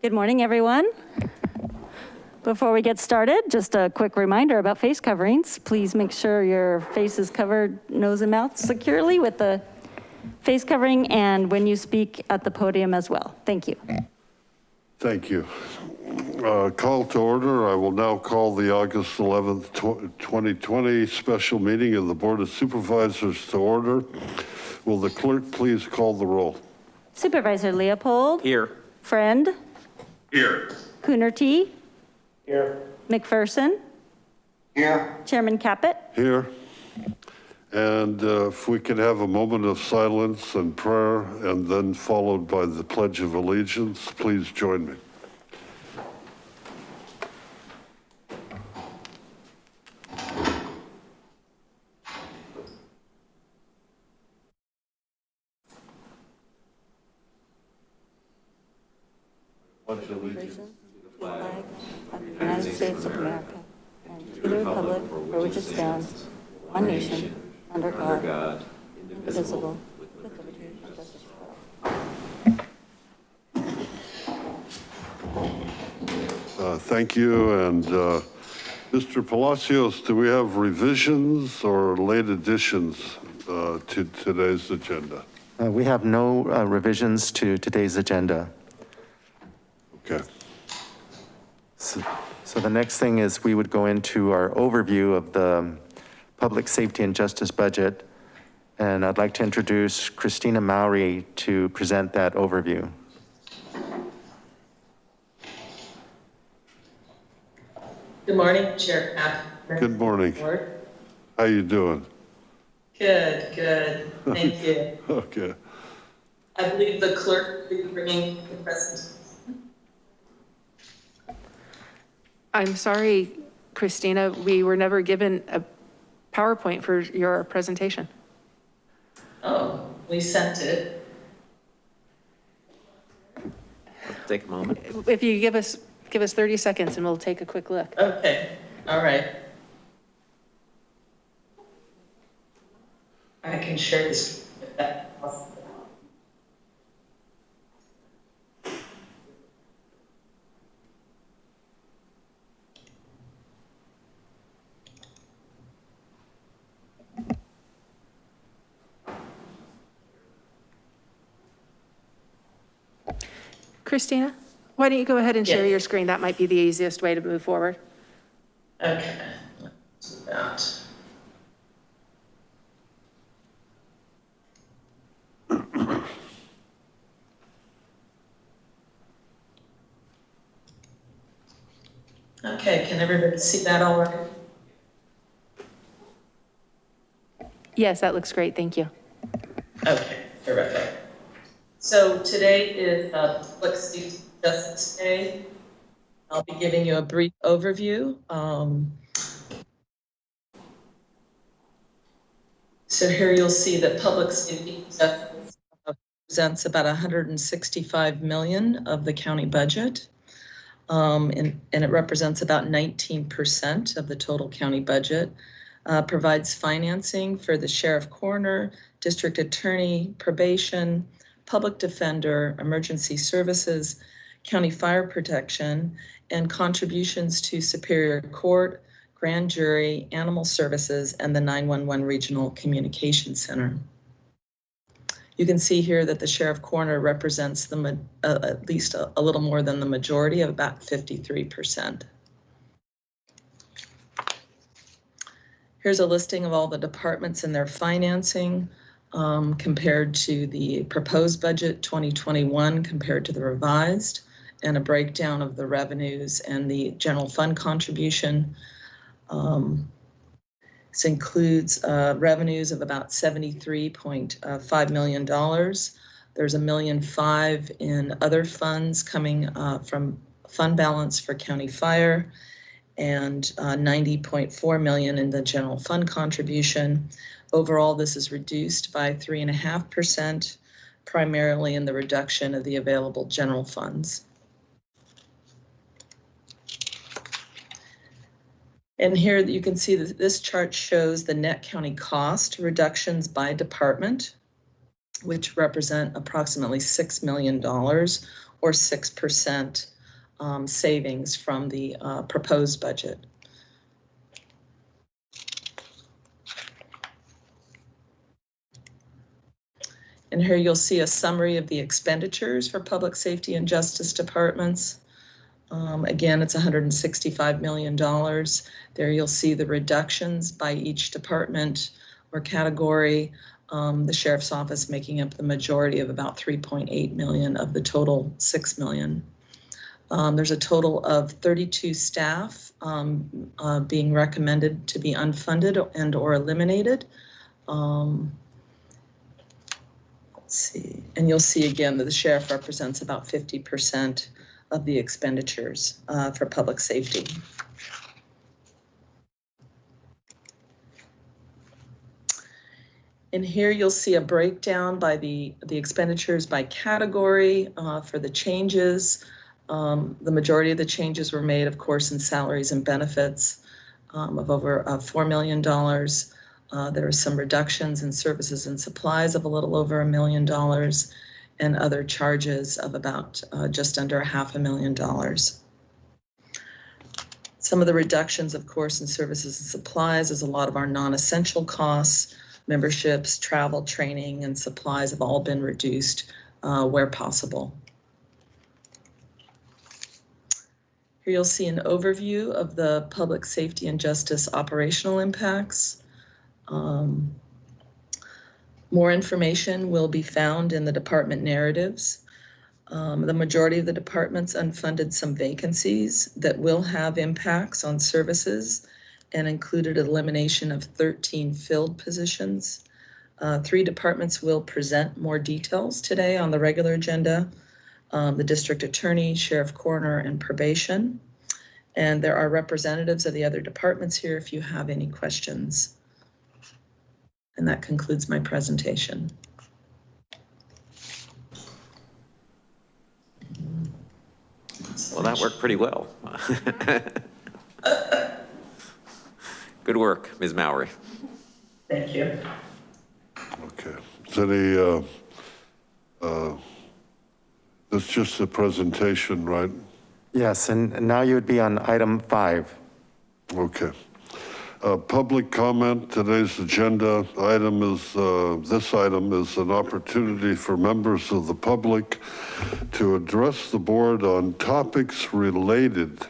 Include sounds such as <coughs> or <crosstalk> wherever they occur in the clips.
Good morning, everyone. Before we get started, just a quick reminder about face coverings. Please make sure your face is covered nose and mouth securely with the face covering and when you speak at the podium as well. Thank you. Thank you. Uh, Call to order. I will now call the August 11th, 2020 special meeting of the Board of Supervisors to order. Will the clerk please call the roll? Supervisor Leopold, Here. Friend, Here. Coonerty, Here. McPherson, Here. Chairman Caput. Here. And uh, if we could have a moment of silence and prayer and then followed by the Pledge of Allegiance, please join me. Flag of the United States of America and to the republic for which it stands, one nation, under God, indivisible, with liberty and justice for all. Uh, Thank you. And uh, Mr. Palacios, do we have revisions or late additions uh, to today's agenda? Uh, We have no uh, revisions to today's agenda. Okay. So so the next thing is we would go into our overview of the public safety and justice budget. And I'd like to introduce Christina Maury to present that overview. Good morning, Chair Cap. Good morning. Board. How you doing? Good, good. Thank you. <laughs> Okay. I believe the clerk will be bringing the presentation. I'm sorry, Christina, we were never given a PowerPoint for your presentation. Oh, we sent it. Take a moment. If you give us, give us 30 seconds and we'll take a quick look. Okay, all right. I can share this. Christina, why don't you go ahead and share Yes. your screen? That might be the easiest way to move forward. Okay, let's do that. Okay, can everybody see that all right? Yes, that looks great. Thank you. Okay, terrific. So today is uh, Public Safety Justice Day. I'll be giving you a brief overview. Um, So here you'll see that Public Safety represents about 165 million of the county budget. Um, And and it represents about 19% of the total county budget uh, provides financing for the sheriff coroner, district attorney, probation, public defender, emergency services, county fire protection, and contributions to Superior Court, grand jury, animal services, and the 911 Regional Communication Center. You can see here that the sheriff coroner represents the, uh, at least a, a little more than the majority of about 53%. Here's a listing of all the departments and their financing um, compared to the proposed budget 2021 compared to the revised, and a breakdown of the revenues and the general fund contribution. Um, This includes uh, revenues of about $73.5 million. There's a million five in other funds coming uh, from fund balance for county fire and uh, 90.4 million in the general fund contribution. Overall, this is reduced by 3.5%, primarily in the reduction of the available general funds. And here you can see that this chart shows the net county cost reductions by department, which represent approximately $6 million or 6% um, savings from the uh, proposed budget. And here you'll see a summary of the expenditures for public safety and justice departments. Um, Again, it's $165 million. There you'll see the reductions by each department or category. Um, The sheriff's office making up the majority of about 3.8 million of the total 6 million. Um, There's a total of 32 staff um, uh, being recommended to be unfunded and/or eliminated. Um, Let's see, and you'll see again that the sheriff represents about 50% of the expenditures uh, for public safety. And here you'll see a breakdown by the, the expenditures by category uh, for the changes. Um, The majority of the changes were made, of course, in salaries and benefits um, of over uh, $4 million. Uh, There are some reductions in services and supplies of a little over a million dollars and other charges of about uh, just under a half a million dollars. Some of the reductions, of course, in services and supplies is a lot of our non-essential costs, memberships, travel, training, and supplies have all been reduced uh, where possible. Here you'll see an overview of the public safety and justice operational impacts. Um, More information will be found in the department narratives. Um, The majority of the departments unfunded some vacancies that will have impacts on services and included elimination of 13 filled positions. Uh, Three departments will present more details today on the regular agenda. Um, The district attorney, sheriff coroner, and probation. And there are representatives of the other departments here if you have any questions. And that concludes my presentation. Well, that worked pretty well. <laughs> Good work, Ms. Mowry. Thank you. Okay. Is any, uh, uh, that's just a presentation, right? Yes, and now you would be on item five. Okay. Public comment, today's agenda item is, uh, this item is an opportunity for members of the public to address the board on topics related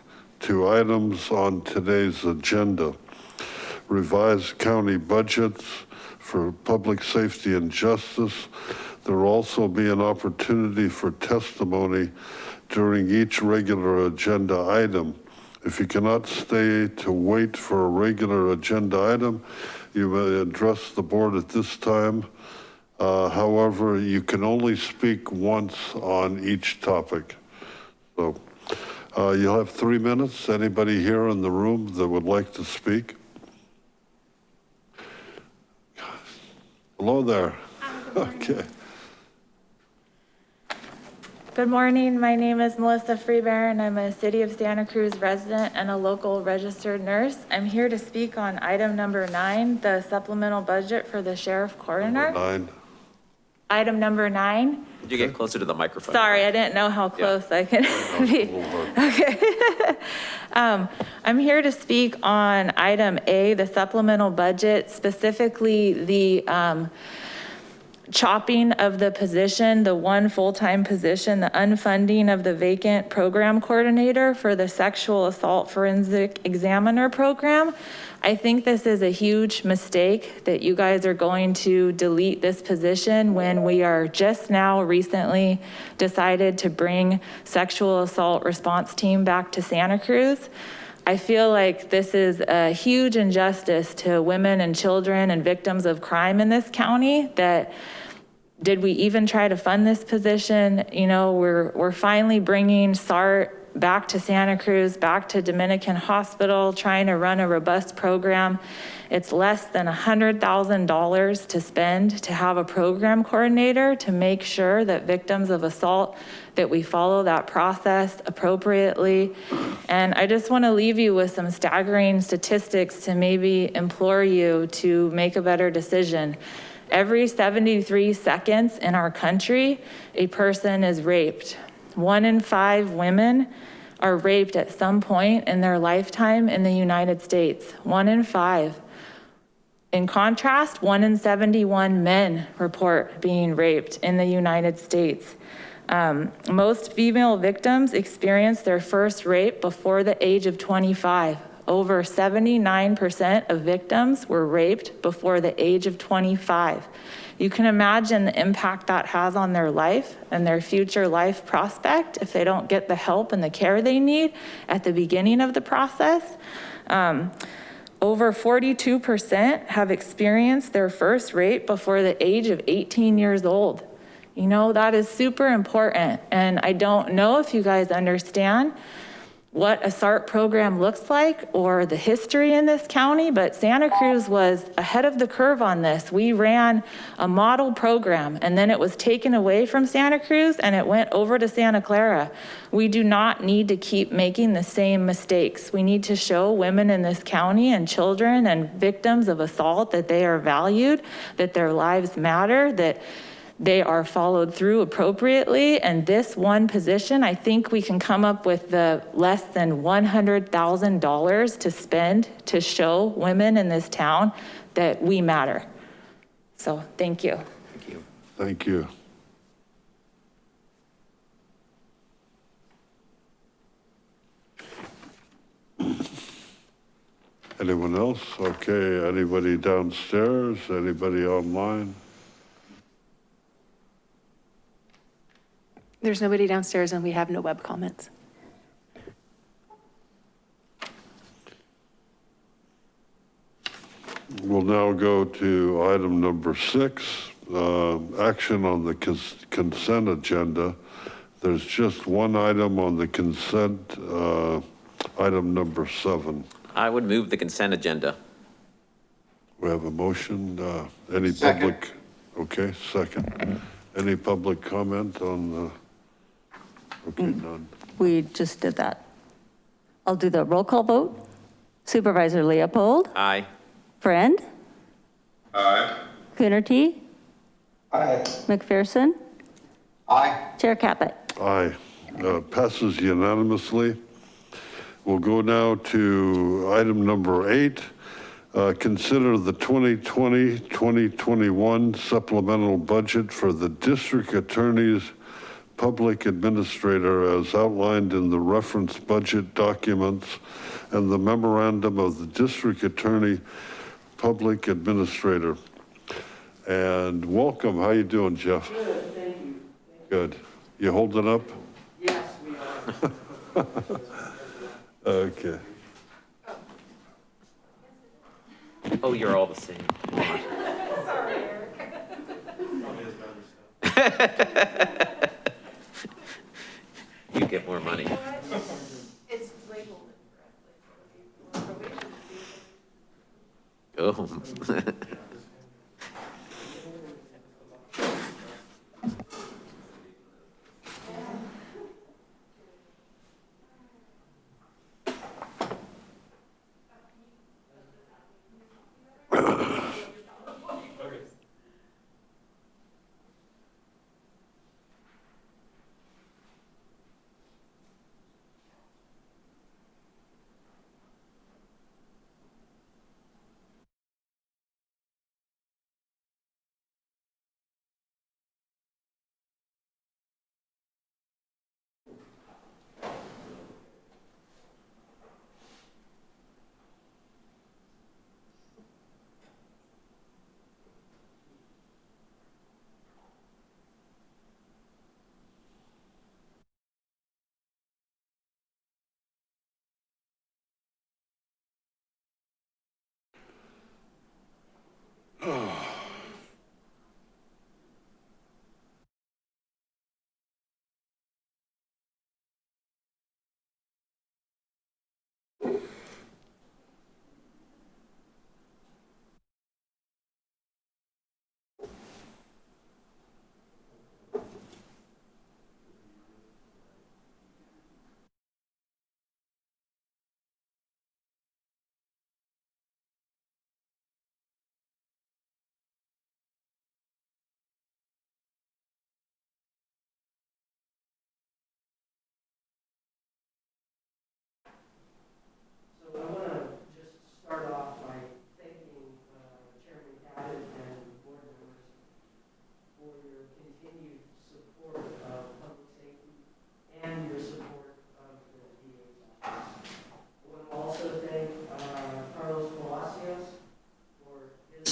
to items on today's agenda. Revised county budgets for public safety and justice. There will also be an opportunity for testimony during each regular agenda item. If you cannot stay to wait for a regular agenda item, you may address the board at this time. Uh, However, you can only speak once on each topic. So uh, you'll have three minutes. Anybody here in the room that would like to speak? Hello there. <laughs> Okay. Good morning. My name is Melissa Freebear and I'm a City of Santa Cruz resident and a local registered nurse. I'm here to speak on item number nine, the supplemental budget for the sheriff coroner. Number Nine. Item number nine. Could you get closer to the microphone? Sorry, I didn't know how close I could <laughs> be. Okay. <laughs> Um, I'm here to speak on item A, the supplemental budget, specifically the, um, chopping of the position, the one full-time position, the unfunding of the vacant program coordinator for the sexual assault forensic examiner program. I think this is a huge mistake that you guys are going to delete this position when we are just now recently decided to bring sexual assault response team back to Santa Cruz. I feel like this is a huge injustice to women and children and victims of crime in this county that did we even try to fund this position? You know, we're, we're finally bringing SART back to Santa Cruz, back to Dominican Hospital, trying to run a robust program. It's less than $100,000 to spend to have a program coordinator to make sure that victims of assault, that we follow that process appropriately. And I just want to leave you with some staggering statistics to maybe implore you to make a better decision. Every 73 seconds in our country, a person is raped. One in five women are raped at some point in their lifetime in the United States. One in five. In contrast, one in 71 men report being raped in the United States. Um, most female victims experience their first rape before the age of 25. Over 79% of victims were raped before the age of 25. You can imagine the impact that has on their life and their future life prospect if they don't get the help and the care they need at the beginning of the process. Um, over 42% have experienced their first rape before the age of 18 years old. You know, that is super important. And I don't know if you guys understand what a SART program looks like or the history in this county, but Santa Cruz was ahead of the curve on this. We ran a model program and then it was taken away from Santa Cruz and it went over to Santa Clara. We do not need to keep making the same mistakes. We need to show women in this county and children and victims of assault that they are valued, that their lives matter, that they are followed through appropriately. And this one position, I think we can come up with the less than $100,000 to spend to show women in this town that we matter. So thank you. Thank you. Thank you. Anyone else? Okay, anybody downstairs? Anybody online? There's nobody downstairs and we have no web comments. We'll now go to item number six, uh, action on the cons- consent agenda. There's just one item on the consent, uh, item number seven. I would move the consent agenda. We have a motion, uh, any public? Okay, second. Any public comment on the? Okay, none. We just did that. I'll do the roll call vote. Supervisor Leopold, Aye. Friend? Aye. Coonerty, Aye. McPherson, Aye. Chair Caput. Aye, Uh, passes unanimously. We'll go now to item number eight. Uh, Consider the 2020-2021 supplemental budget for the district attorney's public administrator as outlined in the reference budget documents and the memorandum of the district attorney, public administrator. And welcome, how you doing, Jeff? Good, thank you. Good. You holding up? Yes, we are. <laughs> Okay. Oh, you're all the same. <laughs> <laughs> You get more money. Oh. <laughs>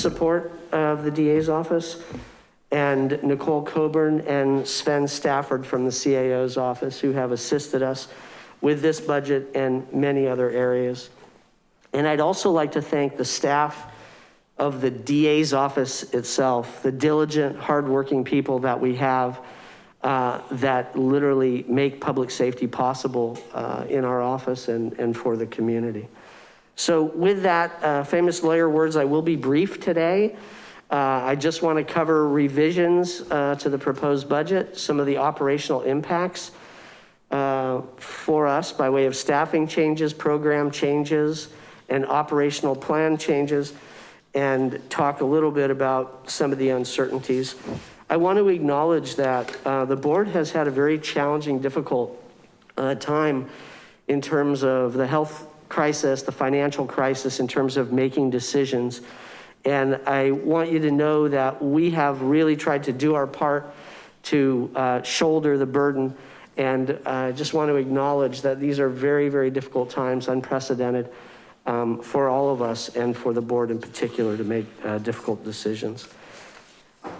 support of the DA's office, and Nicole Coburn and Sven Stafford from the CAO's office who have assisted us with this budget and many other areas. And I'd also like to thank the staff of the DA's office itself, the diligent, hardworking people that we have uh, that literally make public safety possible uh, in our office and, and for the community. So with that uh, famous lawyer words, I will be brief today. Uh, I just want to cover revisions uh, to the proposed budget, some of the operational impacts uh, for us by way of staffing changes, program changes, and operational plan changes, and talk a little bit about some of the uncertainties. I want to acknowledge that uh, the board has had a very challenging, difficult uh, time in terms of the health crisis, the financial crisis, in terms of making decisions. And I want you to know that we have really tried to do our part to uh, shoulder the burden. And I just want to acknowledge that these are very, very difficult times, unprecedented um, for all of us and for the board in particular to make uh, difficult decisions.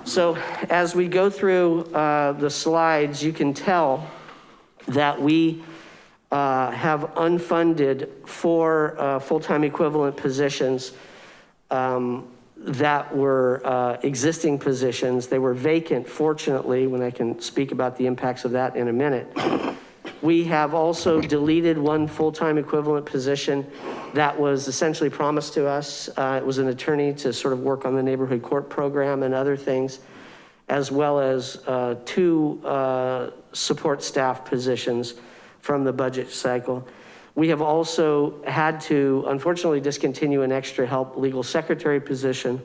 So as we go through uh, the slides, you can tell that we uh, have unfunded four uh, full-time equivalent positions um, that were uh, existing positions. They were vacant, fortunately, when I can speak about the impacts of that in a minute. We have also deleted one full-time equivalent position that was essentially promised to us. Uh, it was an attorney to sort of work on the neighborhood court program and other things, as well as uh, two uh, support staff positions from the budget cycle. We have also had to unfortunately discontinue an extra help legal secretary position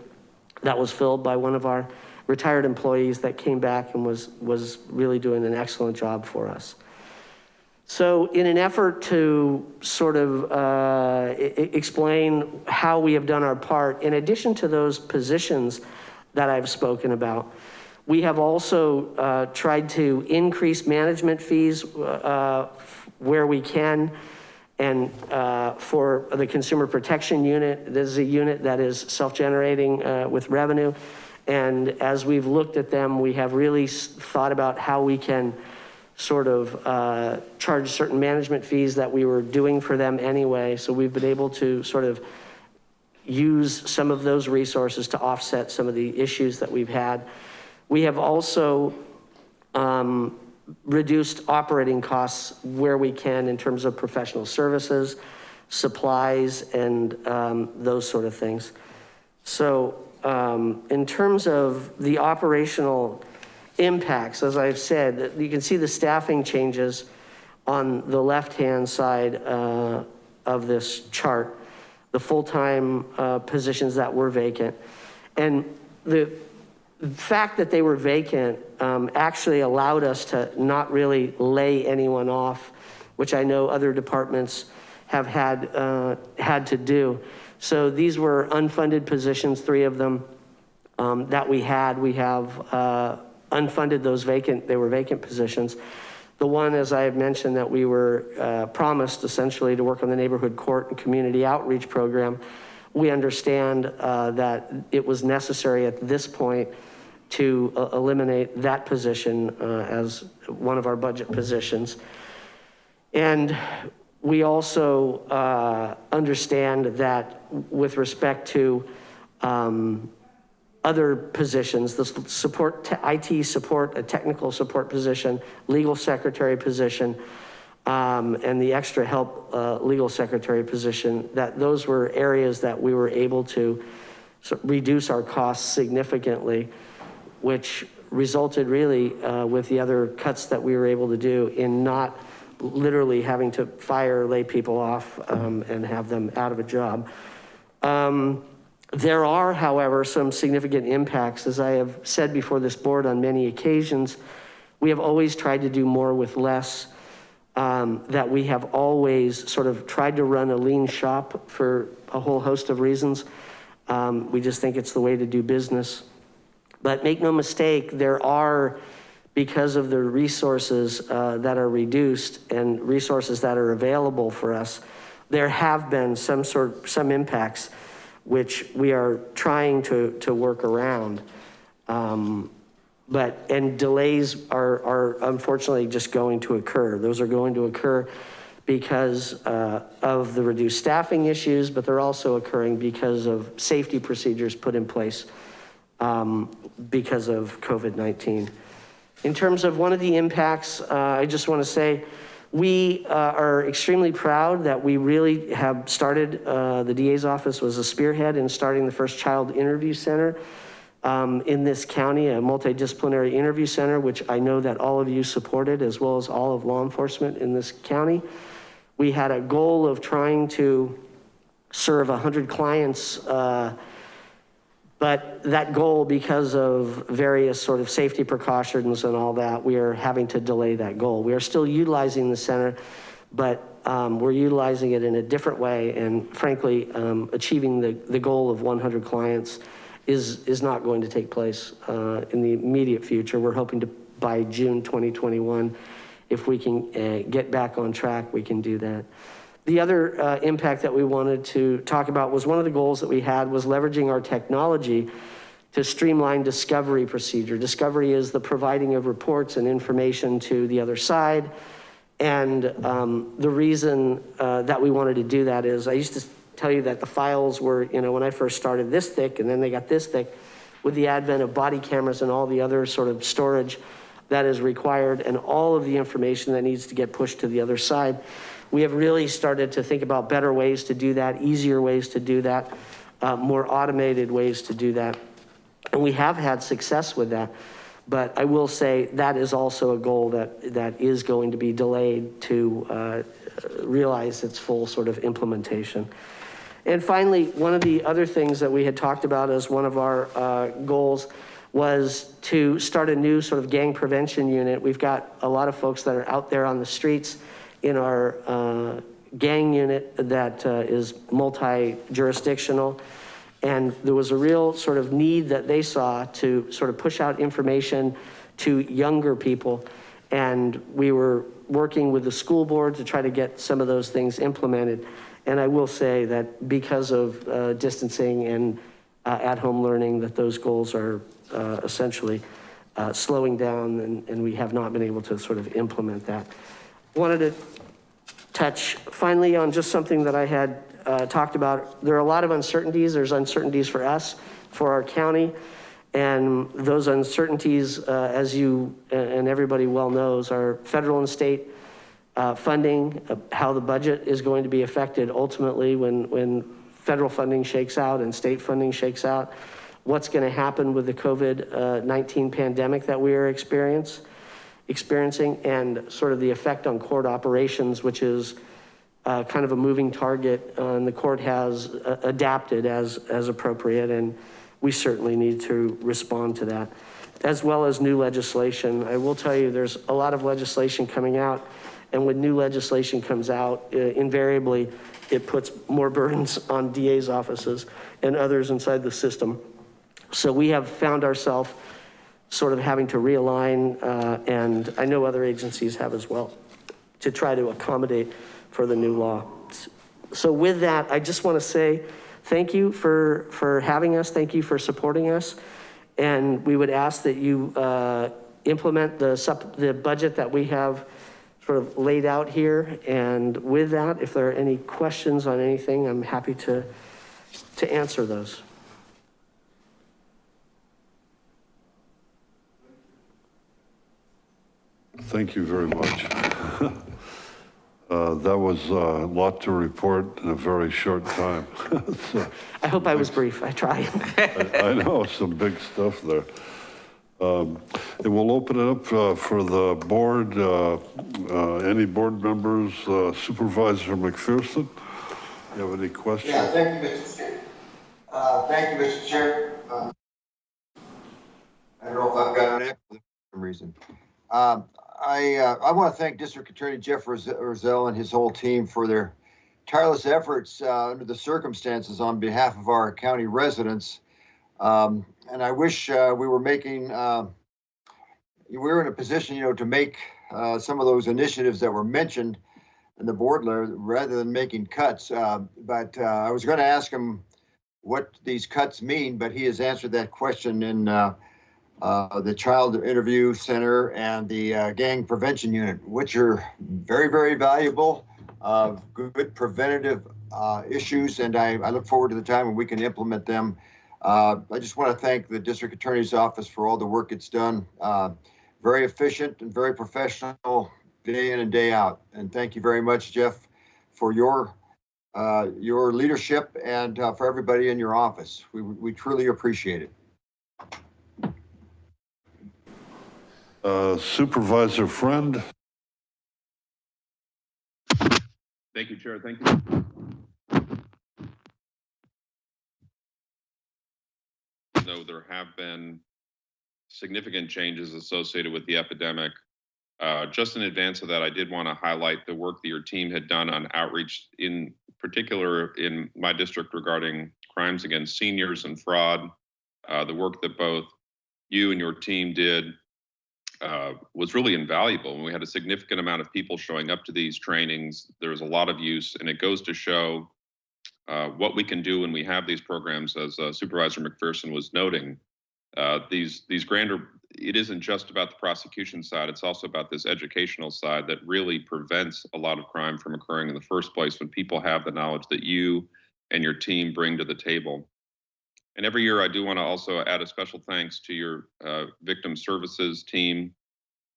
that was filled by one of our retired employees that came back and was, was really doing an excellent job for us. So in an effort to sort of uh, explain how we have done our part, in addition to those positions that I've spoken about, we have also uh, tried to increase management fees uh, where we can. And uh, for the consumer protection unit, this is a unit that is self-generating uh, with revenue. And as we've looked at them, we have really thought about how we can sort of uh, charge certain management fees that we were doing for them anyway. So we've been able to sort of use some of those resources to offset some of the issues that we've had. We have also um, reduced operating costs where we can in terms of professional services, supplies, and um, those sort of things. So um, in terms of the operational impacts, as I've said, you can see the staffing changes on the left-hand side uh, of this chart, the full-time uh, positions that were vacant. And the fact that they were vacant um, actually allowed us to not really lay anyone off, which I know other departments have had, uh, had to do. So these were unfunded positions, three of them um, that we had. We have uh, unfunded those vacant, they were vacant positions. The one, as I had mentioned, that we were uh, promised essentially to work on the neighborhood court and community outreach program. We understand uh, that it was necessary at this point to uh, eliminate that position uh, as one of our budget positions. And we also uh, understand that with respect to um, other positions, the support, IT support, a technical support position, legal secretary position, um, and the extra help uh, legal secretary position, that those were areas that we were able to reduce our costs significantly, which resulted really uh, with the other cuts that we were able to do in not literally having to fire, lay people off um, and have them out of a job. Um, there are, however, some significant impacts. As I have said before this board on many occasions, we have always tried to do more with less, um, that we have always sort of tried to run a lean shop for a whole host of reasons. Um, we just think it's the way to do business. But make no mistake, there are, because of the resources uh, that are reduced and resources that are available for us, there have been some sort, some impacts. which we are trying to, to work around. Um, But, and delays are, are unfortunately just going to occur. Those are going to occur because uh, of the reduced staffing issues, but they're also occurring because of safety procedures put in place um, because of COVID-19. In terms of one of the impacts, uh, I just want to say, we uh, are extremely proud that we really have started, uh, the DA's office was a spearhead in starting the first child interview center um, in this county, a multidisciplinary interview center, which I know that all of you supported, as well as all of law enforcement in this county. We had a goal of trying to serve 100 clients uh, but that goal, because of various sort of safety precautions and all that, we are having to delay that goal. We are still utilizing the center, but um, we're utilizing it in a different way. And frankly, um, achieving the, the goal of 100 clients is, is not going to take place uh, in the immediate future. We're hoping to, by June 2021, if we can uh, get back on track, we can do that. The other uh, impact that we wanted to talk about was one of the goals that we had was leveraging our technology to streamline discovery procedure. Discovery is the providing of reports and information to the other side. And um, the reason uh, that we wanted to do that is I used to tell you that the files were, you know, when I first started this thick and then they got this thick with the advent of body cameras and all the other sort of storage that is required and all of the information that needs to get pushed to the other side we have really started to think about better ways to do that, easier ways to do that, uh, more automated ways to do that. And we have had success with that. But I will say that is also a goal that, that is going to be delayed to uh, realize its full sort of implementation. And finally, one of the other things that we had talked about as one of our uh, goals was to start a new sort of gang prevention unit. We've got a lot of folks that are out there on the streets in our uh, gang unit that uh, is multi-jurisdictional. And there was a real sort of need that they saw to sort of push out information to younger people. And we were working with the school board to try to get some of those things implemented. And I will say that because of uh, distancing and uh, at-home learning, that those goals are uh, essentially uh, slowing down and, and we have not been able to sort of implement that. Wanted to touch finally on just something that I had uh, talked about. There are a lot of uncertainties. There's uncertainties for us, for our county. And those uncertainties, uh, as you and everybody well knows, are federal and state uh, funding, uh, how the budget is going to be affected ultimately when, when federal funding shakes out and state funding shakes out, what's gonna happen with the COVID-19 pandemic that we are experiencing experiencing and sort of the effect on court operations, which is uh, kind of a moving target. Uh, and the court has uh, adapted as, as appropriate. And we certainly need to respond to that, as well as new legislation. I will tell you, there's a lot of legislation coming out. And when new legislation comes out, uh, invariably, it puts more <laughs> burdens on DA's offices and others inside the system. So we have found ourselves sort of having to realign, uh, and I know other agencies have as well, to try to accommodate for the new law. So with that, I just want to say thank you for, for having us. Thank you for supporting us. And we would ask that you uh, implement the, sup the budget that we have sort of laid out here. And with that, if there are any questions on anything, I'm happy to, to answer those. Thank you very much. <laughs> Uh, That was a lot to report in a very short time. <laughs> So, I hope I was brief. I tried. <laughs> I I know, some big stuff there. Um, And we'll open it up uh, for the board. uh, uh, Any board members, Uh, Supervisor McPherson? You have any questions? Yeah, thank you, Mr. Chair. Uh, thank you, Mr. Chair. Uh, I don't know if I've got an echo for some reason. Um, I, uh, I want to thank District Attorney Jeff Roz- Rosell and his whole team for their tireless efforts, uh, under the circumstances on behalf of our county residents. Um, and I wish, uh, we were making, uh, we were in a position, you know, to make, uh, some of those initiatives that were mentioned in the board letter rather than making cuts. Uh, but, uh, I was going to ask him what these cuts mean, but he has answered that question in uh, the Child Interview Center and the uh, Gang Prevention Unit, which are very, very valuable, uh, good preventative uh, issues, and I, I look forward to the time when we can implement them. Uh, I just want to thank the District Attorney's Office for all the work it's done. Very efficient and very professional, day in and day out. And thank you very much, Jeff, for your your leadership and for everybody in your office. We, we truly appreciate it. Supervisor Friend, Thank you, Chair. Thank you. Though there have been significant changes associated with the epidemic, uh, just in advance of that, I did want to highlight the work that your team had done on outreach, in particular in my district regarding crimes against seniors and fraud. Uh, The work that both you and your team did uh, was really invaluable. And we had a significant amount of people showing up to these trainings. There was a lot of use, and it goes to show uh, what we can do when we have these programs, as uh, Supervisor McPherson was noting. Uh, these these grander, it isn't just about the prosecution side; it's also about this educational side that really prevents a lot of crime from occurring in the first place when people have the knowledge that you and your team bring to the table. And every year, I do want to also add a special thanks to your uh, victim services team,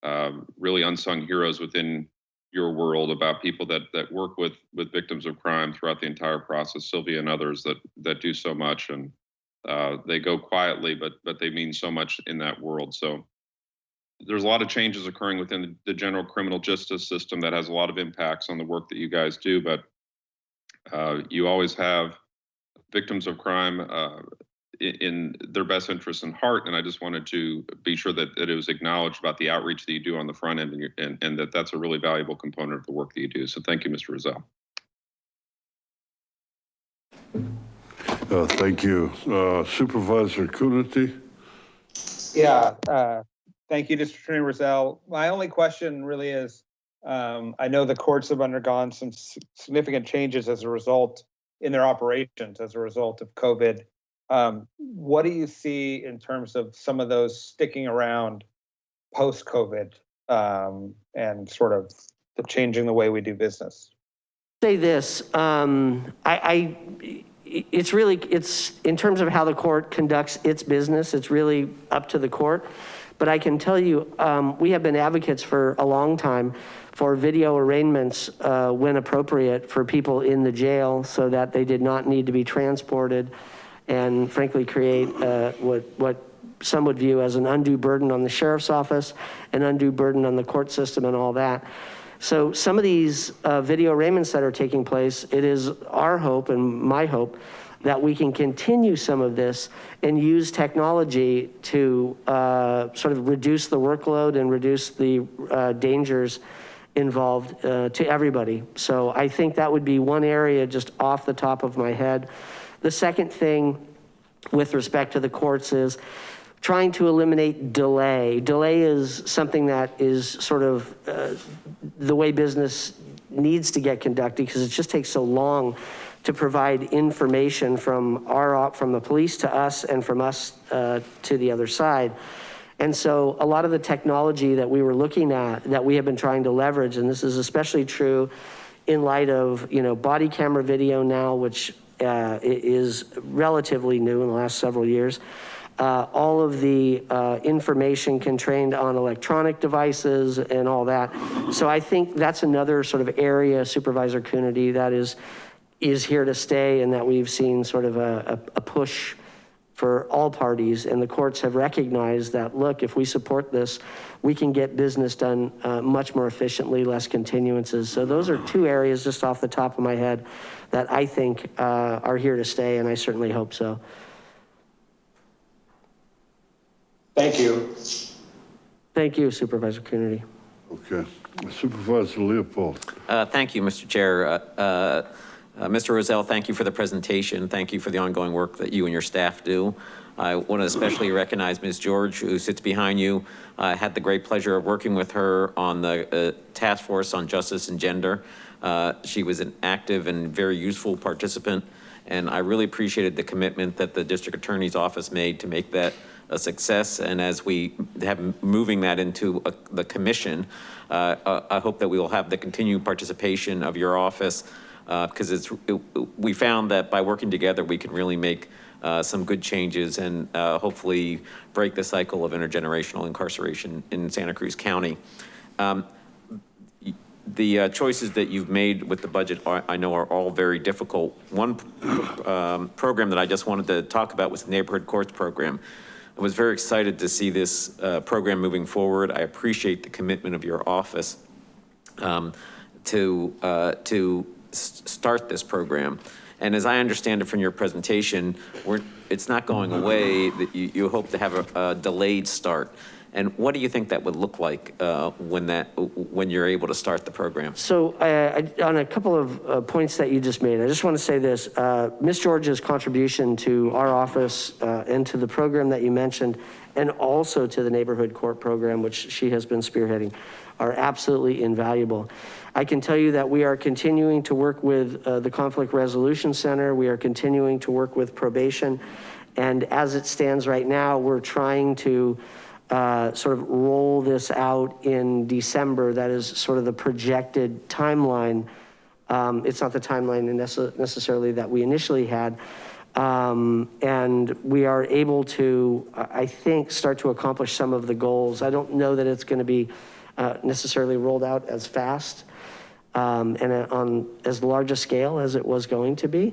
um, really unsung heroes within your world about people that that work with with victims of crime throughout the entire process. Sylvia and others that that do so much, and uh, they go quietly, but but they mean so much in that world. So there's a lot of changes occurring within the, the general criminal justice system that has a lot of impacts on the work that you guys do, but uh, you always have victims of crime uh, in their best interests in heart. And I just wanted to be sure that, that it was acknowledged about the outreach that you do on the front end and, your- and, and that that's a really valuable component of the work that you do. So thank you, Mr. Rosell. uh, thank you. Uh, Supervisor Coonerty, Yeah, uh, thank you, District Attorney Rosell. My only question really is, um, I know the courts have undergone some significant changes as a result in their operations as a result of COVID. Um, what do you see in terms of some of those sticking around post-COVID, um, and sort of the changing the way we do business? say this, um, I, I, it's really, it's, in terms of how the court conducts its business, it's really up to the court. But I can tell you, um, we have been advocates for a long time for video arraignments, uh, when appropriate for people in the jail so that they did not need to be transported and frankly create, uh, what, what some would view as an undue burden on the sheriff's office, an undue burden on the court system and all that. So some of these uh, video arraignments that are taking place, it is our hope and my hope that we can continue some of this and use technology to uh, sort of reduce the workload and reduce the uh, dangers involved uh, to everybody. So I think that would be one area just off the top of my head. The second thing with respect to the courts is trying to eliminate delay. Delay is something that is sort of uh, the way business needs to get conducted because it just takes so long to provide information from our, from the police to us and from us uh, to the other side. And so a lot of the technology that we were looking at, that we have been trying to leverage, and this is especially true in light of, you know, body camera video now, which is relatively new in the last several years. Uh, all of the uh, information contained on electronic devices and all that. So I think that's another sort of area Supervisor Coonerty that is, is here to stay and that we've seen sort of a, a a push for all parties. And the courts have recognized that, look, if we support this, we can get business done uh, much more efficiently, less continuances. So those are two areas just off the top of my head that I think uh, are here to stay, and I certainly hope so. Thank you. Thank you, Supervisor Coonerty. okay. Supervisor Leopold, Uh, Thank you, Mr. Chair. Uh, uh, uh, Mr. Rosell, thank you for the presentation. Thank you for the ongoing work that you and your staff do. I want to especially recognize Ms. George, who sits behind you. I had the great pleasure of working with her on the uh, task force on justice and gender. Uh, She was an active and very useful participant And I really appreciated the commitment that the district attorney's office made to make that a success. And as we have moving that into uh, the commission, uh, uh, I hope that we will have the continued participation of your office because it's, it- we found that by working together, we can really make uh, some good changes and uh, hopefully break the cycle of intergenerational incarceration in Santa Cruz County. Um, the uh, choices that you've made with the budget, are- I know are all very difficult. One um, program that I just wanted to talk about was the Neighborhood Courts Program. I was very excited to see this uh, program moving forward. I appreciate the commitment of your office um, to, uh, to start this program. And as I understand it from your presentation, we're, it's not going away, that you, you hope to have a, a delayed start. And what do you think that would look like uh, when that, when you're able to start the program? So uh, I- on a couple of uh, points that you just made, I just want to say this. uh, Ms. George's contribution to our office uh, and to the program that you mentioned, and also to the neighborhood court program, which she has been spearheading, are absolutely invaluable. I can tell you that we are continuing to work with uh, the Conflict Resolution Center. We are continuing to work with probation. And as it stands right now, we're trying to sort of roll this out in December. That is sort of the projected timeline. Um, It's not the timeline necessarily that we initially had. Um, And we are able to, I I think, start to accomplish some of the goals. I don't know that it's going to be uh, necessarily rolled out as fast um, and uh, on as large a scale as it was going to be.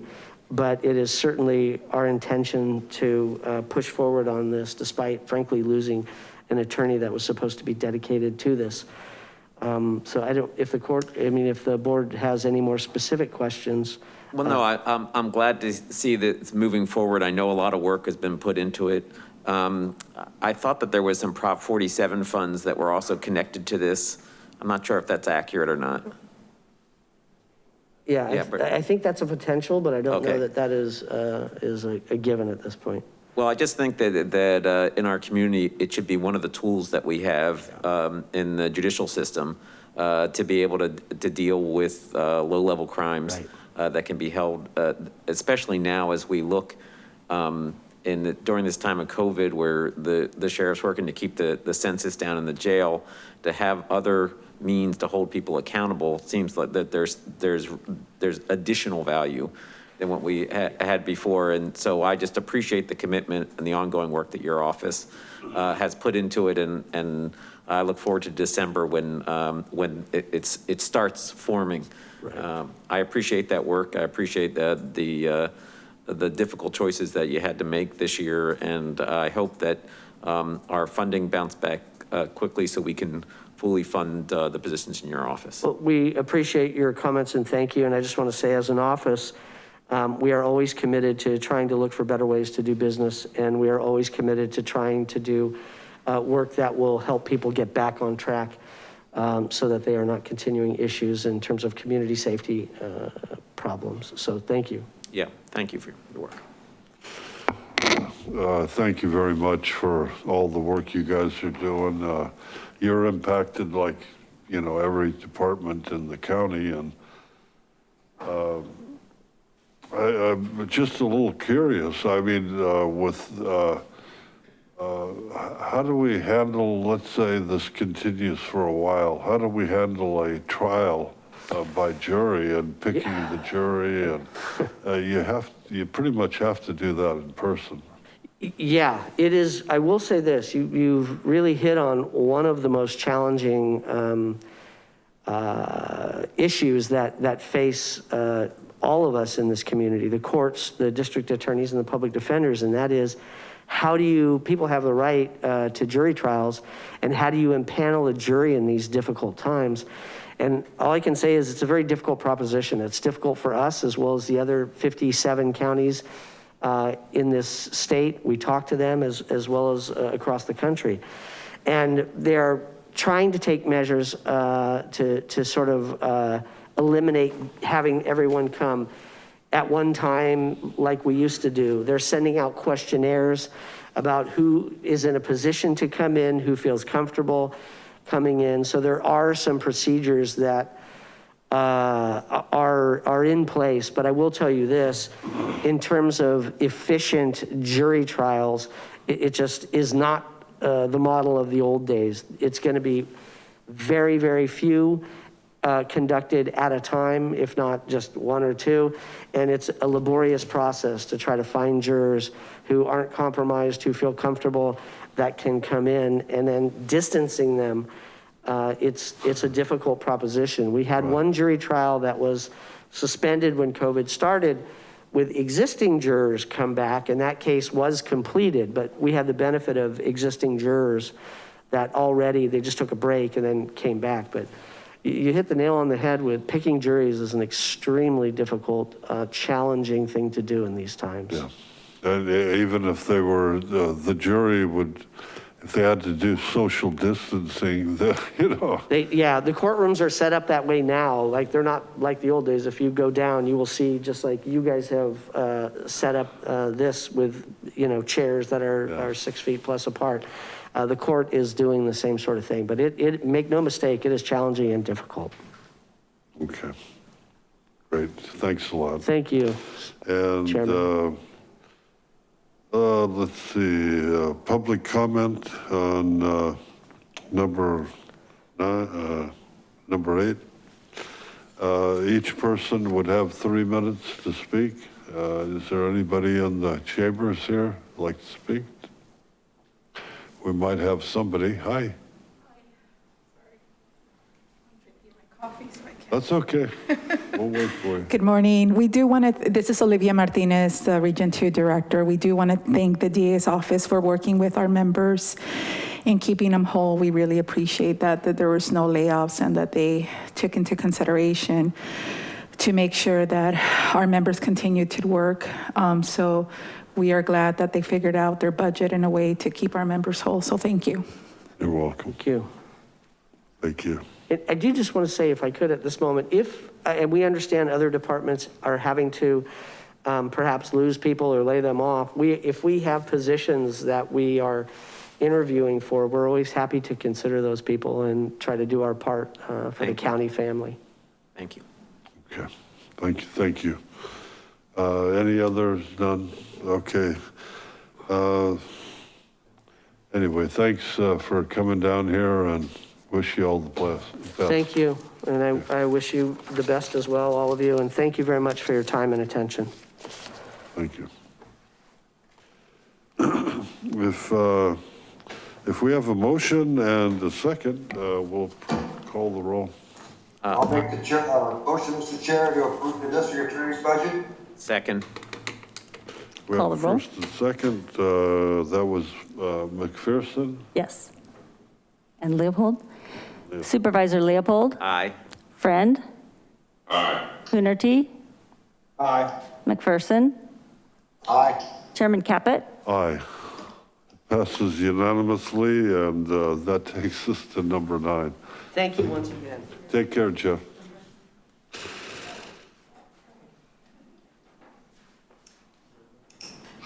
But it is certainly our intention to uh, push forward on this despite frankly losing an attorney that was supposed to be dedicated to this. Um, So I don't, if the court, I mean, if the board has any more specific questions. Well, no, I, I'm, I'm glad to see that it's moving forward. I know a lot of work has been put into it. Um, I thought that there was some Prop 47 funds that were also connected to this. I'm not sure if that's accurate or not. Yeah, I- Yeah, but- I think that's a potential, but I don't know that that is, uh, is a a given at this point. Well, I just think that, that uh, in our community, it should be one of the tools that we have um, in the judicial system uh, to be able to, to deal with uh, low-level crimes Right. uh, that can be held, uh, especially now as we look um, in, the- during this time of COVID, where the, the sheriff's working to keep the, the census down in the jail, to have other means to hold people accountable, seems like that there's, there's, there's additional value than what we ha- had before. And so I just appreciate the commitment and the ongoing work that your office uh, has put into it. And, and I look forward to December when, um, when it, it's, it starts forming. Um, I appreciate that work. I appreciate the, the, uh, the difficult choices that you had to make this year. And I hope that um, our funding bounce back uh, quickly so we can fully fund uh, the positions in your office. Well, we appreciate your comments and thank you. And I just want to say, as an office, we are always committed to trying to look for better ways to do business. And we are always committed to trying to do uh, work that will help people get back on track um, so that they are not continuing issues in terms of community safety uh, problems. So thank you. Yeah, thank you for your work. Uh, Thank you very much for all the work you guys are doing. Uh, You're impacted like, you know, every department in the county and um, I, I'm just a little curious. I mean, uh, with, uh, uh, how do we handle, let's say this continues for a while, how do we handle a trial uh, by jury and picking the jury? And uh, you have, you pretty much have to do that in person. Yeah, it is, I will say this, you, you've really hit on one of the most challenging um, uh, issues that, that face uh, all of us in this community, the courts, the district attorneys and the public defenders, and that is, how do you, people have the right uh, to jury trials, and how do you impanel a jury in these difficult times? And all I can say is it's a very difficult proposition. It's difficult for us as well as the other 57 counties uh, in this state. We talk to them as, as well as uh, across the country. And they're trying to take measures uh, to, to sort of uh, eliminate having everyone come at one time like we used to do. They're sending out questionnaires about who is in a position to come in, who feels comfortable coming in. So there are some procedures that uh, are, are in place. But I will tell you this, in terms of efficient jury trials, it, it just is not uh, the model of the old days. It's going to be very, very few conducted at a time, if not just one or two. And it's a laborious process to try to find jurors who aren't compromised, who feel comfortable, that can come in and then distancing them. Uh, it's, it's a difficult proposition. We had one jury trial that was suspended when COVID started with existing jurors come back and that case was completed, but we had the benefit of existing jurors that already, they just took a break and then came back. But you, hit the nail on the head with picking juries is an extremely difficult, uh, challenging thing to do in these times. Yeah. And e- even if they were, the the jury would, if they had to do social distancing, <laughs> the, you know, They, yeah, the courtrooms are set up that way now. Like they're not like the old days. If you go down, you will see just like you guys have uh, set up uh, this with, you know, chairs that are, Yeah. are six feet plus apart. Uh, The court is doing the same sort of thing, but it, it, make no mistake, it is challenging and difficult. okay. Great, thanks a lot. Thank you. And, uh, Chairman. uh, let's see, uh, public comment on, uh, number nine, uh, number eight. Uh, each person would have three minutes to speak. Uh, is there anybody in the chambers here like to speak? We might have somebody. Hi. That's okay. We'll wait for you. Good morning. We do want to, this is Olivia Martinez, the Region 2 Director. We do want to thank the DA's office for working with our members and keeping them whole. We really appreciate that, that there was no layoffs and that they took into consideration to make sure that our members continued to work. Um, So we are glad that they figured out their budget in a way to keep our members whole. So thank you. You're welcome. Thank you. Thank you. And I do just want to say, if I could at this moment, if, uh, and we understand other departments are having to um, perhaps lose people or lay them off, we, if we have positions that we are interviewing for, we're always happy to consider those people and try to do our part uh, for the Thank you. county family. Thank you. Okay, thank you, thank you. Uh, any others? None? Okay. Uh, anyway, thanks, uh, for coming down here and wish you all the best. Thank you, and I, I wish you the best as well, all of you, and thank you very much for your time and attention. Thank you. <clears throat> If, uh, if we have a motion and a second, uh, we'll call the roll. I'll make the chair, uh, motion, Mr. Chair, to approve the district attorney's budget. Second, We Call have a the roll. first and second, uh, that was, uh, McPherson. Yes. And Leopold? Supervisor Leopold? aye. Friend? Aye. Coonerty? Aye. McPherson? Aye. Chairman Caput? Aye. Passes unanimously, and uh, that takes us to number nine. Thank you once again. Take care, Jeff.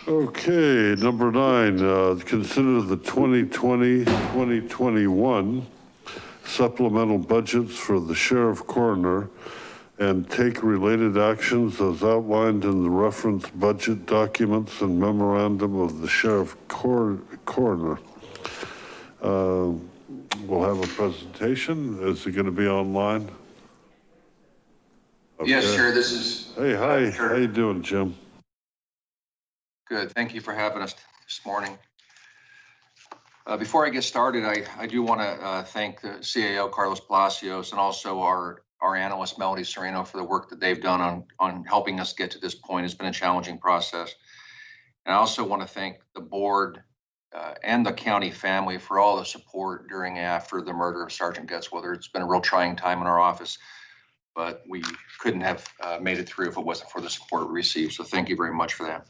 Okay, number nine, uh, consider the 2020, 2021 supplemental budgets for the sheriff coroner and take related actions as outlined in the reference budget documents and memorandum of the sheriff cor- coroner. Uh, We'll have a presentation. Is it going to be online? Yes, Okay. sure, this is, Hey, hi, Sure. how you doing, Jim? good, thank you for having us this morning. Uh, Before I get started, I, I do want to thank the CAO Carlos Palacios and also our, our analyst Melody Sereno for the work that they've done on, on helping us get to this point. It's been a challenging process. And I also want to thank the board uh, and the county family for all the support during and after the murder of Sergeant Gutzwiller. It's been a real trying time in our office, but we couldn't have uh, made it through if it wasn't for the support we received. So thank you very much for that.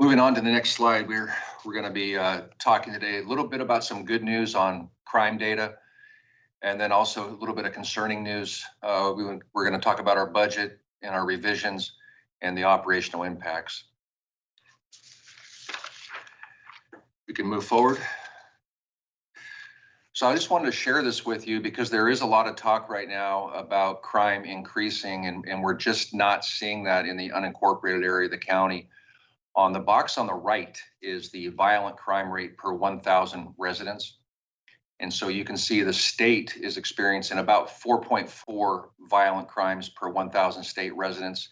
Moving on to the next slide, we're, we're going to be uh, talking today a little bit about some good news on crime data. And then also a little bit of concerning news. Uh, we, we're going to talk about our budget and our revisions and the operational impacts. We can move forward. So I just wanted to share this with you because there is a lot of talk right now about crime increasing and, and we're just not seeing that in the unincorporated area of the county. On the box on the right is the violent crime rate per 1,000 residents. And so you can see the state is experiencing about 4.4 violent crimes per 1,000 state residents.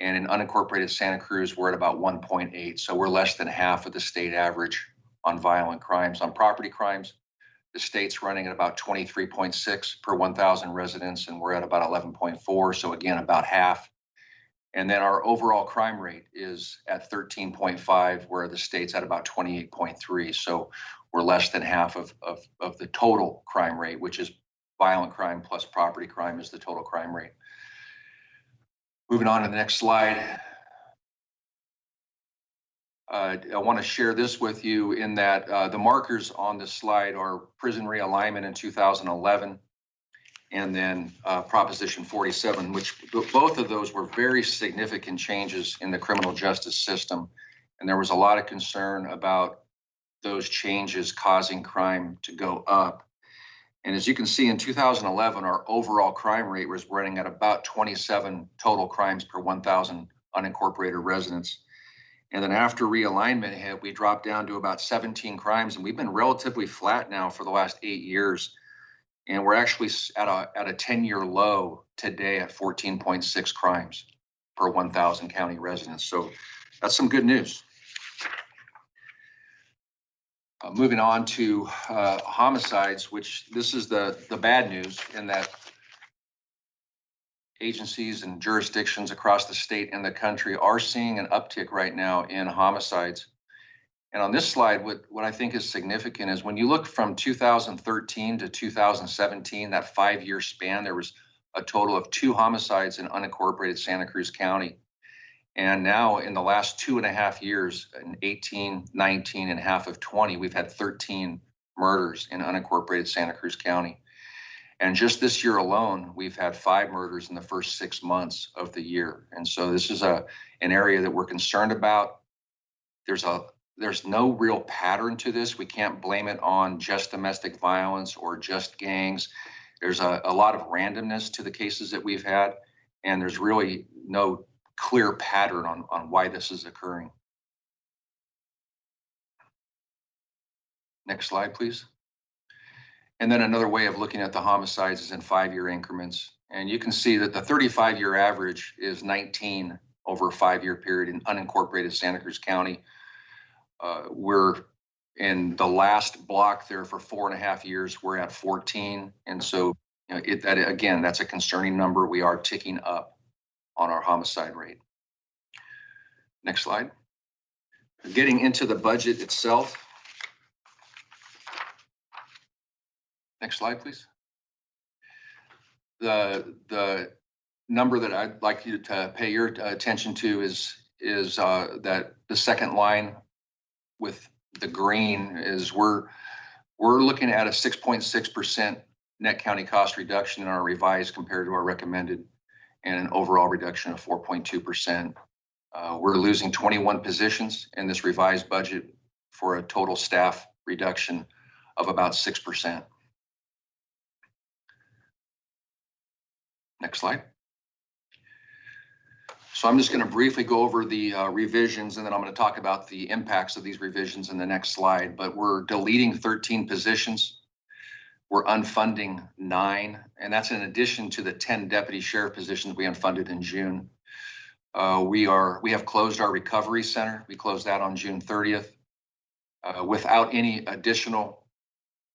And in unincorporated Santa Cruz, we're at about 1.8. So we're less than half of the state average on violent crimes. On property crimes, the state's running at about 23.6 per 1,000 residents, and we're at about 11.4. So again, about half. And then our overall crime rate is at 13.5, where the state's at about 28.3. So we're less than half of, of, of the total crime rate, which is violent crime plus property crime is the total crime rate. Moving on to the next slide. Uh, I want to share this with you in that uh, the markers on this slide are prison realignment in 2011 and then uh, Proposition 47, which both of those were very significant changes in the criminal justice system. And there was a lot of concern about those changes causing crime to go up. And as you can see, in 2011, our overall crime rate was running at about 27 total crimes per 1,000 unincorporated residents. And then after realignment hit, we dropped down to about 17 crimes, and we've been relatively flat now for the last eight years. And we're actually at a, at a 10-year low today at 14.6 crimes per 1,000 county residents. So that's some good news. Uh, moving on to uh, homicides, which this is the, the bad news in that agencies and jurisdictions across the state and the country are seeing an uptick right now in homicides. And on this slide, what, what I think is significant is when you look from 2013 to 2017, that five-year span, there was a total of two homicides in unincorporated Santa Cruz County. And now in the last two and a half years, in 18, 19, and half of 20, we've had 13 murders in unincorporated Santa Cruz County. And just this year alone, we've had five murders in the first six months of the year. And so this is a, an area that we're concerned about. There's a, there's no real pattern to this. We can't blame it on just domestic violence or just gangs. There's a, a lot of randomness to the cases that we've had, and there's really no clear pattern on, on why this is occurring. Next slide, please. And then another way of looking at the homicides is in five-year increments. And you can see that the 35-year average is 19 over a five-year period in unincorporated Santa Cruz County. Uh, We're in the last block there for four and a half years, we're at 14. And so, you know, it, that, again, that's a concerning number. We are ticking up on our homicide rate. Next slide. Getting into the budget itself. Next slide, please. The, the number that I'd like you to pay your attention to is, is uh, that the second line with the green is we're, we're looking at a 6.6% net county cost reduction in our revised compared to our recommended and an overall reduction of 4.2%. Uh, We're losing 21 positions in this revised budget for a total staff reduction of about 6%. Next slide. So I'm just going to briefly go over the uh, revisions and then I'm going to talk about the impacts of these revisions in the next slide. But we're deleting 13 positions. We're unfunding nine, and that's in addition to the 10 deputy sheriff positions we unfunded in June. Uh, We are, we have closed our recovery center. We closed that on June 30th. Uh, Without any additional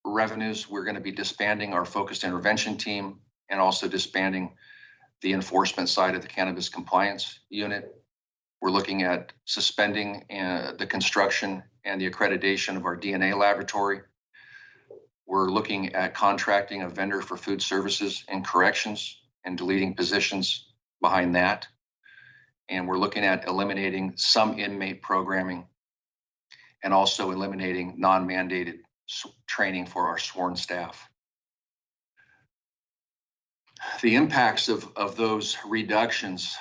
revenues, we're going to be disbanding our focused intervention team and also disbanding the enforcement side of the cannabis compliance unit. We're looking at suspending uh, the construction and the accreditation of our DNA laboratory. We're looking at contracting a vendor for food services and corrections and deleting positions behind that. And we're looking at eliminating some inmate programming and also eliminating non-mandated training for our sworn staff. The impacts of, of those reductions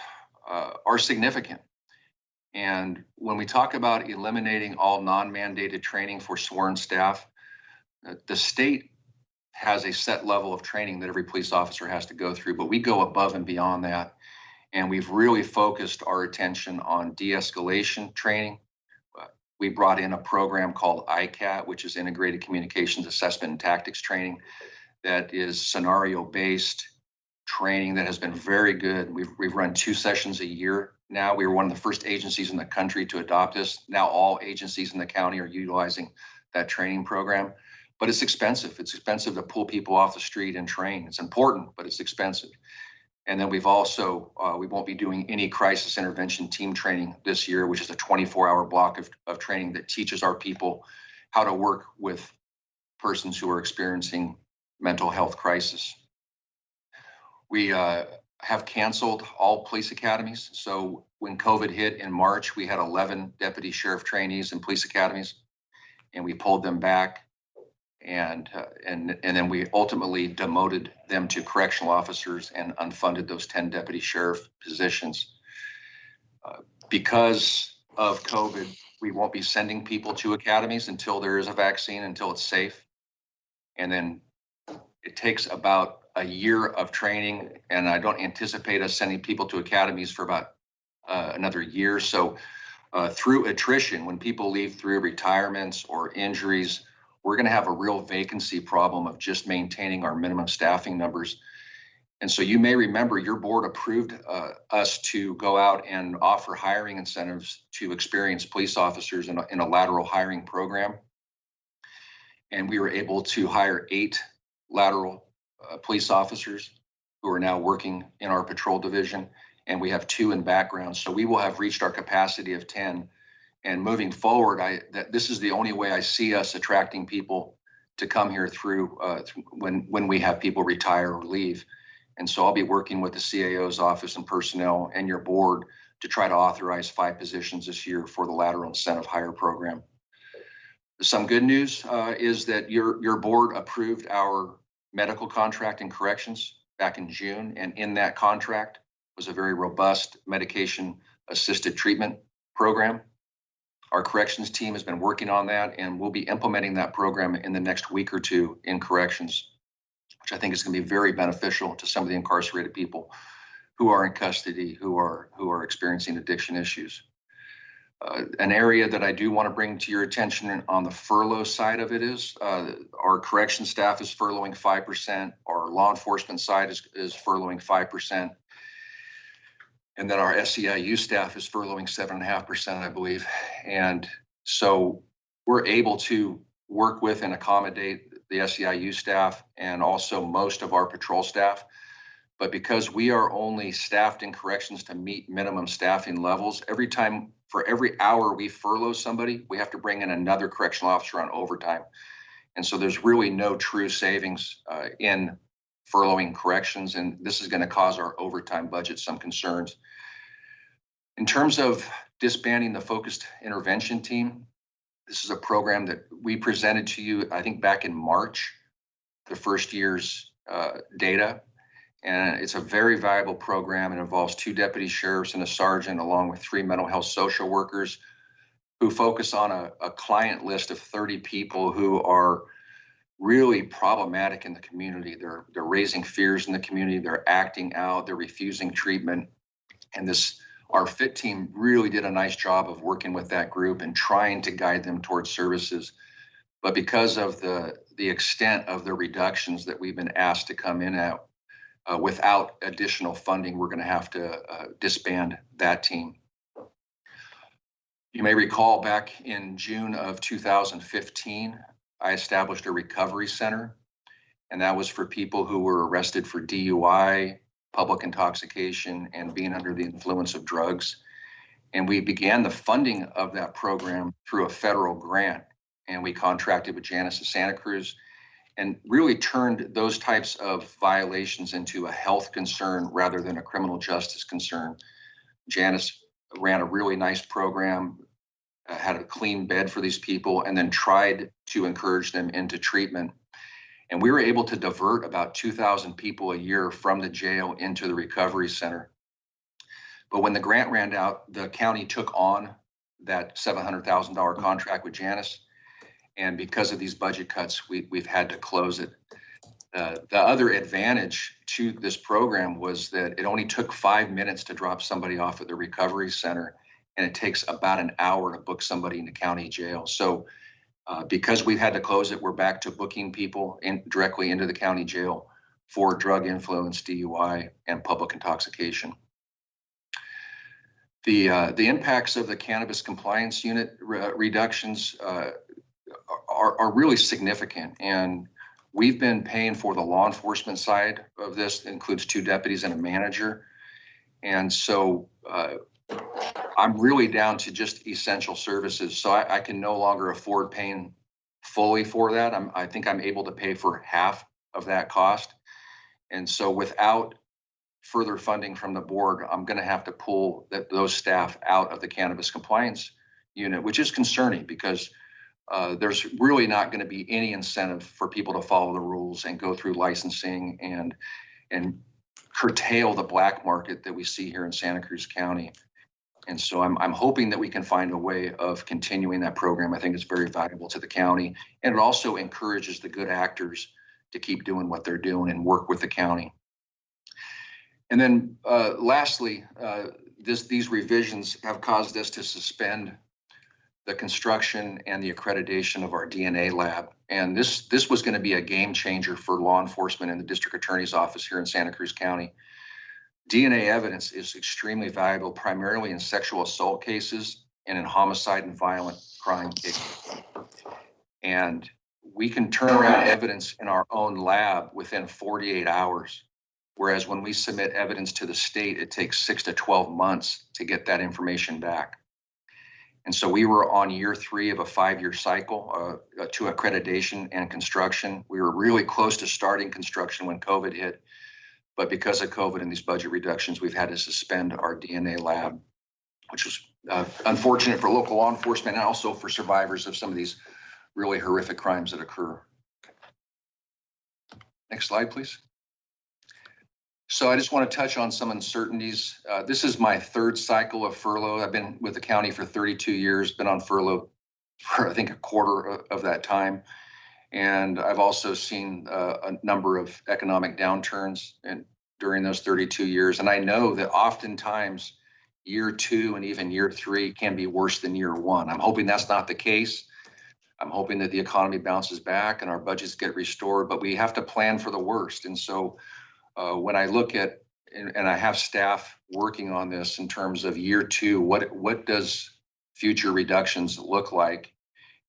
uh, are significant. And when we talk about eliminating all non-mandated training for sworn staff, uh, the state has a set level of training that every police officer has to go through, but we go above and beyond that. And we've really focused our attention on de-escalation training. Uh, We brought in a program called ICAT, which is Integrated Communications Assessment and Tactics Training, that is scenario-based training that has been very good. We've, we've run two sessions a year now. We were one of the first agencies in the country to adopt this. Now all agencies in the county are utilizing that training program. But it's expensive. It's expensive to pull people off the street and train. It's important, but it's expensive. And then we've also, uh, we won't be doing any crisis intervention team training this year, which is a 24 hour block of, of training that teaches our people how to work with persons who are experiencing mental health crisis. We uh, have canceled all police academies. So when COVID hit in March, we had 11 deputy sheriff trainees in police academies, and we pulled them back. And, uh, and, and then we ultimately demoted them to correctional officers and unfunded those 10 deputy sheriff positions. Uh, Because of COVID, we won't be sending people to academies until there is a vaccine, until it's safe. And then it takes about a year of training, and I don't anticipate us sending people to academies for about uh, another year. So uh, through attrition, when people leave through retirements or injuries, we're going to have a real vacancy problem of just maintaining our minimum staffing numbers. And so you may remember your board approved uh, us to go out and offer hiring incentives to experienced police officers in a, in a lateral hiring program. And we were able to hire eight lateral uh, police officers who are now working in our patrol division, and we have two in background. So we will have reached our capacity of 10. And moving forward, I that this is the only way I see us attracting people to come here through uh, when when we have people retire or leave. And so I'll be working with the CAO's office and personnel and your board to try to authorize five positions this year for the lateral incentive hire program. Some good news uh, is that your your board approved our medical contract in corrections back in June, and in that contract was a very robust medication assisted treatment program. Our corrections team has been working on that, and we'll be implementing that program in the next week or two in corrections, which I think is going to be very beneficial to some of the incarcerated people who are in custody, who are who are experiencing addiction issues. Uh, an area that I do want to bring to your attention on the furlough side of it is uh, our correction staff is furloughing 5%. Our law enforcement side is, is furloughing 5%. And then our SEIU staff is furloughing 7.5%, I believe. And so we're able to work with and accommodate the SEIU staff and also most of our patrol staff. But because we are only staffed in corrections to meet minimum staffing levels, every time for every hour we furlough somebody, we have to bring in another correctional officer on overtime. And so there's really no true savings uh, in furloughing corrections, and this is going to cause our overtime budget some concerns. In terms of disbanding the focused intervention team, this is a program that we presented to you, I think, back in March, the first year's uh, data. And it's a very valuable program. It involves two deputy sheriffs and a sergeant, along with three mental health social workers who focus on a, a client list of 30 people who are really problematic in the community. They're, they're raising fears in the community. They're acting out. They're refusing treatment. And this, our FIT team really did a nice job of working with that group and trying to guide them towards services. But because of the, the extent of the reductions that we've been asked to come in at, uh, without additional funding, we're going to have to uh, disband that team. You may recall back in June of 2015, I established a recovery center, and that was for people who were arrested for DUI, public intoxication, and being under the influence of drugs. And we began the funding of that program through a federal grant, and we contracted with Janus of Santa Cruz and really turned those types of violations into a health concern rather than a criminal justice concern. Janus ran a really nice program, uh, had a clean bed for these people, and then tried to encourage them into treatment. And we were able to divert about 2,000 people a year from the jail into the recovery center. But when the grant ran out, the county took on that $700,000 contract with Janus and because of these budget cuts, we, we've had to close it. uh, the other advantage to this program was that it only took five minutes to drop somebody off at the recovery center, and it takes about an hour to book somebody into county jail. So uh, because we've had to close it, we're back to booking people in directly into the county jail for drug influence, DUI, and public intoxication. The, uh, the impacts of the cannabis compliance unit re- reductions uh, are, are really significant. And we've been paying for the law enforcement side of this, includes two deputies and a manager. And so uh, I'm really down to just essential services. So I, I can no longer afford paying fully for that. I'm, I think I'm able to pay for half of that cost. And so without further funding from the board, I'm going to have to pull that, those staff out of the cannabis compliance unit, which is concerning because uh, there's really not going to be any incentive for people to follow the rules and go through licensing and, and curtail the black market that we see here in Santa Cruz County. And so I'm, I'm hoping that we can find a way of continuing that program. I think it's very valuable to the county. And it also encourages the good actors to keep doing what they're doing and work with the county. And then uh, lastly, uh, this, these revisions have caused us to suspend the construction and the accreditation of our DNA lab. And this, this was going to be a game changer for law enforcement in the district attorney's office here in Santa Cruz County. DNA evidence is extremely valuable, primarily in sexual assault cases and in homicide and violent crime cases. And we can turn around evidence in our own lab within 48 hours. Whereas when we submit evidence to the state, it takes six to 12 months to get that information back. And so we were on year three of a five-year cycle uh, to accreditation and construction. We were really close to starting construction when COVID hit. But because of COVID and these budget reductions, we've had to suspend our DNA lab, which was uh, unfortunate for local law enforcement and also for survivors of some of these really horrific crimes that occur. Next slide, please. So I just want to touch on some uncertainties. Uh, this is my third cycle of furlough. I've been with the county for 32 years, been on furlough for I think a quarter of, that time. And I've also seen uh, a number of economic downturns and during those 32 years. And I know that oftentimes year two and even year three can be worse than year one. I'm hoping that's not the case. I'm hoping that the economy bounces back and our budgets get restored, but we have to plan for the worst. And so uh, when I look at, and, and I have staff working on this in terms of year two, what, what does future reductions look like?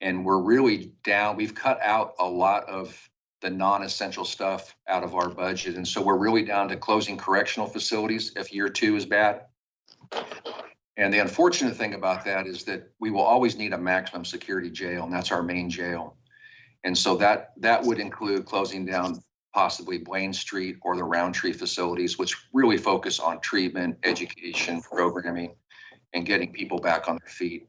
And we're really down, we've cut out a lot of the non-essential stuff out of our budget. And so we're really down to closing correctional facilities if year two is bad. And the unfortunate thing about that is that we will always need a maximum security jail, and that's our main jail. And so that that would include closing down possibly Blaine Street or the Rountree facilities, which really focus on treatment, education, programming, and getting people back on their feet.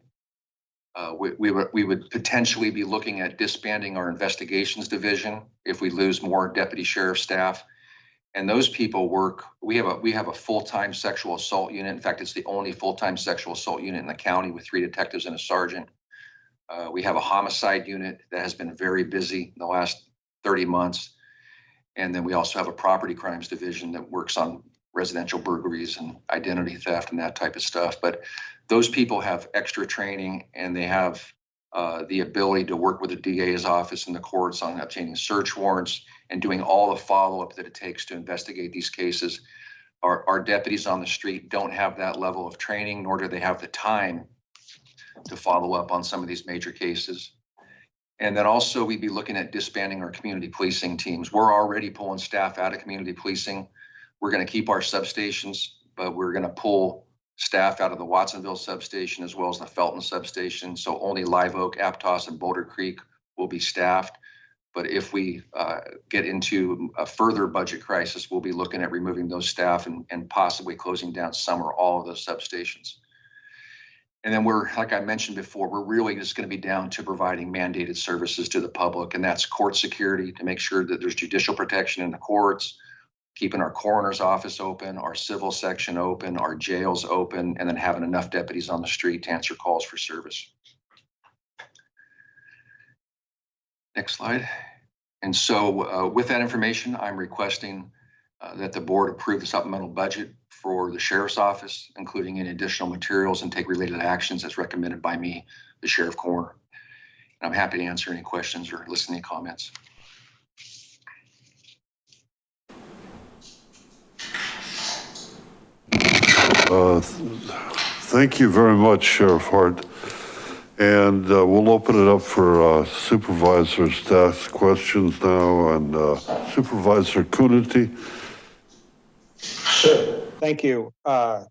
Uh, we, we, would, we would potentially be looking at disbanding our investigations division if we lose more deputy sheriff staff. And those people work, we have a, we have a full-time sexual assault unit. In fact, it's the only full-time sexual assault unit in the county with three detectives and a sergeant. Uh, we have a homicide unit that has been very busy in the last 30 months. And then we also have a property crimes division that works on residential burglaries and identity theft and that type of stuff. But those people have extra training and they have uh, the ability to work with the DA's office and the courts on obtaining search warrants and doing all the follow-up that it takes to investigate these cases. Our, our deputies on the street don't have that level of training, nor do they have the time to follow up on some of these major cases. And then also we'd be looking at disbanding our community policing teams. We're already pulling staff out of community policing. We're going to keep our substations, but we're going to pull staff out of the Watsonville substation as well as the Felton substation. So only Live Oak, Aptos, and Boulder Creek will be staffed. But if we uh, get into a further budget crisis, we'll be looking at removing those staff and, and possibly closing down some or all of those substations. And then we're, like I mentioned before, we're really just going to be down to providing mandated services to the public, and that's court security to make sure that there's judicial protection in the courts, keeping our coroner's office open, our civil section open, our jails open, and then having enough deputies on the street to answer calls for service. Next slide. And so uh, with that information, I'm requesting uh, that the board approve the supplemental budget for the sheriff's office, including any additional materials and take related actions as recommended by me, the sheriff coroner. And I'm happy to answer any questions or listen to any comments. Uh, Thank you very much, Sheriff Hart. And uh, we'll open it up for uh, supervisors to ask questions now, and uh, Supervisor Coonerty. Sure. Thank you. Uh,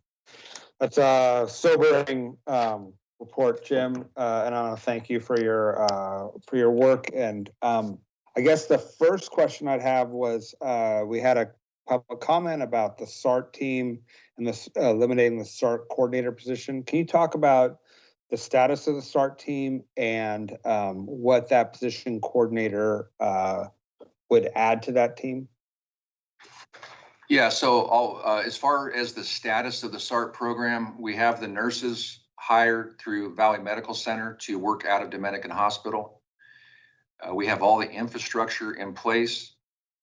That's a sobering um, report, Jim, uh, and I want to thank you for your, uh, for your work. And um, I guess the first question I'd have was, uh, we had a public comment about the SART team and this eliminating the SART coordinator position. Can you talk about the status of the SART team and um, what that position coordinator uh, would add to that team? Yeah, so uh, as far as the status of the SART program, we have the nurses hired through Valley Medical Center to work out of Dominican Hospital. Uh, we have all the infrastructure in place.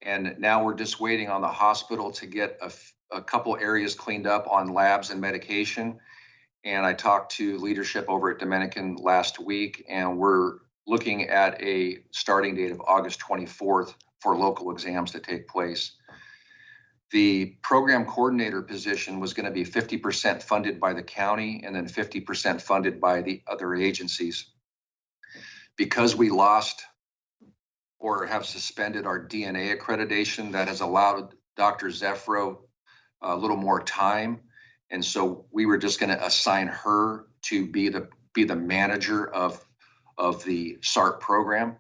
And now we're just waiting on the hospital to get a couple areas cleaned up on labs and medication. And I talked to leadership over at Dominican last week, and we're looking at a starting date of August 24th for local exams to take place. The program coordinator position was going to be 50% funded by the county and then 50% funded by the other agencies. Because we lost or have suspended our DNA accreditation, that has allowed Dr. Zephyro uh, a little more time. And so we were just going to assign her to be the, be the manager of, of the SART program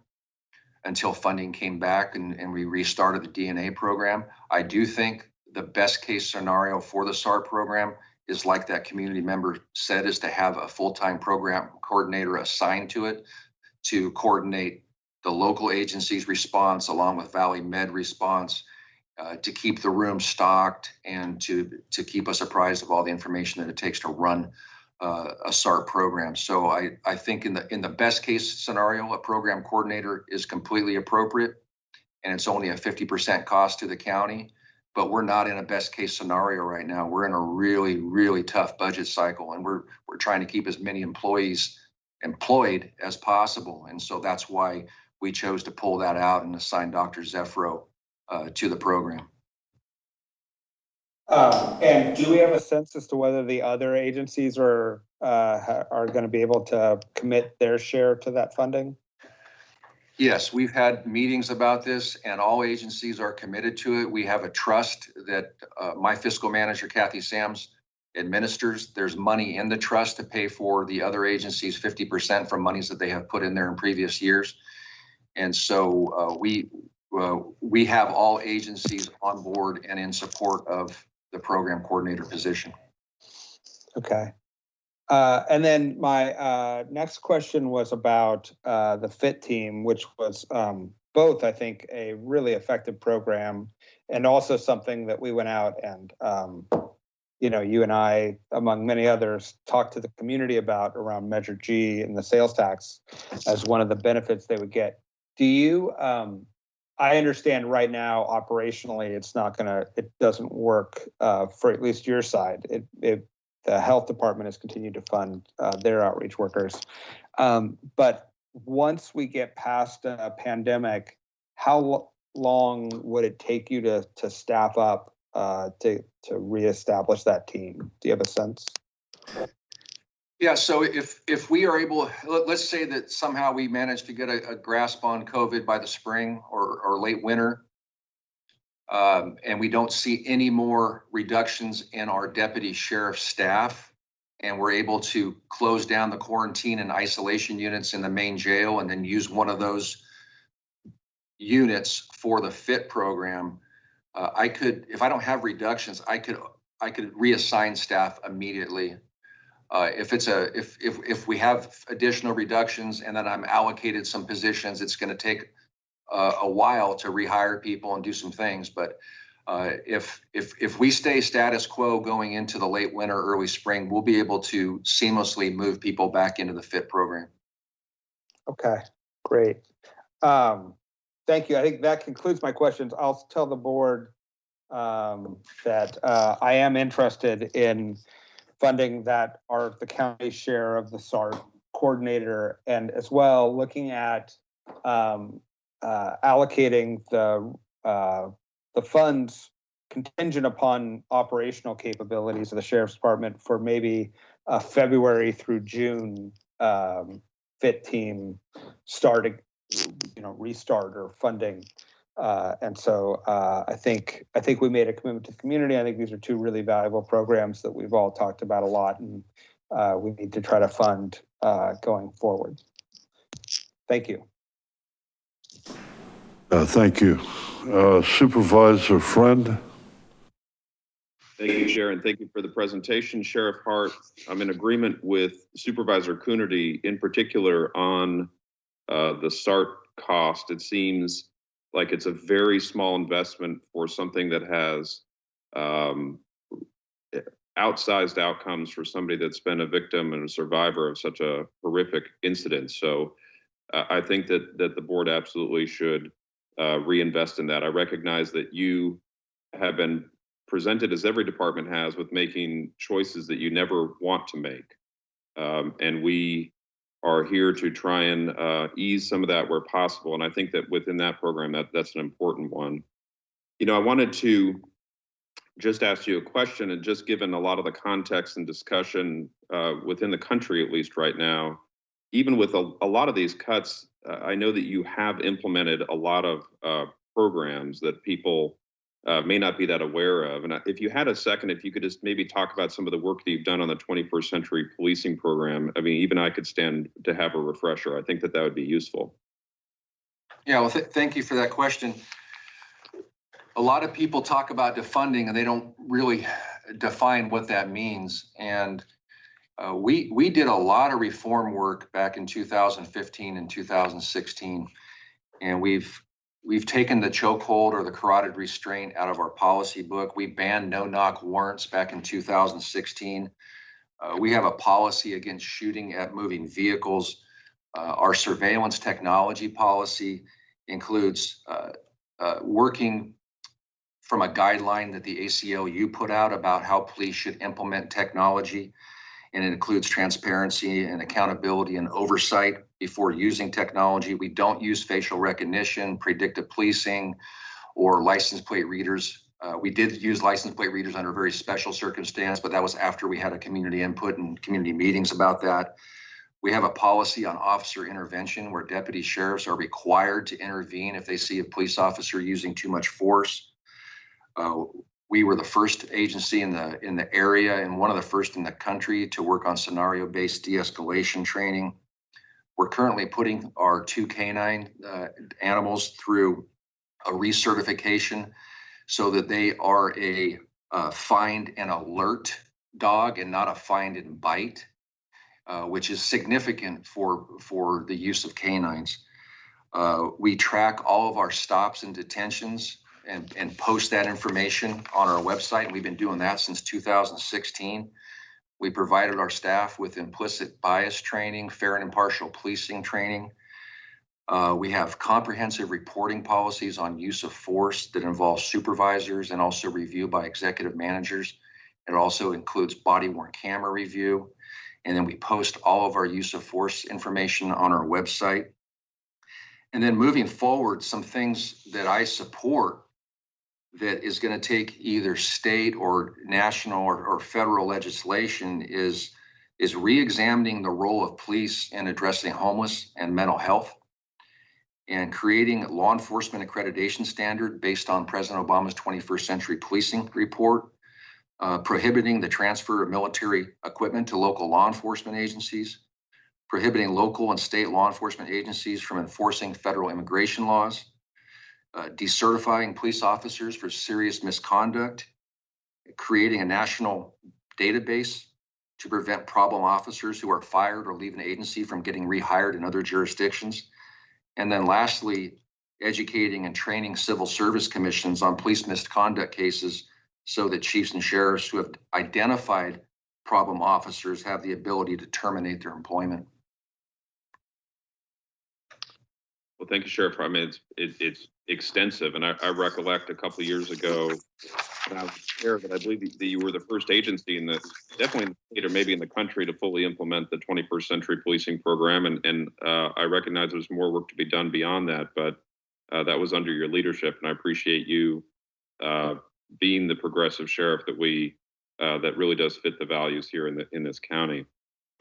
until funding came back and, and we restarted the DNA program. I do think the best case scenario for the SART program is like that community member said, is to have a full-time program coordinator assigned to it to coordinate the local agency's response along with Valley Med response uh, to keep the room stocked and to, to keep us apprised of all the information that it takes to run uh, a SART program. So I, I think in the, in the best case scenario, a program coordinator is completely appropriate and it's only a 50% cost to the county. But we're not in a best case scenario right now. We're in a really, really tough budget cycle and we're, we're trying to keep as many employees employed as possible. And so that's why we chose to pull that out and assign Dr. Zephyro uh, to the program. Um, and do we have a sense as to whether the other agencies are, uh, are gonna be able to commit their share to that funding? Yes, we've had meetings about this and all agencies are committed to it. We have a trust that uh, my fiscal manager Kathy Sams administers. There's money in the trust to pay for the other agencies fifty percent from monies that they have put in there in previous years. And so uh, we, uh, we have all agencies on board and in support of the program coordinator position. Okay. Uh, and then my, uh, next question was about, uh, the FIT team, which was, um, both, I think, a really effective program and also something that we went out and, um, you know, you and I, among many others, talked to the community about around Measure G and the sales tax as one of the benefits they would get. Do you, um, I understand right now operationally, it's not gonna, it doesn't work, uh, for at least your side. It, it, the health department has continued to fund, uh, their outreach workers. Um, but once we get past a pandemic, how lo- long would it take you to, to staff up, uh, to, to reestablish that team? Do you have a sense? Yeah, so if, if we are able, let, let's say that somehow we manage to get a, a grasp on COVID by the spring or, or late winter. Um, and we don't see any more reductions in our deputy sheriff staff. And we're able to close down the quarantine and isolation units in the main jail and then use one of those units for the FIT program. Uh, I could, if I don't have reductions, I could, I could reassign staff immediately uh, if it's a, if, if, if we have additional reductions and then I'm allocated some positions, it's gonna take uh, a while to rehire people and do some things, but uh, if, if, if we stay status quo going into the late winter, early spring, we'll be able to seamlessly move people back into the FIT program. Okay, great. Um, thank you. I think that concludes my questions. I'll tell the board um, that uh, I am interested in funding that are the county share of the SART coordinator and as well looking at um, uh, allocating the uh, the funds contingent upon operational capabilities of the sheriff's department for maybe a February through June um, FIT team starting, you know, restart or funding. Uh, and so uh, I think I think we made a commitment to the community. I think these are two really valuable programs that we've all talked about a lot, and uh, we need to try to fund uh, going forward. Thank you. Uh, Thank you. Uh, Supervisor Friend? Thank you, Chair, and thank you for the presentation, Sheriff Hart. I'm in agreement with Supervisor Coonerty in particular on uh, the SART cost. It seems like it's a very small investment for something that has um, outsized outcomes for somebody that's been a victim and a survivor of such a horrific incident. So uh, I think that that the board absolutely should uh, reinvest in that. I recognize that you have been presented as every department has with making choices that you never want to make. Um, and we are here to try and uh, ease some of that where possible. And I think that within that program, that that's an important one. You know, I wanted to just ask you a question and just given a lot of the context and discussion uh, within the country, at least right now, even with a, a lot of these cuts, uh, I know that you have implemented a lot of uh, programs that people uh, may not be that aware of. And if you had a second, if you could just maybe talk about some of the work that you've done on the 21st century policing program. I mean, even I could stand to have a refresher. I think that that would be useful. Yeah, well, th- thank you for that question. A lot of people talk about defunding and they don't really define what that means. And uh, we, we did a lot of reform work back in 2015 and 2016. And we've, we've taken the chokehold or the carotid restraint out of our policy book. We banned no-knock warrants back in 2016. Uh, we have a policy against shooting at moving vehicles. Uh, our surveillance technology policy includes uh, uh, working from a guideline that the ACLU put out about how police should implement technology. And it includes transparency and accountability and oversight before using technology. We don't use facial recognition, predictive policing, or license plate readers. Uh, we did use license plate readers under very special circumstance, but that was after we had a community input and community meetings about that. We have a policy on officer intervention where deputy sheriffs are required to intervene if they see a police officer using too much force. Uh, we were the first agency in the in the area and one of the first in the country to work on scenario-based de-escalation training. We're currently putting our two canine uh, animals through a recertification so that they are a find and alert dog and not a find and bite, uh, which is significant for for the use of canines. Uh, we track all of our stops and detentions and, and post that information on our website. We've been doing that since 2016. We provided our staff with implicit bias training, fair and impartial policing training. Uh, we have comprehensive reporting policies on use of force that involve supervisors and also review by executive managers. It also includes body worn camera review. And then we post all of our use of force information on our website. And then moving forward, some things that I support that is going to take either state or national or, or federal legislation is is re-examining the role of police in addressing homeless and mental health and creating law enforcement accreditation standard based on President Obama's 21st century policing report, uh, prohibiting the transfer of military equipment to local law enforcement agencies, prohibiting local and state law enforcement agencies from enforcing federal immigration laws, uh, decertifying police officers for serious misconduct, creating a national database to prevent problem officers who are fired or leave an agency from getting rehired in other jurisdictions. And then lastly, educating and training civil service commissions on police misconduct cases so that chiefs and sheriffs who have identified problem officers have the ability to terminate their employment. Well, thank you, Sheriff. I mean, it's, it, it's extensive, and I, I recollect a couple of years ago, when I was chair, that I believe that you were the first agency in the, definitely in the state or maybe in the country to fully implement the 21st century policing program, and, and uh, I recognize there's more work to be done beyond that, but uh, that was under your leadership, and I appreciate you uh, being the progressive sheriff that we, uh, that really does fit the values here in the, in this county.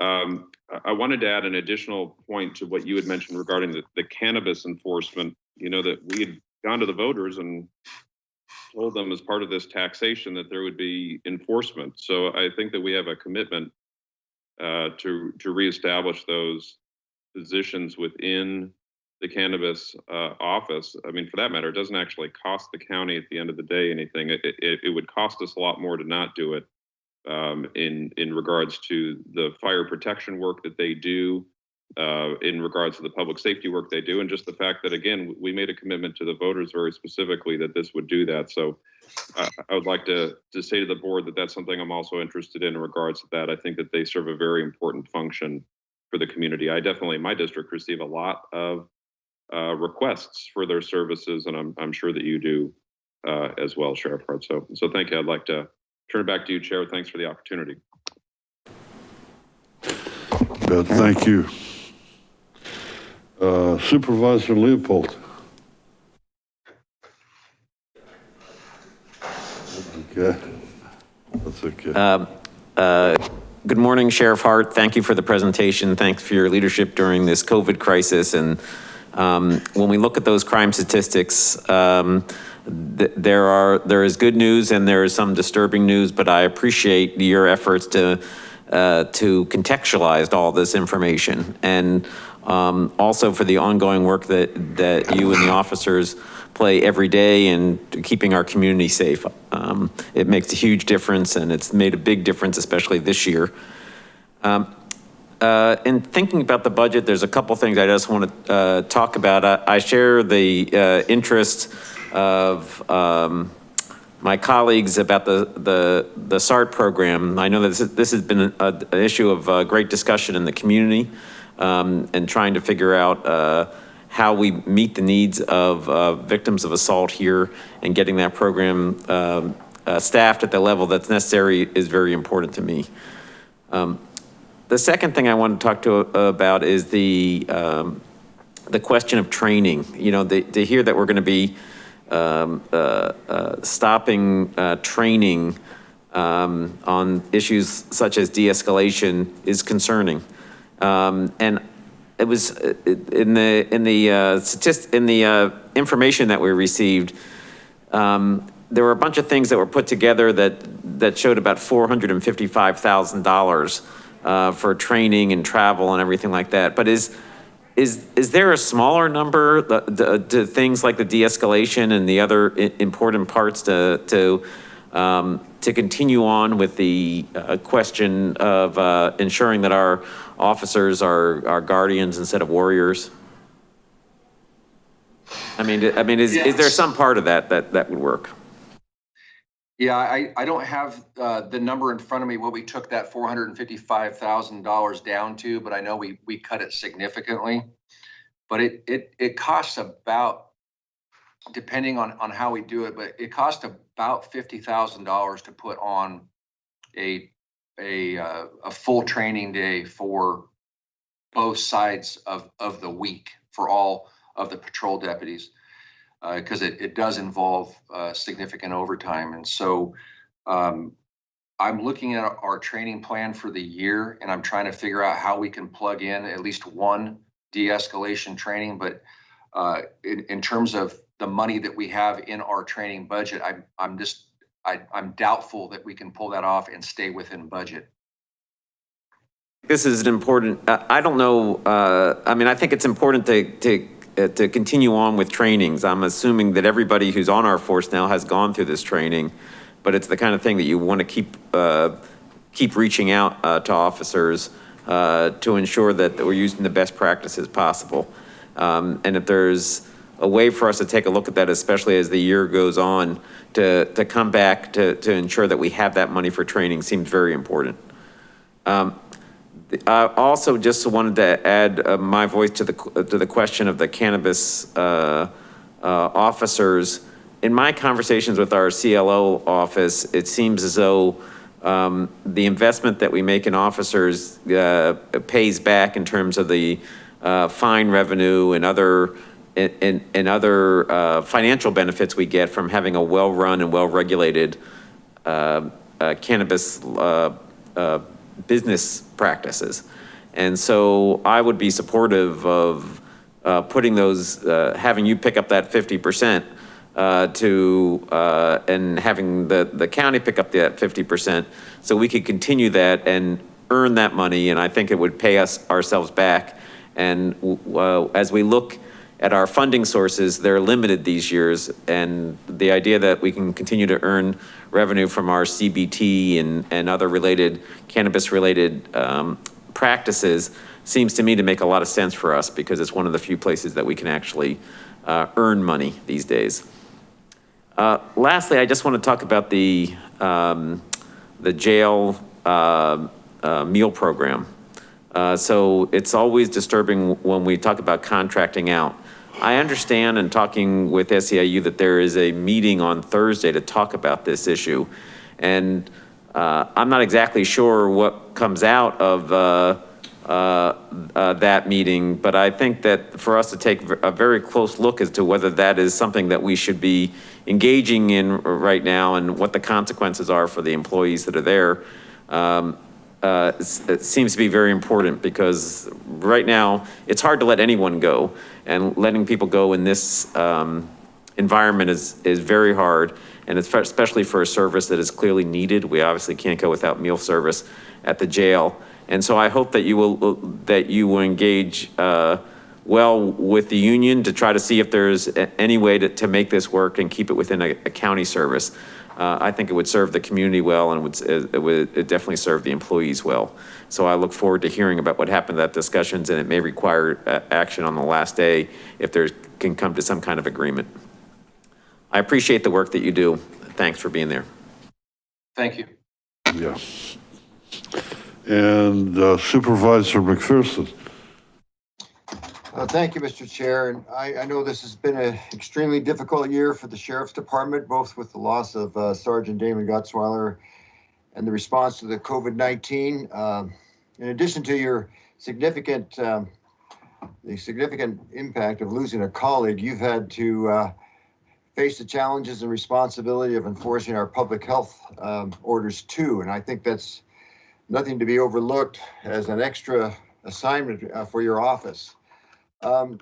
Um, I- wanted to add an additional point to what you had mentioned regarding the, the cannabis enforcement. You know, that we had gone to the voters and told them as part of this taxation that there would be enforcement. So I think that we have a commitment uh, to, to reestablish those positions within the cannabis uh, office. I mean, for that matter, it doesn't actually cost the county at the end of the day anything. It, it, it would cost us a lot more to not do it um, in in regards to the fire protection work that they do, uh, in regards to the public safety work they do, and just the fact that again we made a commitment to the voters very specifically that this would do that. So uh, I would like to to say to the board that that's something I'm also interested in in regards to that. I think that they serve a very important function for the community. I definitely my district receive a lot of uh, requests for their services, and I'm I'm sure that you do uh, as well, Sheriff Hart. So so thank you. I'd like to turn it back to you, Chair. Thanks for the opportunity. Good, thank you. Uh, Supervisor Leopold. Okay, that's okay. Um, uh, Good morning, Sheriff Hart. Thank you for the presentation. Thanks for your leadership during this COVID crisis. And um, when we look at those crime statistics, um, th- there are, there is good news and there is some disturbing news, but I appreciate your efforts to, uh, to contextualize all this information. And um, also for the ongoing work that, that you and the officers play every day in keeping our community safe. Um, It makes a huge difference and it's made a big difference, especially this year. Um, uh, In thinking about the budget, there's a couple things I just want to uh, talk about. I I share the uh, interest of um, my colleagues about the, the, the SART program. I know that this, this has been an issue of uh, great discussion in the community um, and trying to figure out uh, how we meet the needs of uh, victims of assault here and getting that program um, uh, staffed at the level that's necessary is very important to me. Um, The second thing I want to talk to uh, about is the, um, the question of training. You know, the- to hear that we're going to be um, uh, uh, stopping uh, training um, on issues such as de-escalation is concerning. Um, And it was in the, in the uh, statist, in the uh, information that we received, um, there were a bunch of things that were put together that, that showed about $455,000 uh, for training and travel and everything like that. But is, is, is there a smaller number, to things like the de-escalation and the other important parts to, to, um, to continue on with the uh, question of uh, ensuring that our officers are, are guardians instead of warriors? I mean, I mean, is, is there some part of that, that, that would work? Yeah, I, I don't have uh, the number in front of me, what we took that four hundred and fifty-five thousand dollars down to, but I know we, we cut it significantly. But it, it, it costs about, depending on, on how we do it, but it costs about fifty thousand dollars to put on a, a, uh, a full training day for both sides of, of the week for all of the patrol deputies because it, it does involve uh, significant overtime. And so um, I'm looking at our training plan for the year and I'm trying to figure out how we can plug in at least one de-escalation training. But uh, in, in terms of the money that we have in our training budget, I'm, I'm just, I, I'm doubtful that we can pull that off and stay within budget. This is an important, uh, I don't know, uh, I mean, I think it's important to, to, uh, to continue on with trainings. I'm assuming that everybody who's on our force now has gone through this training, but it's the kind of thing that you want to keep, uh, keep reaching out uh, to officers uh, to ensure that we're using the best practices possible. Um, And if there's a way for us to take a look at that, especially as the year goes on, to, to come back to, to ensure that we have that money for training seems very important. Um, I also just wanted to add uh, my voice to the, to the question of the cannabis uh, uh, officers. In my conversations with our CLO office, it seems as though um, the investment that we make in officers uh, pays back in terms of the uh, fine revenue and other, and, and other uh, financial benefits we get from having a well-run and well-regulated cannabis business practices. And so I would be supportive of uh, putting those, uh, having you pick up that 50% uh, to, uh, and having the, the county pick up that 50%. So we could continue that and earn that money. And I think it would pay us ourselves back. And uh, as we look at our funding sources, they're limited these years. And the idea that we can continue to earn revenue from our CBT and, and other related cannabis related um, practices seems to me to make a lot of sense for us because it's one of the few places that we can actually uh, earn money these days. Uh, lastly, I just want to talk about the, um, the jail uh, uh, meal program. Uh, so it's always disturbing when we talk about contracting out. I understand in talking with SEIU that there is a meeting on Thursday to talk about this issue. And uh, I'm not exactly sure what comes out of uh, uh, uh, that meeting, but I think that for us to take a very close look as to whether that is something that we should be engaging in right now and what the consequences are for the employees that are there. Um, uh, it seems to be very important because right now it's hard to let anyone go and letting people go in this um, environment is, is very hard. And especially for a service that is clearly needed. We obviously can't go without meal service at the jail. And so I hope that you will, that you will engage uh, well with the union to try to see if there's any way to, to make this work and keep it within a, a county service uh, I think it would serve the community well and it would, it would it definitely serve the employees well. So I look forward to hearing about what happened at discussions and it may require uh, action on the last day if there can come to some kind of agreement. I appreciate the work that you do. Thanks for being there. Thank you. Yeah. And uh, Supervisor McPherson. Uh, Thank you, Mr. Chair. And I, I know this has been an extremely difficult year for the Sheriff's Department, both with the loss of uh, Sergeant Damon Gutzwiller and the response to the COVID-19. Um, In addition to your significant, um, the significant impact of losing a colleague, you've had to uh, face the challenges and responsibility of enforcing our public health um, orders too. And I think that's nothing to be overlooked as an extra assignment uh, for your office. Um,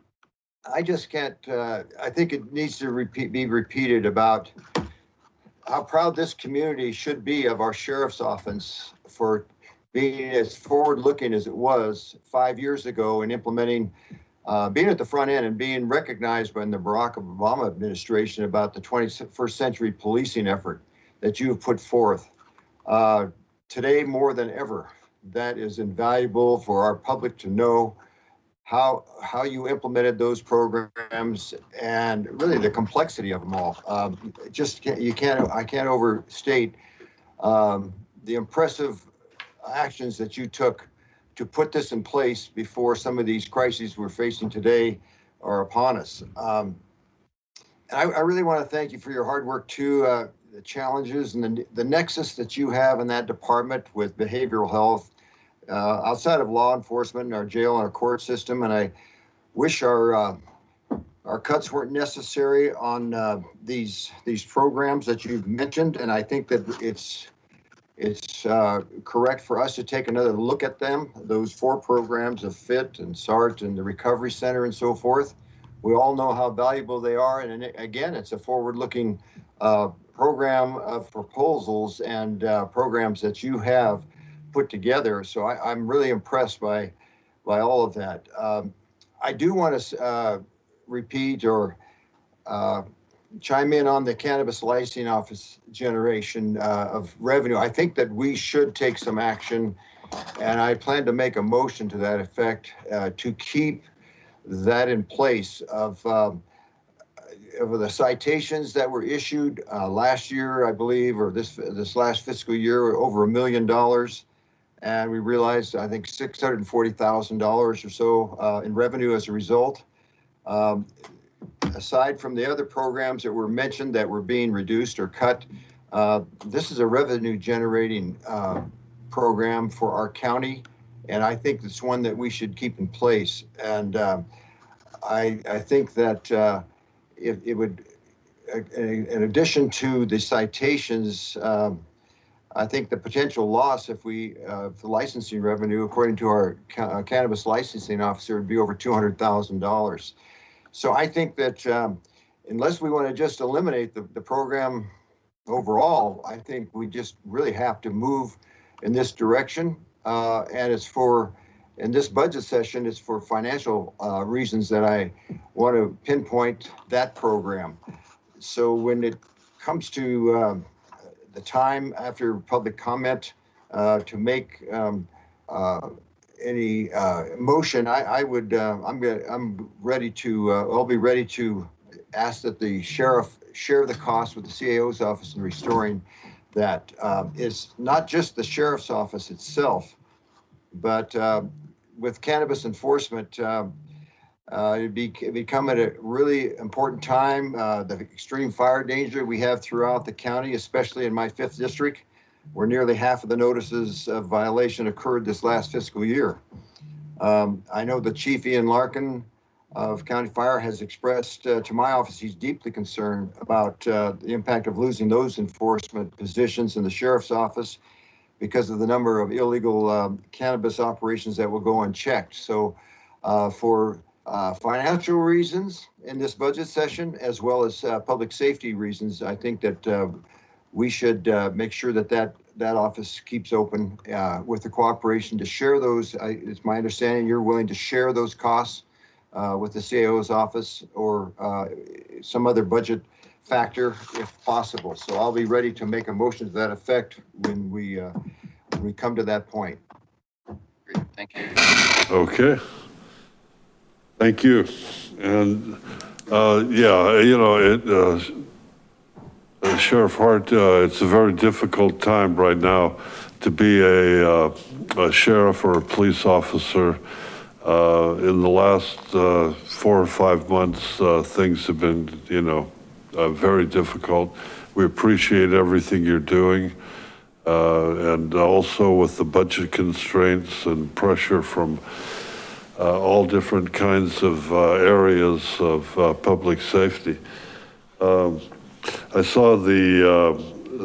I just can't, uh, I think it needs to repeat, be repeated about how proud this community should be of our sheriff's office for being as forward-looking as it was five years ago and implementing, uh, being at the front end and being recognized by the Barack Obama administration about the 21st century policing effort that you have put forth. Uh, today, more than ever, that is invaluable for our public to know how how you implemented those programs and really the complexity of them all. Um, just can't, you can't I can't overstate um, the impressive actions that you took to put this in place before some of these crises we're facing today are upon us. Um, and I, I, really want to thank you for your hard work too. Uh, the challenges and the, the nexus that you have in that department with behavioral health uh, outside of law enforcement, our jail and our court system. And I wish our uh, our cuts weren't necessary on uh, these these programs that you've mentioned. And I think that it's it's uh, correct for us to take another look at them. Those four programs of FIT and SART and the Recovery Center and so forth. We all know how valuable they are. And again, it's a forward-looking uh, program of proposals and uh, programs that you have put together. So I, am really impressed by by all of that. Um, I do want to uh, repeat or uh, chime in on the cannabis licensing office generation uh, of revenue. I think that we should take some action, and I plan to make a motion to that effect uh, to keep that in place of. Um, of the citations that were issued uh, last year, I believe, or this this last fiscal year, over a million dollars And we realized, I think, $640,000 or so uh, in revenue as a result. Um, Aside from the other programs that were mentioned that were being reduced or cut, uh, this is a revenue generating uh, program for our county. And I think it's one that we should keep in place. And um, I, I think that uh, it, it would, uh, in addition to the citations, um, I think the potential loss if we, uh, the licensing revenue, according to our ca- uh, cannabis licensing officer, would be over $200,000. So I think that um, unless we want to just eliminate the, the program overall, I think we just really have to move in this direction. Uh, and it's for, in this budget session, it's for financial uh, reasons that I want to pinpoint that program. So when it comes to um, the time after public comment uh, to make um, uh, any uh, motion, I, I would, uh, I'm, gonna- I'm ready to, uh, I'll be ready to ask that the sheriff share the cost with the CAO's office in restoring that. It's not just the sheriff's office itself, but with cannabis enforcement, uh, it'd be become at a really important time, uh, the extreme fire danger we have throughout the county, especially in my fifth district, where nearly half of the notices of violation occurred this last fiscal year. Um, I know the Chief Ian Larkin of County Fire has expressed uh, to my office, he's deeply concerned about uh, the impact of losing those enforcement positions in the sheriff's office because of the number of illegal um, cannabis operations that will go unchecked. So uh, for uh, financial reasons in this budget session, as well as uh, public safety reasons, I think that uh, we should uh, make sure that that, that office keeps open uh, with the cooperation to share those. I- It's my understanding you're willing to share those costs uh, with the CAO's office or uh, some other budget factor if possible. So I'll be ready to make a motion to that effect when we, uh, when we come to that point. Great, Thank you. Okay. Thank you. And, uh, yeah, you know, it, uh, uh, Sheriff Hart, uh, it's a very difficult time right now to be a, uh, a sheriff or a police officer. Uh, in the last, four or five months, things have been, you know, very difficult. We appreciate everything you're doing. And also with the budget constraints and pressure from, all different kinds of uh, areas of uh, public safety. Um, I saw the, uh,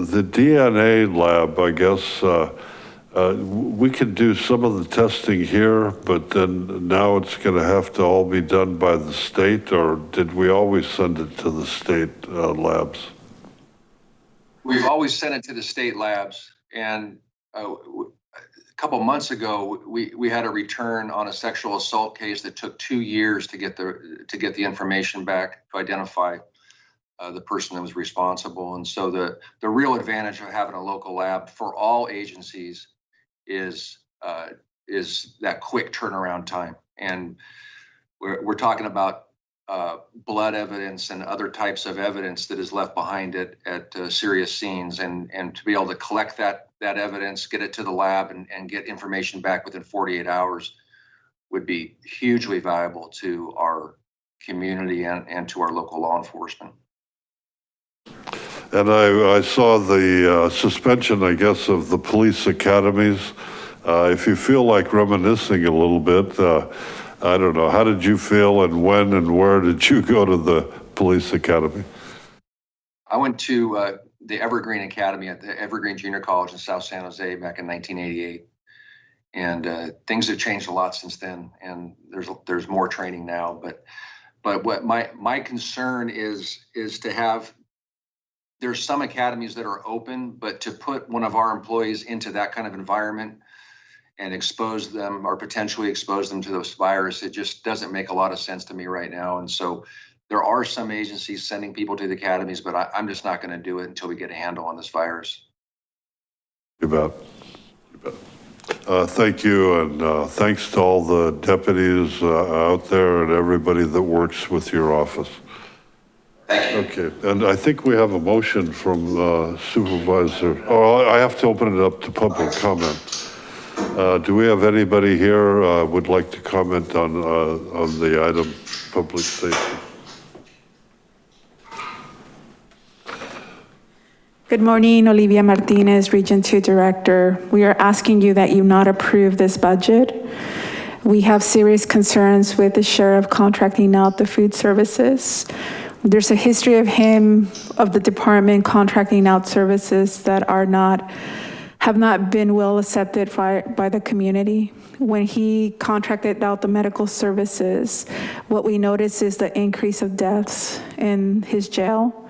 the DNA lab, I guess, uh, uh, we could do some of the testing here, but then now it's going to have to all be done by the state, or did we always send it to the state uh, labs? We've always sent it to the state labs and uh, couple months ago, we, we had a return on a sexual assault case that took two years to get the, to get the information back to identify uh, the person that was responsible. And so the, the real advantage of having a local lab for all agencies is, uh, is that quick turnaround time. And we're, we're talking about uh, blood evidence and other types of evidence that is left behind at, at uh, serious scenes and, and to be able to collect that, that evidence, get it to the lab and, and get information back within 48 hours would be hugely valuable to our community and, and to our local law enforcement. And I, I saw the uh, suspension, I guess, of the police academies. Uh, If you feel like reminiscing a little bit, uh, I don't know, how did you feel and when and where did you go to the police academy? I went to uh, the Evergreen Academy at the Evergreen Junior College in South San Jose back in 1988. And uh, things have changed a lot since then, and there's there's more training now. But but what my my concern is is to have there's some academies that are open, but to put one of our employees into that kind of environment and expose them or potentially expose them to this virus, it just doesn't make a lot of sense to me right now. And so there are some agencies sending people to the academies, but I, I'm just not going to do it until we get a handle on this virus. You bet. You bet. Uh, Thank you, and uh, thanks to all the deputies uh, out there and everybody that works with your office. Okay, and I think we have a motion from uh, Supervisor, oh, I have to open it up to public comment. Uh, Do we have anybody here uh, would like to comment on, uh, on the item, public safety? Good morning, Olivia Martinez, Region 2 Director. We are asking you that you not approve this budget. We have serious concerns with the sheriff contracting out the food services. There's a history of him, of the department contracting out services that are not, have not been well accepted by, by the community. When he contracted out the medical services, what we noticed is the increase of deaths in his jail.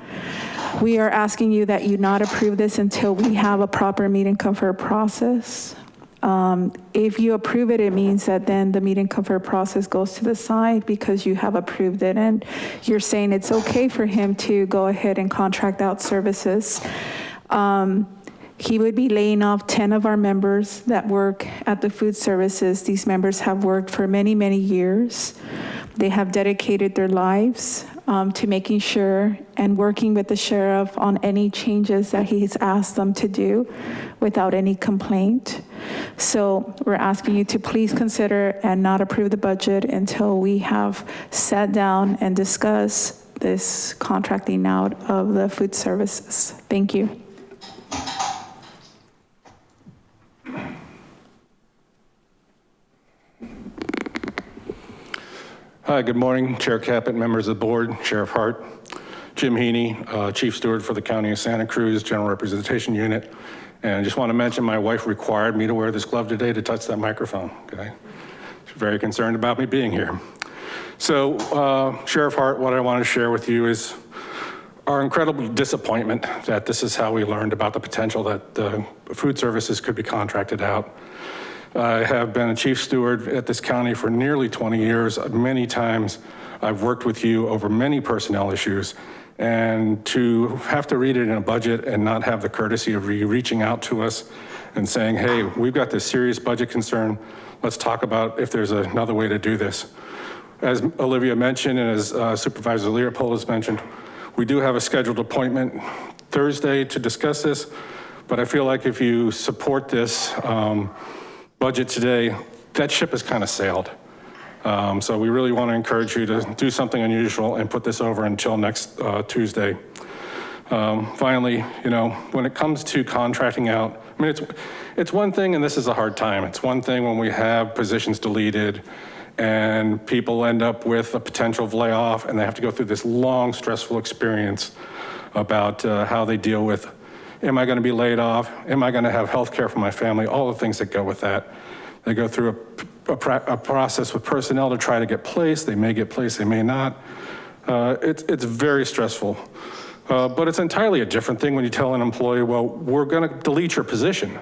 We are asking you that you not approve this until we have a proper meet and confer process. Um, If you approve it, it means that then the meet and confer process goes to the side because you have approved it. And you're saying it's okay for him to go ahead and contract out services. Um, He would be laying off 10 of our members that work at the food services. These members have worked for many, many years. They have dedicated their lives um, to making sure and working with the sheriff on any changes that he's asked them to do without any complaint. So we're asking you to please consider and not approve the budget until we have sat down and discussed this contracting out of the food services. Thank you. Hi, good morning, Chair Caput, members of the board, Sheriff Hart, Jim Heaney, uh, Chief Steward for the County of Santa Cruz General Representation Unit. And I just want to mention my wife required me to wear this glove today to touch that microphone, okay? She's very concerned about me being here. So uh, Sheriff Hart, what I want to share with you is our incredible disappointment that this is how we learned about the potential that the food services could be contracted out. I have been a chief steward at this county for nearly 20 years. Many times I've worked with you over many personnel issues and to have to read it in a budget and not have the courtesy of you reaching out to us and saying, hey, we've got this serious budget concern. Let's talk about if there's another way to do this. As Olivia mentioned, and as uh, Supervisor Leopold has mentioned, we do have a scheduled appointment Thursday to discuss this, but I feel like if you support this, um, budget today, that ship has kind of sailed. Um, so we really want to encourage you to do something unusual and put this over until next uh, Tuesday. Um, finally, you know, when it comes to contracting out, I mean, it's, it's one thing, and this is a hard time. It's one thing when we have positions deleted and people end up with a potential of layoff and they have to go through this long, stressful experience about uh, how they deal with Am I going to be laid off? Am I going to have health care for my family? All the things that go with that. They go through a, a, a process with personnel to try to get placed. They may get placed, they may not. Uh, it's, it's very stressful. Uh, but it's entirely a different thing when you tell an employee, well, we're going to delete your position,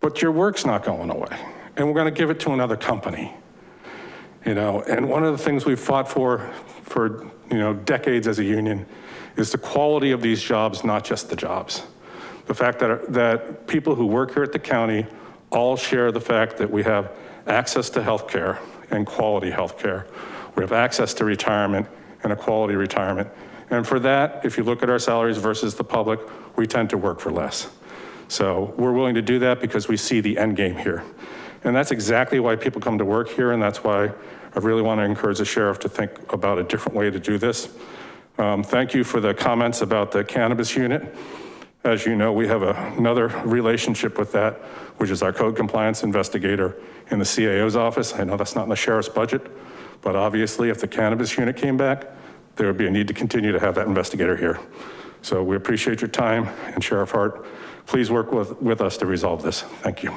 but your work's not going away. And we're going to give it to another company. You know, and one of the things we've fought for, for, you know, decades as a union is the quality of these jobs, not just the jobs the fact that, that people who work here at the county all share the fact that we have access to healthcare and quality healthcare. We have access to retirement and a quality retirement. And for that, if you look at our salaries versus the public, we tend to work for less. So we're willing to do that because we see the end game here. And that's exactly why people come to work here. And that's why I really want to encourage the sheriff to think about a different way to do this. Um, thank you for the comments about the cannabis unit. As you know, we have a, another relationship with that, which is our code compliance investigator in the CAO's office. I know that's not in the sheriff's budget, but obviously if the cannabis unit came back, there would be a need to continue to have that investigator here. So we appreciate your time and Sheriff Hart, please work with, with us to resolve this. Thank you.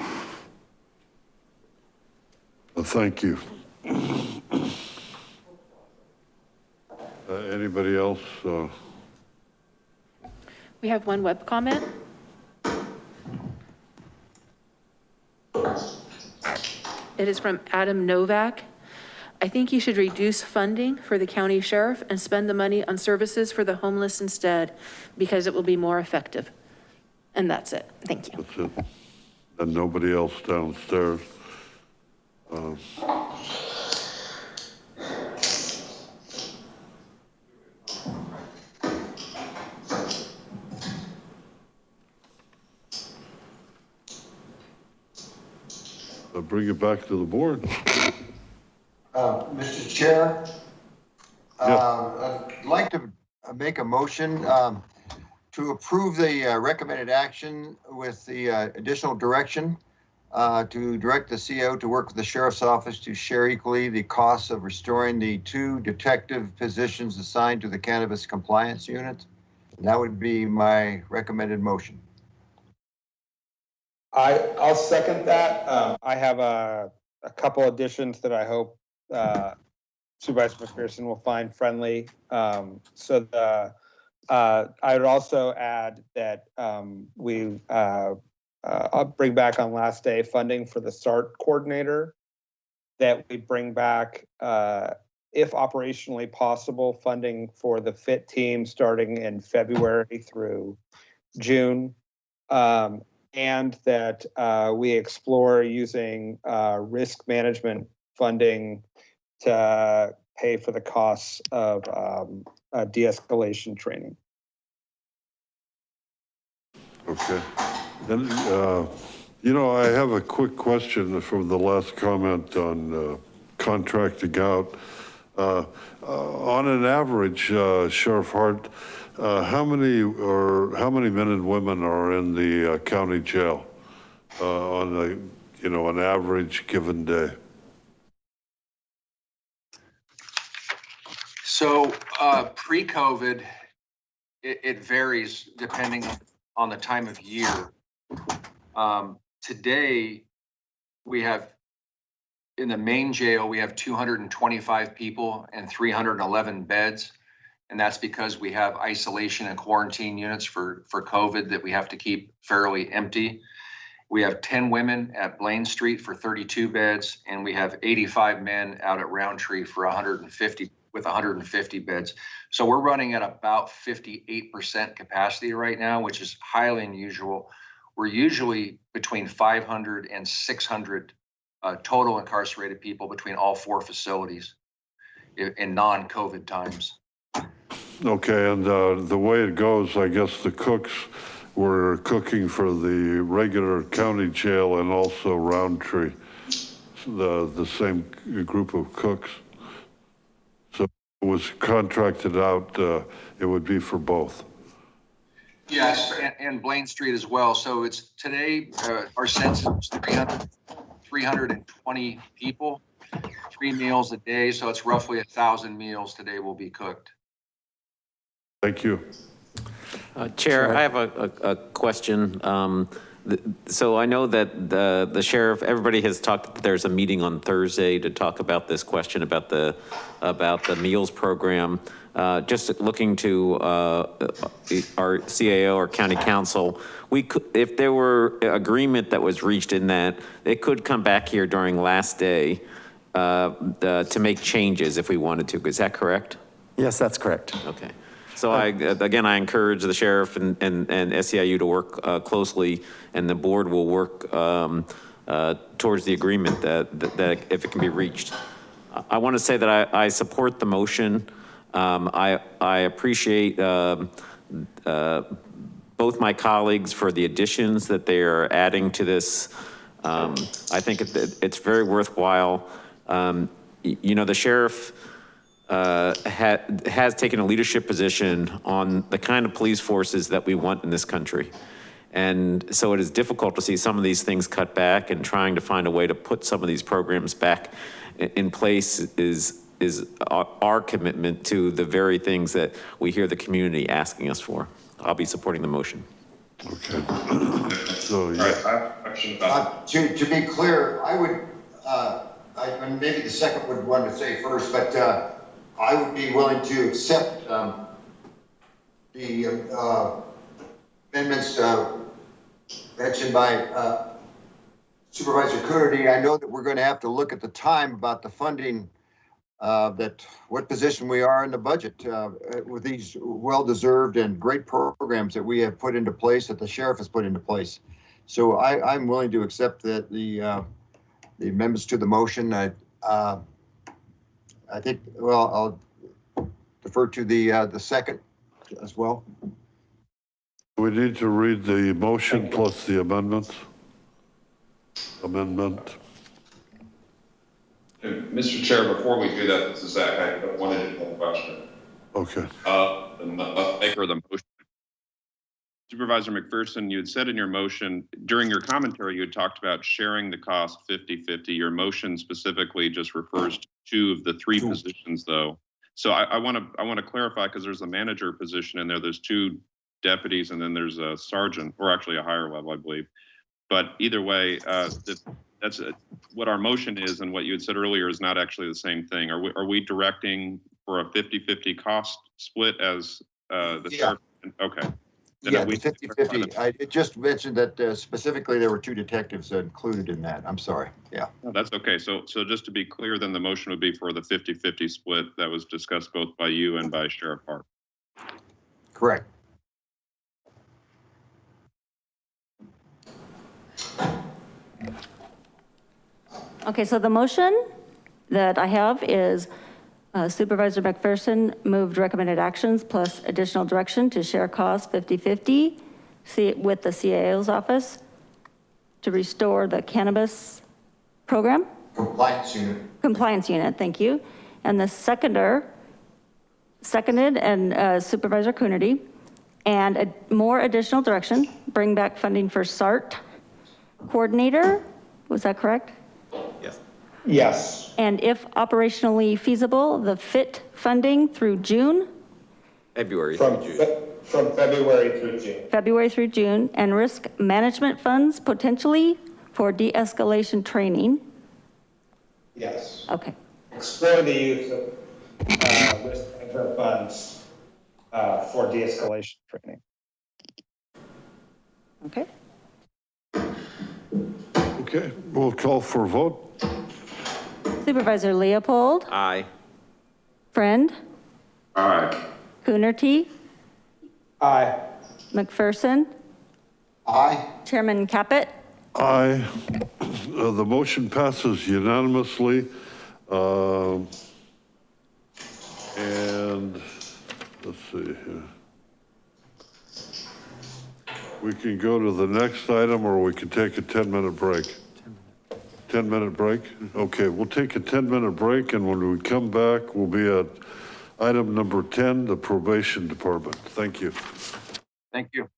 Well, thank you. Uh, Anybody else? uh, We have one web comment. It is from Adam Novak. I think you should reduce funding for the county sheriff and spend the money on services for the homeless instead, because it will be more effective. And that's it. Thank you. That's it. And nobody else downstairs. Um, bring it back to the board. Uh, Mr. Chair, Yeah. uh, I'd like to make a motion um, to approve the uh, recommended action with the uh, additional direction uh, to direct the CO to work with the sheriff's office to share equally the costs of restoring the two detective positions assigned to the cannabis compliance unit. That would be my recommended motion. I, I'll second that. Um, I have a, a couple additions that I hope, uh, Supervisor McPherson will find friendly. Um, so the, uh, I would also add that, um, we, uh, uh, bring back on last day funding for the SART coordinator. That we bring back, uh, if operationally possible, funding for the FIT team starting in February through June. Um, and that uh, we explore using uh, risk management funding to pay for the costs of um, uh, de-escalation training. Okay. Then, uh, you know, I have a quick question from the last comment on uh, contracting out. Uh, On an average, Sheriff Hart, how many or how many men and women are in the uh, county jail uh, on a, you know, an average given day? So, uh, pre-COVID, it, it varies depending on the time of year. Um, today, we have, in the main jail, we have two hundred and twenty-five people and three hundred and eleven beds. And that's because we have isolation and quarantine units for, for COVID that we have to keep fairly empty. We have ten women at Blaine Street for thirty-two beds, and we have eighty-five men out at Rountree for hundred and fifty, with hundred and fifty beds. So we're running at about fifty-eight percent capacity right now, which is highly unusual. We're usually between 500 and 600 uh, total incarcerated people between all four facilities in, in non-COVID times. Okay, and uh, the way it goes, I guess the cooks were cooking for the regular county jail and also Rountree, the, the same group of cooks. So it was contracted out, uh, it would be for both. Yes, and, Blaine Street as well. So it's today, uh, our census is 300, 320 people, three meals a day. So it's roughly a thousand meals today will be cooked. Thank you. Uh, Chair, I have a, a, a question. Um, th- So I know that the, the sheriff, everybody has talked, there's a meeting on Thursday to talk about this question about the, about the meals program. Uh, Just looking to uh, our CAO or county counsel, we could, if there were agreement that was reached in that, it could come back here during last day uh, the- to make changes if we wanted to. Is that correct? Yes, that's correct. Okay. So I, again, I encourage the sheriff and, and, and SEIU to work uh, closely and the board will work um, uh, towards the agreement that, that- that if it can be reached. I- want to say that I, I support the motion. Um, I, I appreciate um, uh, both my colleagues for the additions that they are adding to this. Um, I think it, it's very worthwhile. Um, You know, the sheriff, uh, ha- has taken a leadership position on the kind of police forces that we want in this country. And so it is difficult to see some of these things cut back and trying to find a way to put some of these programs back in place is, is our, our commitment to the very things that we hear the community asking us for. I'll be supporting the motion. Okay. <coughs> So, yeah, I have a question about, Uh, To, to be clear, I would, uh, I, and maybe the second would want to say first, but uh, I would be willing to accept um, the uh, amendments uh, mentioned by uh, Supervisor Coonerty. I know that we're going to have to look at the time about the funding, uh, that what position we are in the budget uh, with these well-deserved and great programs that we have put into place, that the sheriff has put into place. So I, I'm willing to accept that the, uh, the amendments to the motion. I, uh, I think, well, I'll defer to the, uh, the second as well. we need to read the motion plus the amendments. Amendment. And Mr. Chair, before we do that, this is Zach, I have one additional question. Okay. Uh, the uh, maker of the motion. Supervisor McPherson, you had said in your motion, during your commentary, you had talked about sharing the cost 50/50. Your motion specifically just refers to two of the three positions, though. So I, I want to, I want to clarify, because there's a manager position in there, there's two deputies, and then there's a sergeant, or actually a higher level, I believe. But either way, uh, that- that's uh, what our motion is, and what you had said earlier is not actually the same thing. Are we, are we directing for a 50/50 cost split as uh, the Yeah. sheriff? Okay. Then Yeah, we- 50/50. I it just mentioned that uh, specifically there were two detectives included in that. I'm sorry. Yeah. No, That's okay. So, so just to be clear, then the motion would be for the 50/50 split that was discussed both by you and by Sheriff Hart. Correct. Okay, so the motion that I have is Supervisor McPherson moved recommended actions plus additional direction to share costs 50/50 with the CAO's office to restore the cannabis program, Compliance unit. compliance unit, thank you. And the seconder, seconded and uh, Supervisor Coonerty, and a- more additional direction, bring back funding for SART coordinator, was that correct? Yes. Yes. And if operationally feasible, the FIT funding through June, February through From, June. Fe- from February through June. February through June, and risk management funds potentially for de-escalation training. Yes. Okay, Explore the use of uh, risk management funds uh, for de-escalation training. okay. Okay, we'll call for a vote. Supervisor Leopold, Aye. Friend, Aye. Coonerty, Aye. McPherson, Aye. Chairman Caput. Aye. Uh, The motion passes unanimously. Um, And let's see here. We can go to the next item or we can take a 10-minute break. 10-minute break? Okay, we'll take a 10-minute break and when we come back, we'll be at item number 10, the probation department. Thank you. Thank you.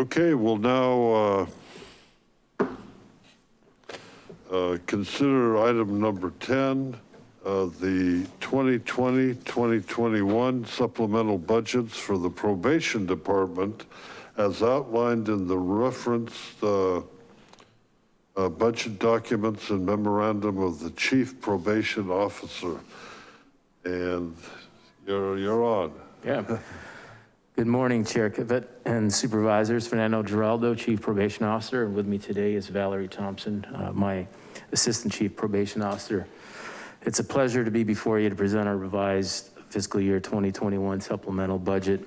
Okay, we'll now uh, uh, consider item number 10, uh, the 2020, 2021 supplemental budgets for the probation department as outlined in the referenced uh, uh, budget documents and memorandum of the chief probation officer. And you're, you're on. Yeah. <laughs> Good morning, Chair Kivett and Supervisors. Fernando Giraldo, Chief Probation Officer, and with me today is Valerie Thompson, uh, my Assistant Chief Probation Officer. It's a pleasure to be before you to present our revised fiscal year 2021 supplemental budget.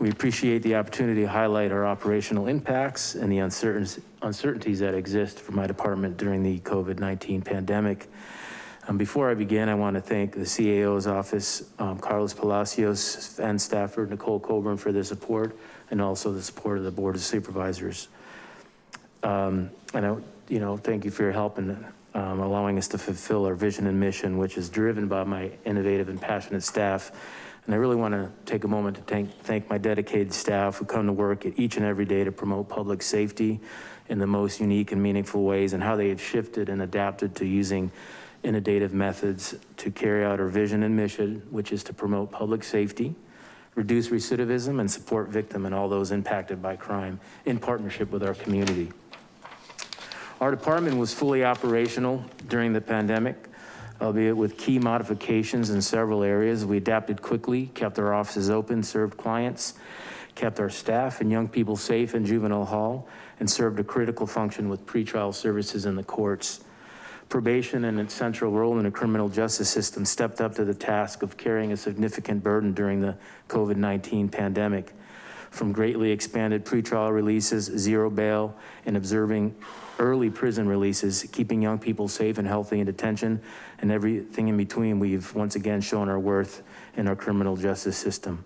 We appreciate the opportunity to highlight our operational impacts and the uncertainties that exist for my department during the COVID-19 pandemic. Um, before I begin, I want to thank the CAO's office, um, Carlos Palacios and Stafford Nicole Coburn for their support and also the support of the Board of Supervisors. Um, and I, you know, thank you for your help in um, allowing us to fulfill our vision and mission, which is driven by my innovative and passionate staff. And I really want to take a moment to thank, thank my dedicated staff who come to work each and every day to promote public safety in the most unique and meaningful ways and how they have shifted and adapted to using innovative methods to carry out our vision and mission, which is to promote public safety, reduce recidivism, and support victim and all those impacted by crime in partnership with our community. Our department was fully operational during the pandemic. albeit with key modifications in several areas. We adapted quickly, kept our offices open, served clients, kept our staff and young people safe in juvenile hall, and served a critical function with pretrial services in the courts. Probation and its central role in the criminal justice system stepped up to the task of carrying a significant burden during the COVID-19 pandemic. From greatly expanded pretrial releases, zero bail, and observing early prison releases, keeping young people safe and healthy in detention, and everything in between, we've once again shown our worth in our criminal justice system.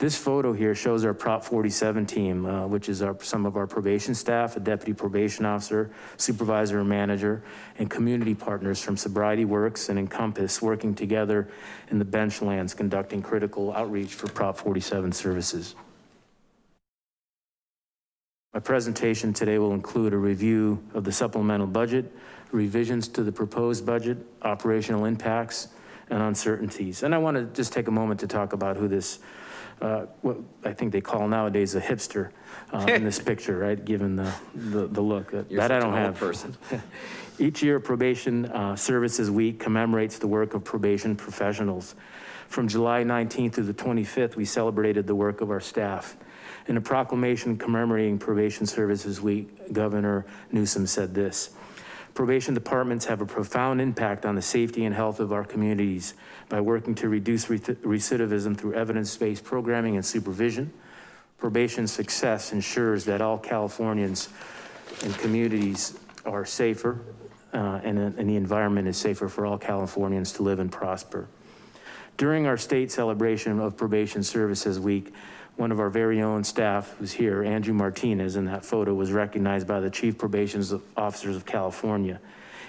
This photo here shows our Prop 47 team, uh, which is our, some of our probation staff, a deputy probation officer, supervisor and manager, and community partners from Sobriety Works and Encompass working together in the bench lands, conducting critical outreach for Prop 47 services. My presentation today will include a review of the supplemental budget, revisions to the proposed budget, operational impacts, and uncertainties. And I want to just take a moment to talk about who this what I think they call nowadays a hipster uh, in this <laughs> picture, right? Given the, the, the look that, You're that I don't have. person. <laughs> Each year Probation uh, Services Week commemorates the work of probation professionals. From July 19th to the 25th, we celebrated the work of our staff. In a proclamation commemorating Probation Services Week, Governor Newsom said this, Probation departments have a profound impact on the safety and health of our communities by working to reduce recidivism through evidence-based programming and supervision. Probation success ensures that all Californians and communities are safer uh, and, and the environment is safer for all Californians to live and prosper. During our state celebration of Probation Services Week, one of our very own staff who's here, Andrew Martinez in that photo was recognized by the Chief Probation Officers of California.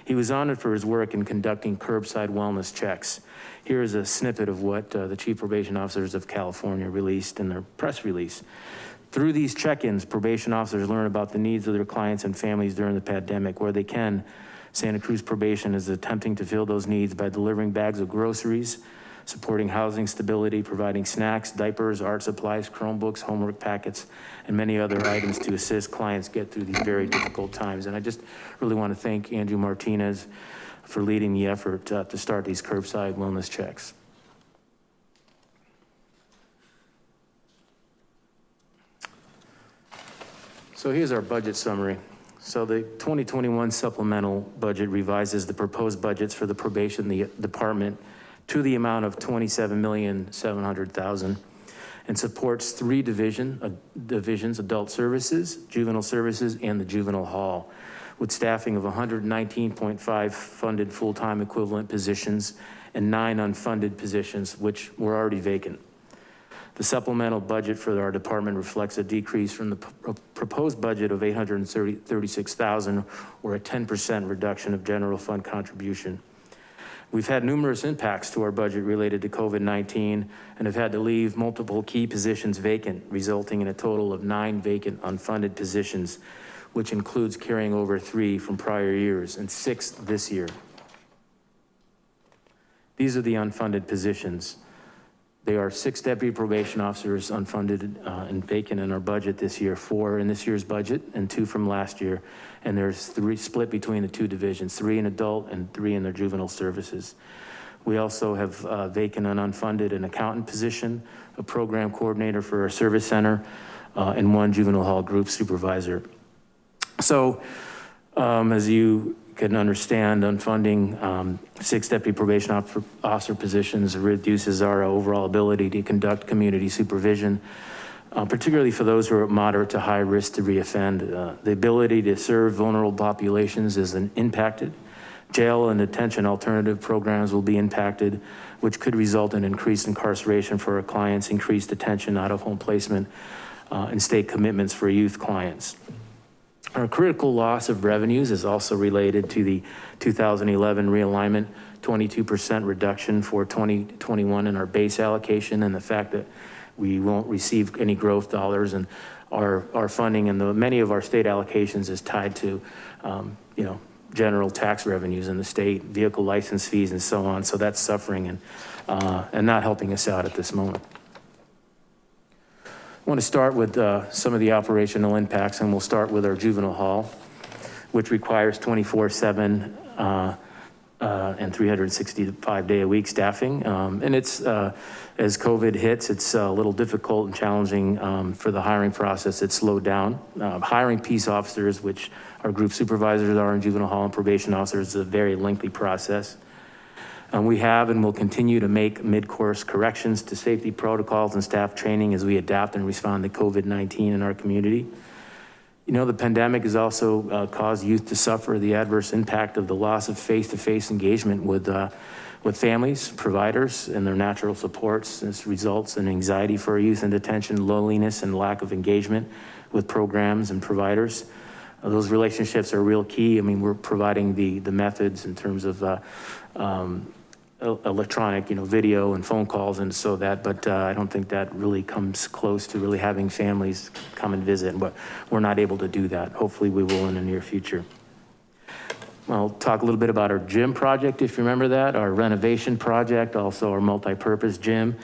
He was honored for his work in conducting curbside wellness checks. Here is a snippet of what uh, the Chief Probation Officers of California released in their press release. Through these check-ins, probation officers learn about the needs of their clients and families during the pandemic. Where they can, Santa Cruz Probation is attempting to fill those needs by delivering bags of groceries, supporting housing stability, providing snacks, diapers, art supplies, Chromebooks, homework packets, and many other items to assist clients get through these very difficult times. And I just really want to thank Andrew Martinez for leading the effort uh, to start these curbside wellness checks. So here's our budget summary. So the 2021 supplemental budget revises the proposed budgets for the probation the department to the amount of 27,700,000 and supports three division, uh, divisions, adult services, juvenile services, and the juvenile hall with staffing of 119.5 funded full-time equivalent positions and nine unfunded positions, which were already vacant. The supplemental budget for our department reflects a decrease from the uh, proposed budget of 836,000 or a 10% reduction of general fund contribution. We've had numerous impacts to our budget related to COVID-19 and have had to leave multiple key positions vacant, resulting in a total of nine vacant unfunded positions which includes carrying over three from prior years and six this year. These are the unfunded positions. They are six deputy probation officers unfunded uh, and vacant in our budget this year, four in this year's budget and two from last year. And there's three split between the two divisions, three in adult and three in their juvenile services. We also have uh, vacant and unfunded an accountant position, a program coordinator for our service center, uh, and one juvenile hall group supervisor. So um, as you can understand, unfunding um, six deputy probation officer positions reduces our overall ability to conduct community supervision, uh, particularly for those who are at moderate to high risk to reoffend. Uh, the ability to serve vulnerable populations is impacted. Jail and detention alternative programs will be impacted, which could result in increased incarceration for our clients, increased detention, out of home placement, uh, and state commitments for youth clients. Our critical loss of revenues is also related to the 2011 realignment, 22% reduction for 2021 in our base allocation and the fact that we won't receive any growth dollars and our, our funding and the many of our state allocations is tied to, um, you know, general tax revenues in the state, vehicle license fees and so on. So that's suffering and, uh, and not helping us out at this moment. I want to start with uh, some of the operational impacts and we'll start with our juvenile hall, which requires 24 seven uh, uh, and 365 day a week staffing. Um, and it's, uh, as COVID hits, it's a little difficult and challenging um, for the hiring process. It's slowed down. Uh, hiring peace officers, which our group supervisors are in juvenile hall and probation officers, is a very lengthy process. And we have and will continue to make mid-course corrections to safety protocols and staff training as we adapt and respond to COVID-19 in our community. You know, the pandemic has also uh, caused youth to suffer the adverse impact of the loss of face-to-face engagement with, uh, with families, providers, and their natural supports. This results in anxiety for youth in detention, loneliness, and lack of engagement with programs and providers. Uh, those relationships are real key. I mean, we're providing the, the methods in terms of uh, um, electronic, you know, video and phone calls and so that, but uh, I don't think that really comes close to really having families come and visit, but we're not able to do that. Hopefully we will in the near future. I'll talk a little bit about our gym project, if you remember that, our renovation project, also our multi-purpose gym.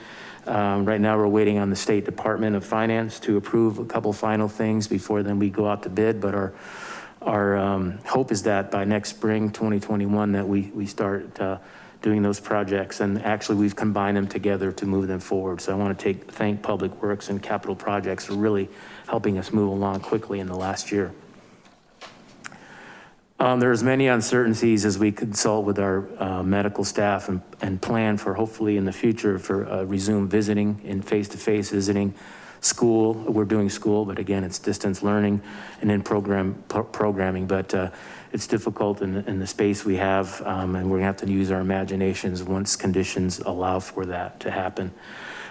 Um, right now we're waiting on the State Department of Finance to approve a couple final things before then we go out to bid, but our our um, hope is that by next spring, 2021, that we, we start uh, doing those projects. And actually we've combined them together to move them forward. So I want to take, thank Public Works and Capital Projects for really helping us move along quickly in the last year. Um, there's many uncertainties as we consult with our uh, medical staff and, and plan for hopefully in the future for uh, resume visiting and face-to-face visiting school. We're doing school, but again, it's distance learning and in program pro programming, but uh, it's difficult in, in the space we have. Um, and we're gonna have to use our imaginations once conditions allow for that to happen.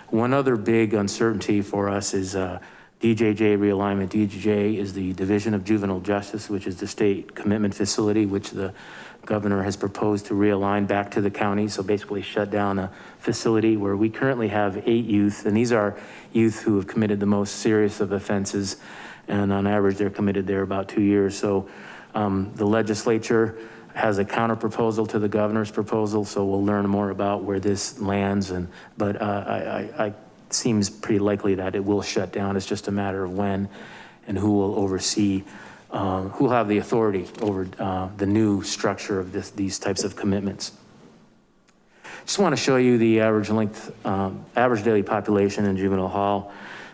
One other big uncertainty for us is uh, DJJ realignment. DJJ is the Division of Juvenile Justice, which is the state commitment facility, which the governor has proposed to realign back to the county. So basically shut down a facility where we currently have eight youth, and these are youth who have committed the most serious of offenses. And on average, they're committed there about two years. So um, the legislature has a counter proposal to the governor's proposal. So we'll learn more about where this lands. And, but uh, I, I, I seems pretty likely that it will shut down. It's just a matter of when and who will oversee, um, who will have the authority over uh, the new structure of this, these types of commitments. Just want to show you the average length, um, average daily population in juvenile hall.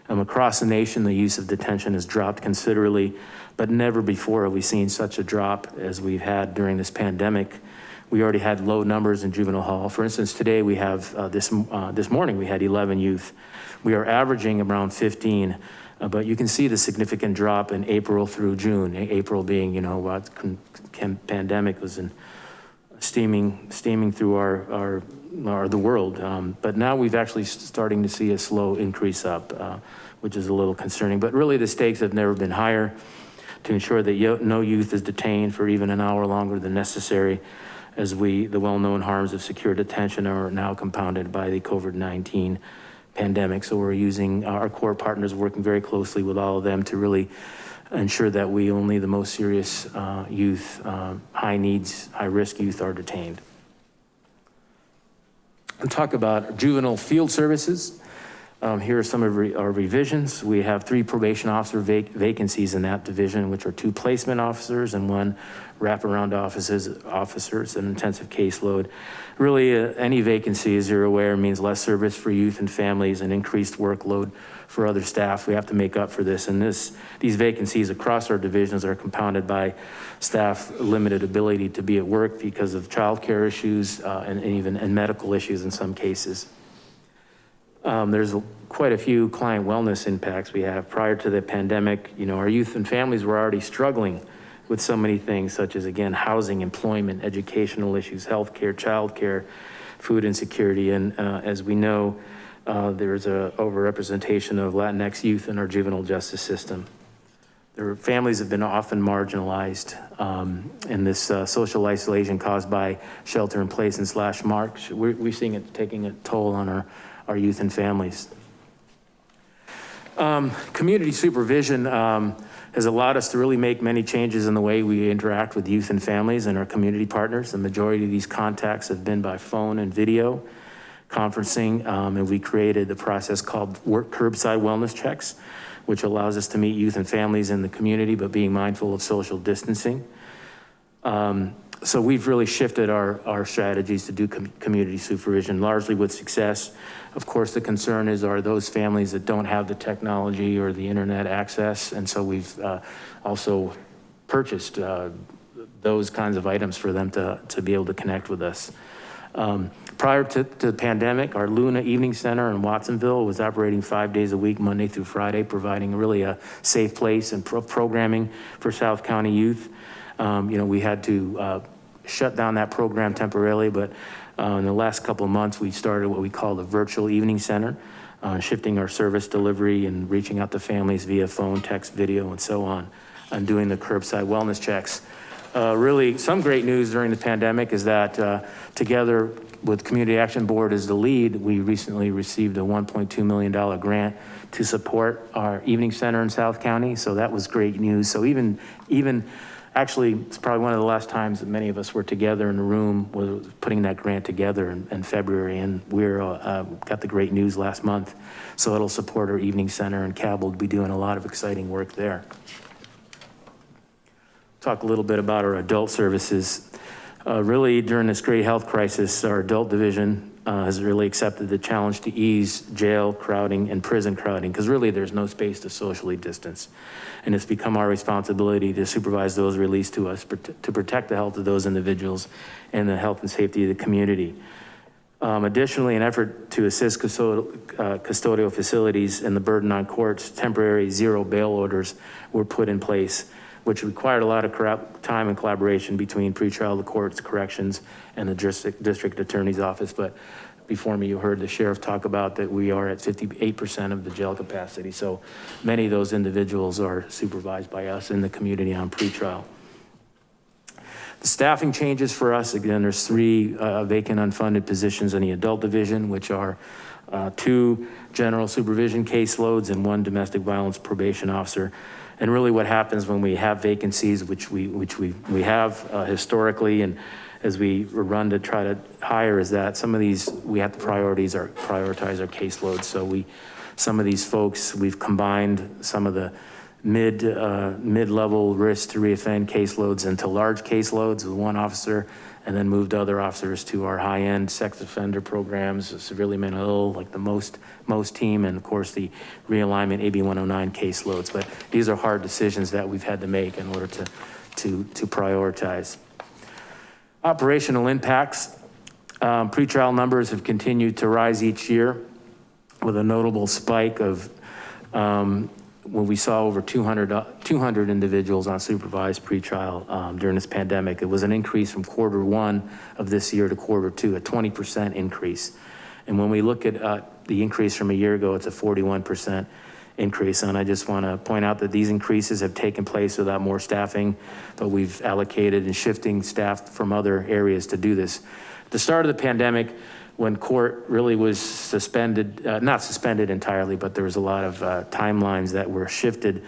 Um, across the nation, the use of detention has dropped considerably, but never before have we seen such a drop as we've had during this pandemic. We already had low numbers in juvenile hall. For instance, today we have, uh, this, uh, this morning we had 11 youth. We are averaging around 15, uh, but you can see the significant drop in April through June. April being, you know, what pandemic was in steaming, steaming through our, our, our the world. Um, but now we've actually starting to see a slow increase up, uh, which is a little concerning, but really the stakes have never been higher to ensure that no youth is detained for even an hour longer than necessary as we, the well-known harms of secure detention are now compounded by the COVID-19 pandemic. So we're using our core partners, working very closely with all of them to really ensure that we only the most serious uh, youth, uh, high needs, high risk youth are detained. And talk about juvenile field services. Um, here are some of re our revisions. We have three probation officer vac vacancies in that division, which are two placement officers and one wraparound offices, officers, an intensive caseload. Really, uh, any vacancy, as you're aware, means less service for youth and families and increased workload for other staff. We have to make up for this. And this, these vacancies across our divisions are compounded by staff limited ability to be at work because of childcare issues uh, and, and, even and medical issues in some cases. Um, there's quite a few client wellness impacts we have prior to the pandemic. You know, our youth and families were already struggling with so many things such as, again, housing, employment, educational issues, healthcare, childcare, food insecurity. And uh, as we know, uh, there's a overrepresentation of Latinx youth in our juvenile justice system. Their families have been often marginalized um, in this uh, social isolation caused by shelter in place and slash marks. We're, we're seeing it taking a toll on our, our youth and families. Um, community supervision, um, has allowed us to really make many changes in the way we interact with youth and families and our community partners. The majority of these contacts have been by phone and video conferencing, um, and we created the process called work curbside wellness checks, which allows us to meet youth and families in the community, but being mindful of social distancing. Um, so we've really shifted our, our strategies to do com- community supervision, largely with success. Of course, the concern is, are those families that don't have the technology or the internet access? And so we've uh, also purchased uh, those kinds of items for them to, to be able to connect with us. Um, Prior to, to the pandemic, our Luna Evening Center in Watsonville was operating five days a week, Monday through Friday, providing really a safe place and pro- programming for South County youth. Um, you know, we had to uh, shut down that program temporarily, but uh, in the last couple of months, we started what we call the Virtual Evening Center, uh, shifting our service delivery and reaching out to families via phone, text, video, and so on, and doing the curbside wellness checks. Uh, really, some great news during the pandemic is that uh, together with Community Action Board as the lead, we recently received a $1.2 million grant to support our evening center in South County. So that was great news. So even, even actually, it's probably one of the last times that many of us were together in a room was putting that grant together in, in February. And we're uh, uh, got the great news last month. So it'll support our evening center and CAB will be doing a lot of exciting work there. Talk a little bit about our adult services. Uh, really, during this great health crisis, our adult division uh, has really accepted the challenge to ease jail crowding and prison crowding, because really there's no space to socially distance. And it's become our responsibility to supervise those released to us to protect the health of those individuals and the health and safety of the community. Um, additionally, an effort to assist uh, custodial facilities and the burden on courts, temporary zero bail orders were put in place which required a lot of time and collaboration between pretrial, the courts, corrections, and the district, district attorney's office. But before me, you heard the sheriff talk about that we are at 58% of the jail capacity. So many of those individuals are supervised by us in the community on pretrial. The staffing changes for us, again, there's three uh, vacant unfunded positions in the adult division, which are uh, two general supervision caseloads and one domestic violence probation officer. And really what happens when we have vacancies, which we, which we, we have uh, historically, and as we run to try to hire is that some of these, we have to priorities our, prioritize our caseloads. So we, some of these folks, we've combined some of the mid, uh, mid-level risk to reoffend caseloads into large caseloads with one officer and then moved other officers to our high-end sex offender programs, severely mentally ill, like the most, most team, and of course the realignment AB 109 caseloads. But these are hard decisions that we've had to make in order to, to, to prioritize. Operational impacts. Um, pretrial numbers have continued to rise each year with a notable spike of um, when we saw over 200, uh, 200 individuals on supervised pretrial um, during this pandemic. It was an increase from quarter one of this year to quarter two, a 20% increase. And when we look at uh, the increase from a year ago, it's a 41% increase. And I just wanna point out that these increases have taken place without more staffing, but we've allocated and shifting staff from other areas to do this. At the start of the pandemic, when court really was suspended, uh, not suspended entirely, but there was a lot of uh, timelines that were shifted.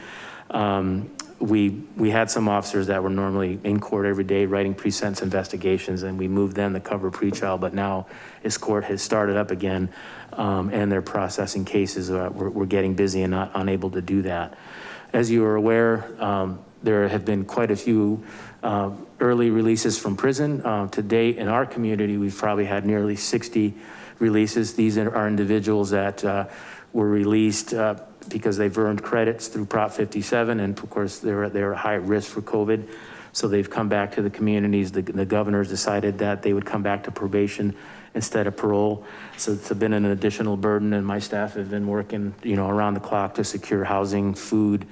Um, we, we had some officers that were normally in court every day writing pre-sentence investigations and we moved them to cover pretrial, but now as court has started up again um, and they're processing cases, uh, we're, we're, getting busy and not unable to do that. As you are aware, um, there have been quite a few uh, early releases from prison. Uh, to date in our community, we've probably had nearly 60 releases. These are individuals that uh, were released uh, because they've earned credits through Prop 57. And of course, they're, they're high risk for COVID. So they've come back to the communities. The, the governors decided that they would come back to probation instead of parole. So it's been an additional burden and my staff have been working, you know, around the clock to secure housing, food,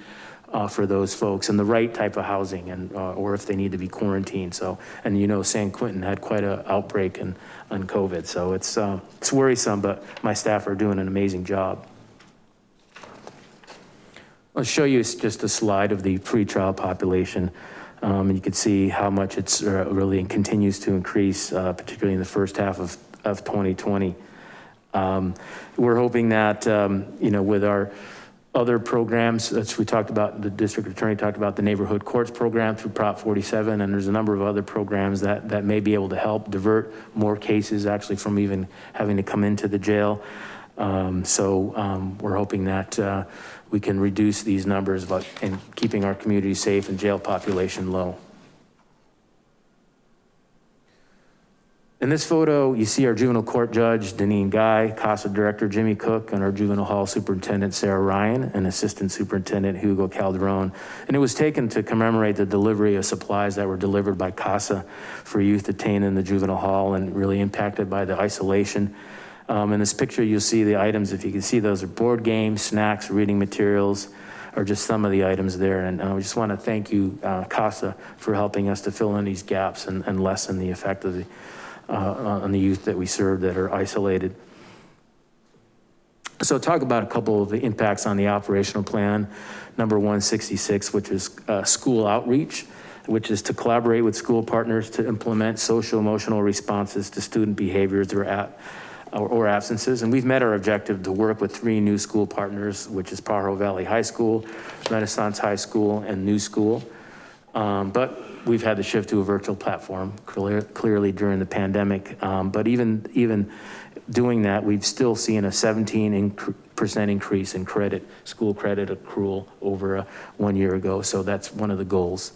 uh, for those folks and the right type of housing and, uh, or if they need to be quarantined. So, and you know, San Quentin had quite a outbreak in, on COVID. So it's, uh, it's worrisome, but my staff are doing an amazing job. I'll show you just a slide of the pretrial population. Um, and you can see how much it's uh, really continues to increase, uh, particularly in the first half of, of 2020. Um, we're hoping that, um, you know, with our other programs, as we talked about, the district attorney talked about the neighborhood courts program through Prop 47, and there's a number of other programs that, that may be able to help divert more cases actually from even having to come into the jail. Um, so um, we're hoping that uh, we can reduce these numbers but, and keeping our community safe and jail population low. In this photo, you see our juvenile court judge, Denine Guy, CASA director, Jimmy Cook, and our juvenile hall superintendent, Sarah Ryan, and assistant superintendent, Hugo Calderon. And it was taken to commemorate the delivery of supplies that were delivered by CASA for youth detained in the juvenile hall and really impacted by the isolation. Um, in this picture, you'll see the items, if you can see, those are board games, snacks, reading materials, are just some of the items there. And I just want to thank you, uh, CASA, for helping us to fill in these gaps and, and lessen the effect of the, uh, on the youth that we serve that are isolated. So talk about a couple of the impacts on the operational plan. Number 166, which is uh, school outreach, which is to collaborate with school partners to implement social emotional responses to student behaviors or at or, or absences. And we've met our objective to work with three new school partners, which is Pajaro Valley High School, Renaissance High School, and New School. Um, but we've had to shift to a virtual platform clear, clearly during the pandemic. Um, but even, even doing that, we've still seen a 17% increase in credit, school credit accrual over uh, one year ago. So that's one of the goals.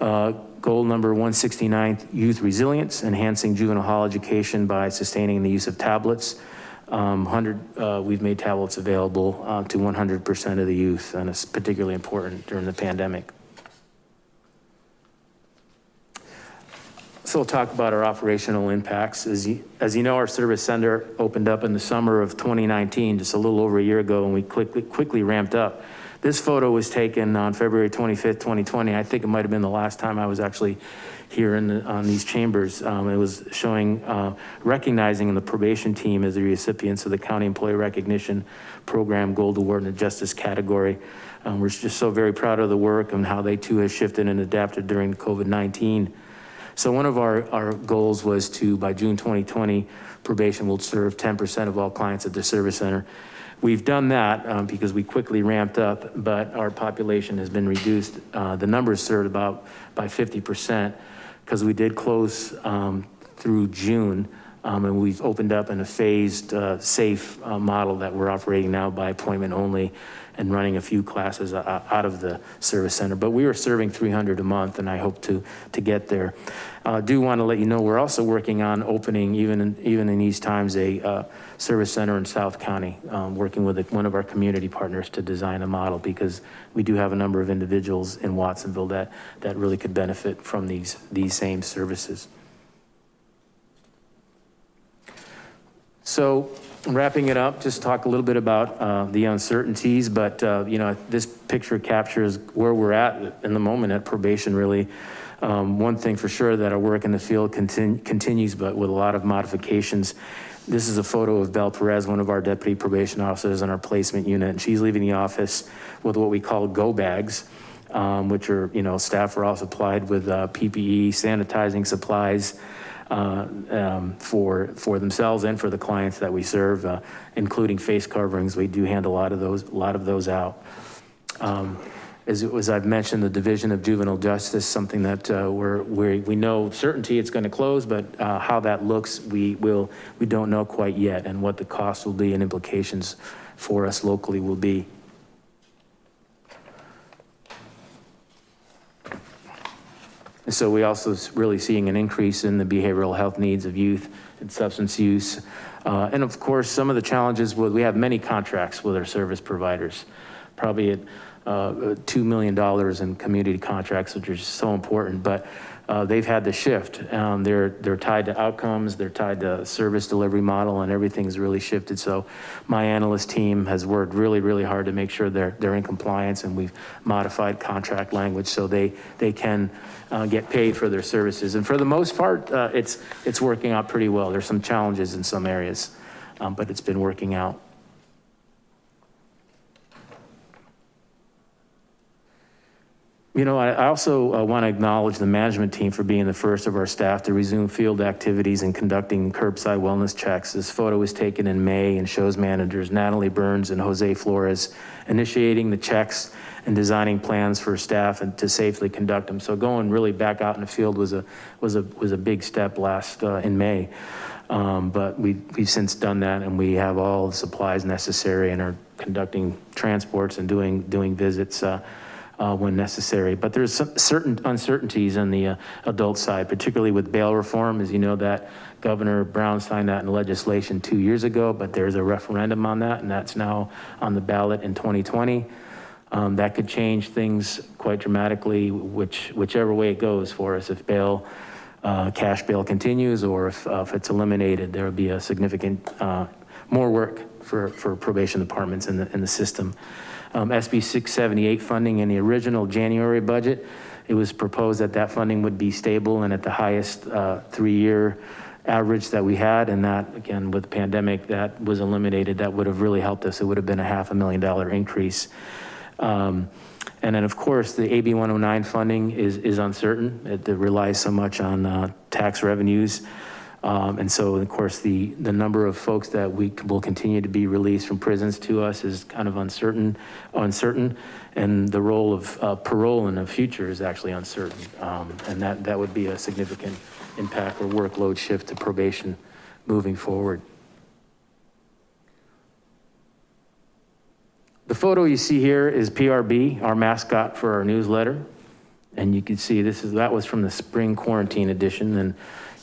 Uh, goal number 169, youth resilience, enhancing juvenile hall education by sustaining the use of tablets. Um, 100, uh, we've made tablets available uh, to 100% of the youth, and it's particularly important during the pandemic. So we'll talk about our operational impacts. As you, as you know, our service center opened up in the summer of 2019, just a little over a year ago, and we quickly, quickly ramped up. This photo was taken on February 25th, 2020. I think it might've been the last time I was actually here in the, on these chambers. Um, it was showing, uh, recognizing the probation team as the recipients of the County Employee Recognition Program Gold Award in the Justice category. Um, we're just so very proud of the work and how they too have shifted and adapted during COVID-19. So one of our, our goals was to, by June 2020, probation will serve 10% of all clients at the service center. We've done that um, because we quickly ramped up, but our population has been reduced. Uh, the numbers served about by 50% because we did close um, through June um, and we've opened up in a phased, uh, safe uh, model that we're operating now by appointment only and running a few classes uh, out of the service center. But we are serving 300 a month and I hope to, to get there. I uh, do want to let you know we're also working on opening, even in, even in these times, a uh, service center in South County, um, working with a, one of our community partners to design a model because we do have a number of individuals in Watsonville that, that really could benefit from these, these same services. So wrapping it up, just talk a little bit about uh, the uncertainties, but uh, you know, this picture captures where we're at in the moment at probation really. Um, one thing for sure that our work in the field continu continues, but with a lot of modifications. This is a photo of Bel Perez, one of our deputy probation officers in our placement unit. And she's leaving the office with what we call go bags, um, which are, you know, staff are all supplied with uh, PPE, sanitizing supplies, um, for, for themselves and for the clients that we serve, uh, including face coverings. We do hand a lot of those, a lot of those out. Um, as, as I've mentioned, the Division of Juvenile Justice, something that uh, we're, we're, we know certainty it's gonna close, but uh, how that looks, we will, we don't know quite yet and what the cost will be and implications for us locally will be. And so we also really seeing an increase in the behavioral health needs of youth and substance use. Uh, and of course, some of the challenges, with, we have many contracts with our service providers, probably at uh, $2 million in community contracts, which are so important. But they've had to shift. Um, they're, they're tied to outcomes, they're tied to service delivery model and everything's really shifted. So my analyst team has worked really, really hard to make sure they're, they're in compliance and we've modified contract language so they, they can uh, get paid for their services. And for the most part, uh, it's, it's working out pretty well. There's some challenges in some areas, um, but it's been working out. You know, I, also uh, want to acknowledge the management team for being the first of our staff to resume field activities and conducting curbside wellness checks. This photo was taken in May and shows managers Natalie Burns and Jose Flores initiating the checks and designing plans for staff and to safely conduct them. So going really back out in the field was a was a was a big step last uh, in May. Um, but we, we've since done that and we have all the supplies necessary and are conducting transports and doing doing visits. Uh, when necessary. But there's some certain uncertainties on the uh, adult side, particularly with bail reform. As you know, that Governor Brown signed that in legislation two years ago, but there's a referendum on that, and that's now on the ballot in 2020. Um, that could change things quite dramatically, which whichever way it goes for us. If bail, uh, cash bail continues, or if, uh, if it's eliminated, there will be a significant uh, more work for, for probation departments in the, in the system. Um, SB 678 funding in the original January budget, it was proposed that that funding would be stable and at the highest uh, three-year average that we had. And that, again, with the pandemic, that was eliminated. That would have really helped us. It would have been a half a million dollar increase. Um, and then of course the AB 109 funding is, is uncertain. It, it relies so much on uh, tax revenues. Um, and so of course the, the number of folks that we will continue to be released from prisons to us is kind of uncertain, uncertain. And the role of uh, parole in the future is actually uncertain. Um, and that, that would be a significant impact or workload shift to probation moving forward. The photo you see here is PRB, our mascot for our newsletter. And you can see this is, that was from the spring quarantine edition. And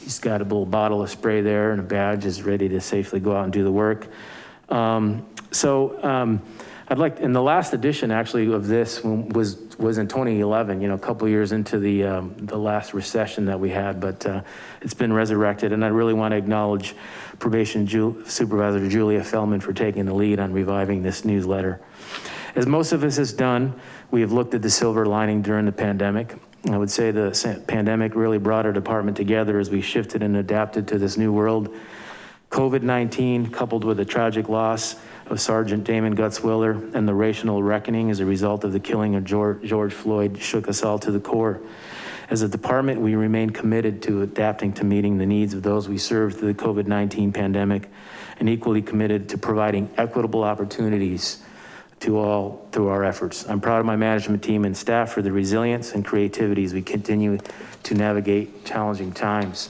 he's got a little bottle of spray there and a badge is ready to safely go out and do the work. Um, so um, I'd like, in the last edition actually of this was, was in 2011, you know, a couple years into the, um, the last recession that we had, but uh, it's been resurrected. And I really want to acknowledge probation Ju supervisor Julia Feldman for taking the lead on reviving this newsletter. As most of us has done, we have looked at the silver lining during the pandemic. I would say the pandemic really brought our department together as we shifted and adapted to this new world. COVID-19 coupled with the tragic loss of Sergeant Damon Gutzwiller and the racial reckoning as a result of the killing of George, George Floyd shook us all to the core. As a department, we remain committed to adapting to meeting the needs of those we serve through the COVID-19 pandemic and equally committed to providing equitable opportunities to all through our efforts. I'm proud of my management team and staff for the resilience and creativity as we continue to navigate challenging times.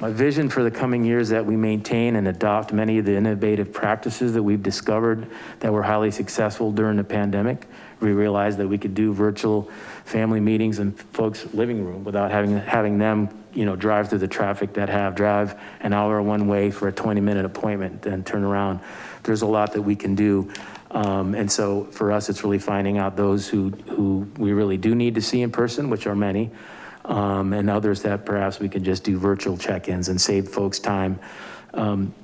My vision for the coming years is that we maintain and adopt many of the innovative practices that we've discovered that were highly successful during the pandemic. We realized that we could do virtual family meetings in folks' living room without having, having them you know, drive through the traffic that have drive an hour one way for a 20 minute appointment, and turn around. There's a lot that we can do um, and so for us, it's really finding out those who, who we really do need to see in person, which are many, um, and others that perhaps we can just do virtual check-ins and save folks time. Um,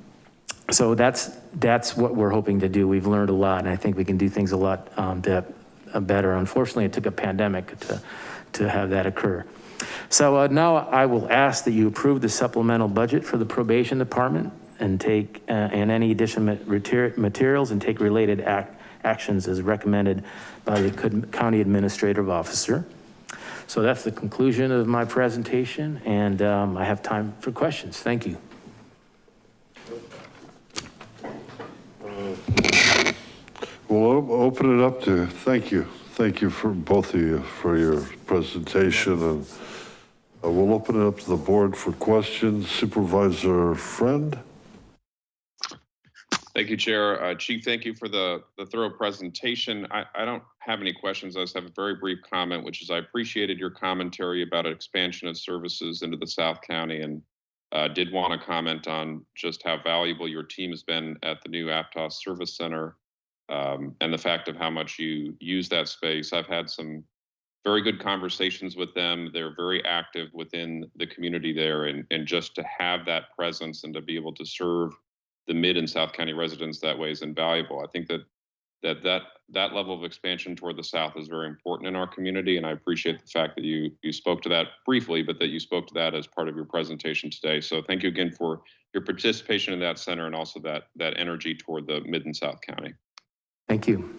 so that's, that's what we're hoping to do. We've learned a lot and I think we can do things a lot um, that, uh, better. Unfortunately, it took a pandemic to, to have that occur. So uh, now I will ask that you approve the supplemental budget for the probation department and take, uh, and any additional materials and take related act, actions as recommended by the county administrative officer. So that's the conclusion of my presentation and um, I have time for questions. Thank you. We'll open it up to, thank you. Thank you for both of you for your presentation and uh, we'll open it up to the board for questions. Supervisor Friend. Thank you, Chair. Uh, Chief, thank you for the, the thorough presentation. I, I don't have any questions. I just have a very brief comment, which is I appreciated your commentary about expansion of services into the South County and uh, did want to comment on just how valuable your team has been at the new Aptos Service Center um, and the fact of how much you use that space. I've had some very good conversations with them. They're very active within the community there and, and just to have that presence and to be able to serve the mid and South County residents that way is invaluable. I think that that that that level of expansion toward the south is very important in our community, and I appreciate the fact that you you spoke to that briefly, but that you spoke to that as part of your presentation today. So thank you again for your participation in that center and also that that energy toward the mid and South County. Thank you.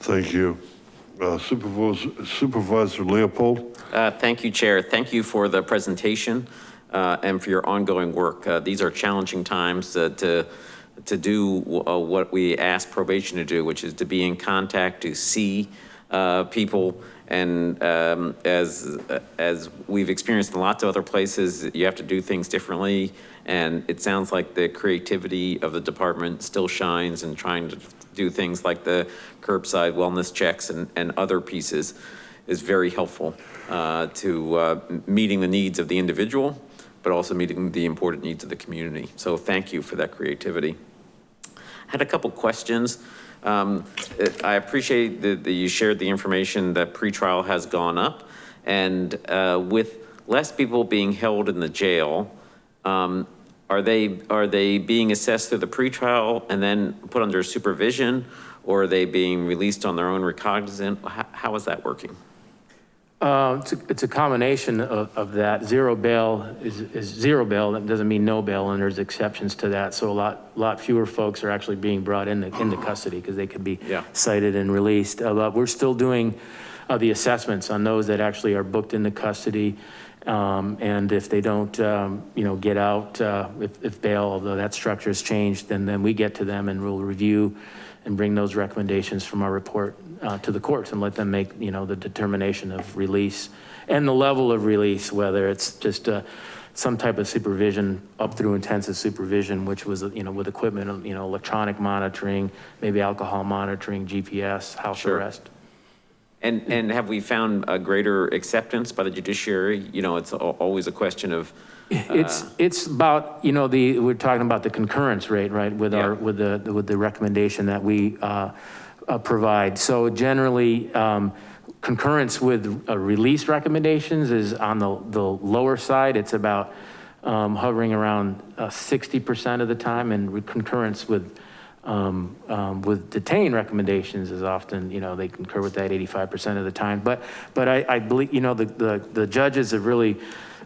Thank you. Uh, Supervisor, Supervisor Leopold. Uh, thank you, Chair. Thank you for the presentation uh, and for your ongoing work. Uh, these are challenging times to to do uh, what we ask probation to do, which is to be in contact, to see uh, people. And um, as, as we've experienced in lots of other places, you have to do things differently. And it sounds like the creativity of the department still shines in trying to do things like the curbside wellness checks and, and other pieces is very helpful uh, to uh, meeting the needs of the individual, but also meeting the important needs of the community. So thank you for that creativity. Had a couple questions. Um, I appreciate that, that you shared the information that pretrial has gone up. And uh, with less people being held in the jail, um, are they, are they being assessed through the pretrial and then put under supervision? Or are they being released on their own recognizant? How, how is that working? Uh, It's a, it's a combination of, of that. Zero bail is, is zero bail. That doesn't mean no bail, and there's exceptions to that. So a lot, lot fewer folks are actually being brought into, into custody because they could be Yeah. cited and released. Uh, But we're still doing uh, the assessments on those that actually are booked into custody. Um, And if they don't, um, you know, get out, uh, if, if bail, although that structure has changed, then, then we get to them and we'll review and bring those recommendations from our report uh, to the courts and let them make, you know, the determination of release and the level of release, whether it's just uh, some type of supervision up through intensive supervision, which was, you know, with equipment, you know, electronic monitoring, maybe alcohol monitoring, GPS, house Sure. arrest. And, and have we found a greater acceptance by the judiciary? You know, it's al- always a question of, It's, it's about, you know, the, we're talking about the concurrence rate, right? With our, with the, with the recommendation that we uh, uh, provide. So generally, um, concurrence with uh, release recommendations is on the, the lower side. It's about um, hovering around uh, 60% of the time and concurrence with, um, um, with detained recommendations is often, you know, they concur with that 85% of the time. But, but I, I believe, you know, the, the, the judges have really,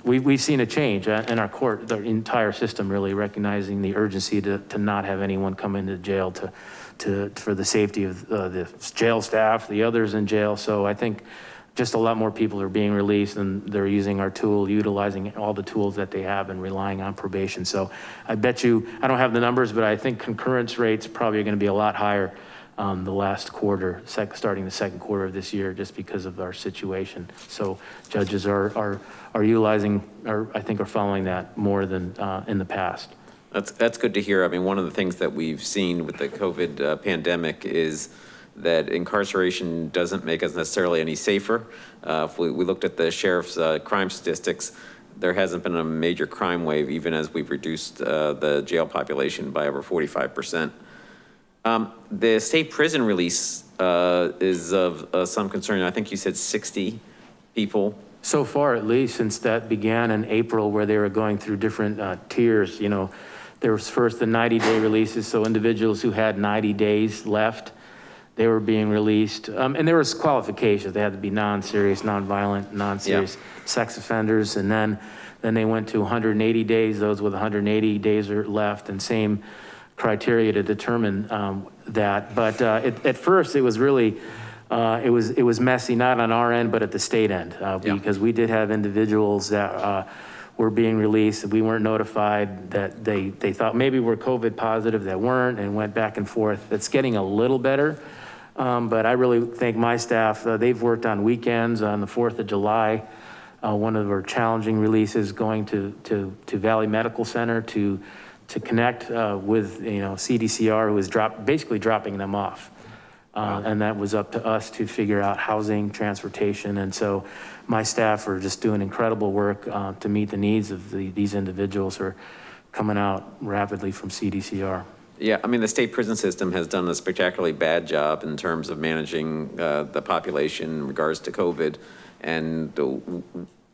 we, we've seen a change uh, in our court, the entire system really recognizing the urgency to, to not have anyone come into jail to, to, for the safety of uh, the jail staff, the others in jail. So I think just a lot more people are being released and they're using our tool, utilizing all the tools that they have and relying on probation. So I bet you, I don't have the numbers, but I think concurrence rates probably are gonna be a lot higher um, the last quarter, sec, starting the second quarter of this year, just because of our situation. So judges are, are, are utilizing, or I think are following that more than uh, in the past. That's, that's good to hear. I mean, one of the things that we've seen with the COVID uh, pandemic is that incarceration doesn't make us necessarily any safer. Uh, If we, we looked at the sheriff's uh, crime statistics, there hasn't been a major crime wave, even as we've reduced uh, the jail population by over 45%. Um, The state prison release uh, is of uh, some concern. I think you said 60 people. So far, at least, since that began in April, where they were going through different uh, tiers, you know, there was first the 90-day releases, so individuals who had 90 days left, they were being released. Um, And there was qualifications. They had to be non-serious, non-violent, non-serious sex offenders. And then, then they went to 180 days, those with 180 days are left, and same criteria to determine um, that. But uh, at, at first, it was really, uh, it was, it was messy, not on our end, but at the state end. uh, Yeah. Because we did have individuals that uh, were being released, we weren't notified that they, they thought maybe we're COVID positive, that weren't, and went back and forth. It's getting a little better. Um, But I really thank my staff. Uh, They've worked on weekends, on the 4th of July. Uh, One of our challenging releases going to, to, to Valley Medical Center to, to connect uh, with, you know, CDCR, who was drop, basically dropping them off. Uh, And that was up to us to figure out housing, transportation. And so my staff are just doing incredible work uh, to meet the needs of the, these individuals who are coming out rapidly from CDCR. Yeah, I mean, the state prison system has done a spectacularly bad job in terms of managing uh, the population in regards to COVID. And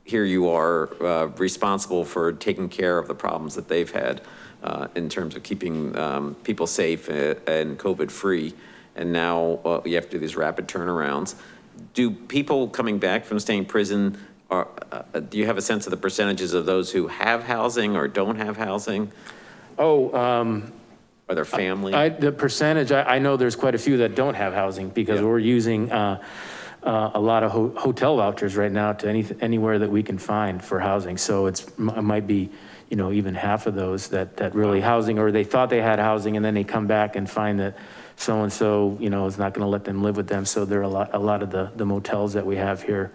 here you are uh, responsible for taking care of the problems that they've had uh, in terms of keeping um, people safe uh, and COVID-free. And now uh, you have to do these rapid turnarounds. Do people coming back from staying in prison, are, uh, do you have a sense of the percentages of those who have housing or don't have housing? Oh, um, Are there family? I, the percentage, I, I know there's quite a few that don't have housing because Yeah. we're using, uh, uh, a lot of ho- hotel vouchers right now to any, anywhere that we can find for housing. So it's, it might be, you know, even half of those that, that really housing, or they thought they had housing and then they come back and find that so-and-so, you know, is not gonna let them live with them. So there are a lot, a lot of the, the motels that we have here.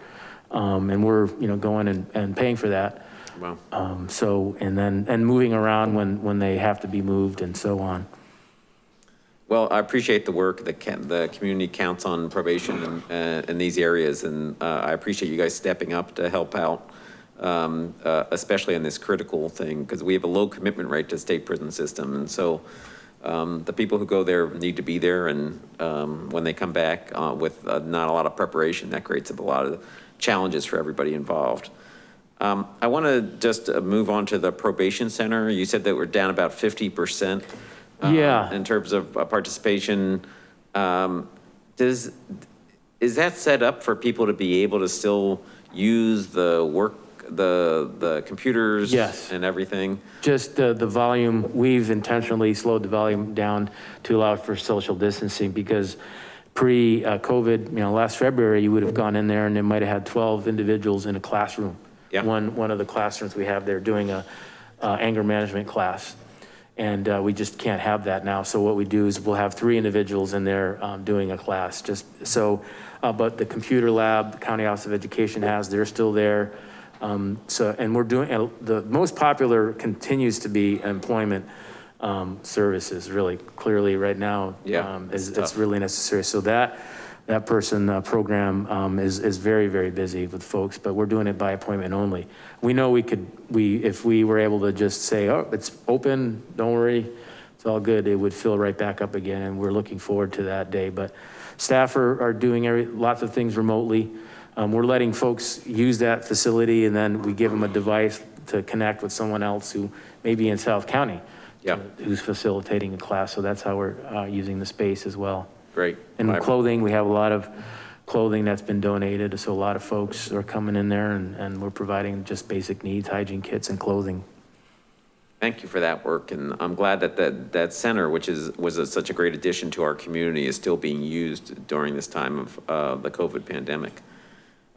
Um, and we're, you know, going and, and paying for that. Wow. Um, so, and then, and moving around when, when they have to be moved and so on. Well, I appreciate the work that ca- the community counts on probation in, uh, in these areas, and uh, I appreciate you guys stepping up to help out, um, uh, especially in this critical thing, because we have a low commitment rate to state prison system, and so um, the people who go there need to be there, and um, when they come back uh, with uh, not a lot of preparation, that creates a lot of challenges for everybody involved. Um, I want to just uh, move on to the probation center. You said that we're down about 50%. uh, Yeah. In terms of uh, participation. Um, Does, is that set up for people to be able to still use the work, the, the computers? Yes. And everything? Just the, the volume, we've intentionally slowed the volume down to allow for social distancing because pre-COVID, you know, last February, you would have gone in there and they might have had 12 individuals in a classroom. Yeah. One, one of the classrooms we have there doing a uh, anger management class. And uh, we just can't have that now. So what we do is we'll have three individuals in there um, doing a class, just so, uh, but the computer lab, the County Office of Education has, they're still there. Um, So, and we're doing, and the most popular continues to be employment um, services, really clearly right now. Yeah, um, Is, it's it's really necessary. So that, that person, uh, program um, is, is very, very busy with folks, but we're doing it by appointment only. We know we could, we, if we were able to just say, oh, it's open, don't worry, it's all good, it would fill right back up again, and we're looking forward to that day. But staff are, are doing every, lots of things remotely. Um, We're letting folks use that facility, and then we give them a device to connect with someone else who may be in South County. Yeah. Who's facilitating a class, so that's how we're uh, using the space as well. Great. And clothing, we have a lot of clothing that's been donated, so a lot of folks are coming in there and, and we're providing just basic needs, hygiene kits and clothing. Thank you for that work, and I'm glad that that, that center, which is, was a- such a great addition to our community, is still being used during this time of uh, the COVID pandemic.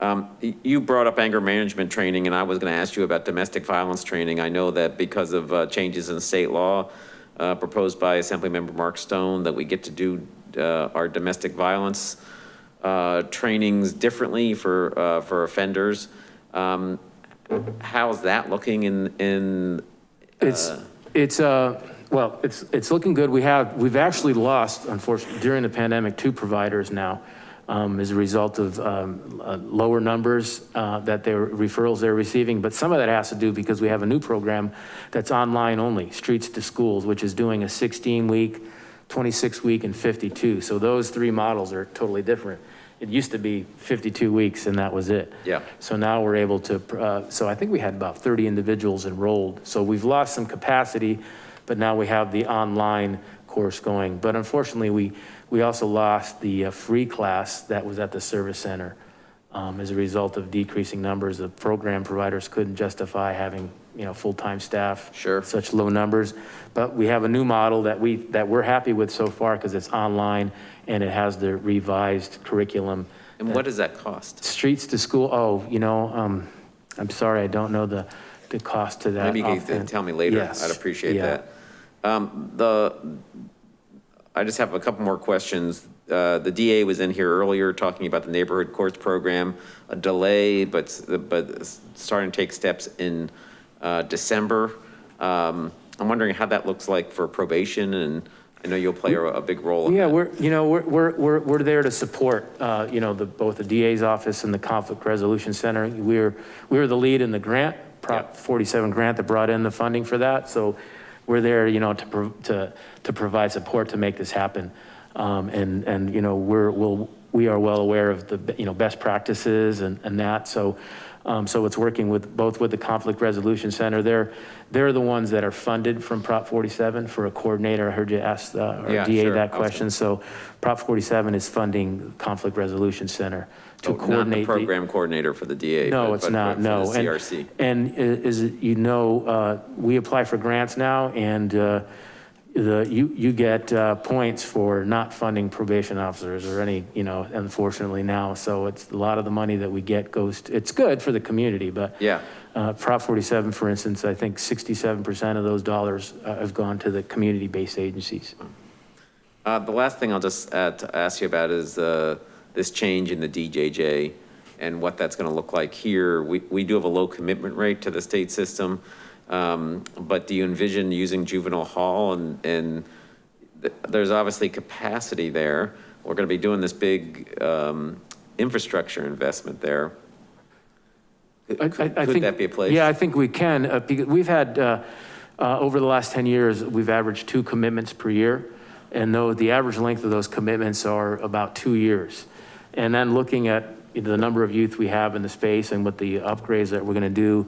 Um, You brought up anger management training, and I was going to ask you about domestic violence training. I know that because of uh, changes in state law uh, proposed by Assemblymember Mark Stone, that we get to do uh, our domestic violence uh, trainings differently for, uh, for offenders. Um, How's that looking in, in? It's, uh, it's, uh, well, it's, it's looking good. We have, we've actually lost, unfortunately, during the pandemic, two providers now um, as a result of um, uh, lower numbers uh, that their referrals they're receiving. But some of that has to do because we have a new program that's online only, Streets to Schools, which is doing a 16-week, 26-week, and 52. So those three models are totally different. It used to be 52 weeks and that was it. Yeah. So now we're able to, uh, so I think we had about 30 individuals enrolled. So we've lost some capacity, but now we have the online course going. But unfortunately, we, we also lost the uh, free class that was at the service center. Um, As a result of decreasing numbers, the program providers couldn't justify having, you know, full-time staff. Sure. Such low numbers. But we have a new model that we, that we're happy with so far because it's online and it has the revised curriculum. And what does that cost? Streets to school, oh, you know, um, I'm sorry, I don't know the, the cost to that. Maybe you can tell me later. Yes, I'd appreciate yeah. that. Um, The, I just have a couple more questions. Uh, The DA was in here earlier talking about the neighborhood courts program, a delay, but, but starting to take steps in uh, December. Um, I'm wondering how that looks like for probation, and I know you'll play a big role Yeah, we're, you know, we're, we're, we're, we're there to support, uh, you know, the, both the DA's office and the Conflict Resolution Center. We're, we were the lead in the grant, Prop 47 grant that brought in the funding for that. So we're there, you know, to, to, to provide support to make this happen. Um, and, and, you know, we're, we'll, we are well aware of the, you know, best practices and, and that. So, um, so it's working with, both with the Conflict Resolution Center. They're, they're the ones that are funded from Prop 47 for a coordinator. I heard you ask uh, our Yeah, DA sure. that question. So Prop 47 is funding Conflict Resolution Center to Oh, Not the coordinate. the- program coordinator for the DA. No, but- it's but- not, but no. The And- CRC. And is, it- you know, uh, we apply for grants now and uh, the, you, you get uh, points for not funding probation officers or any, you know, unfortunately now. So it's a lot of the money that we get goes, to- it's good for the community, but Yeah, Uh, Prop 47, for instance, I think 67% of those dollars uh, have gone to the community-based agencies. Uh, the last thing I'll just to ask you about is, uh, this change in the DJJ and what that's gonna look like here. We, we do have a low commitment rate to the state system. Um, but do you envision using juvenile hall and, and th- there's obviously capacity there. We're gonna be doing this big, um, infrastructure investment there. I- I- I Could think- that be a place? Yeah, I think we can, uh, we've had, uh, uh, over the last 10 years, we've averaged two commitments per year. And though the average length of those commitments are about two years. And then looking at the number of youth we have in the space and with the upgrades that we're gonna do,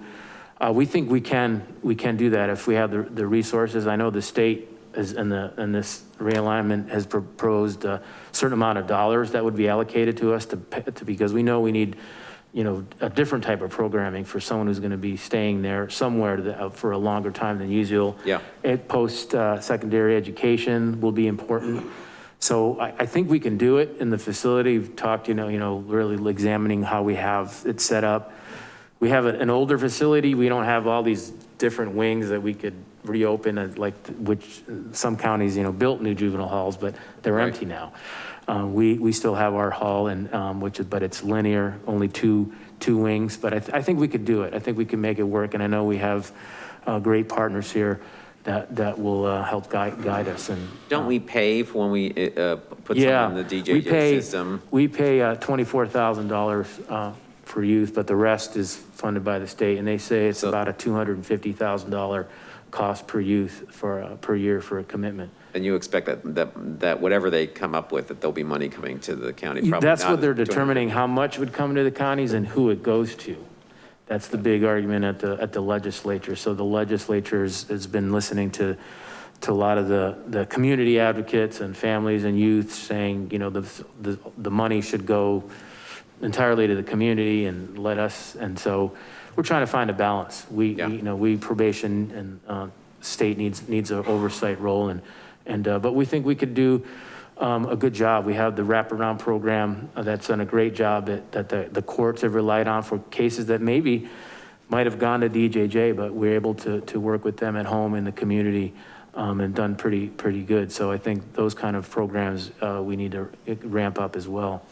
uh, we think we can, we can do that if we have the, the resources. I know the state is, and the, and this realignment has proposed a certain amount of dollars that would be allocated to us to, to, because we know we need, you know, a different type of programming for someone who's gonna be staying there somewhere to the- uh, for a longer time than usual. Yeah. It post, uh, secondary education will be important. So I, I think we can do it in the facility. We've talked, you know, you know, really examining how we have it set up. We have an older facility. We don't have all these different wings that we could reopen as like, which some counties, you know, built new juvenile halls, but they're Right. empty now. Uh, we, we still have our hall and, um, which is, but it's linear, only two, two wings, but I, th- I think we could do it. I think we can make it work. And I know we have, uh, great partners here that, that will, uh, help guide, guide us and. Don't we pay for when we, uh, put Yeah, something in the we DJJ pay- system? We pay uh, $24,000 uh, for youth, but the rest is funded by the state. And they say it's So- about a $250,000 cost per youth for, uh, per year for a commitment. And you expect that, that, that whatever they come up with, that there'll be money coming to the county? probably That's not what they're determining, how much would come to the counties and who it goes to. That's the big argument at the, at the legislature. So the legislature has, been listening to, to a lot of the, the community advocates and families and youth saying, you know, the, the, the money should go entirely to the community and let us, and so we're trying to find a balance. We, Yeah. we, you know, we probation and, uh, state needs, needs an oversight role and, and, uh, but we think we could do, um, a good job. We have the wraparound program uh, that's done a great job that, that the, the courts have relied on for cases that maybe might have gone to DJJ, but we're able to, to work with them at home in the community, um, and done pretty, pretty good. So I think those kind of programs, uh, we need to ramp up as well.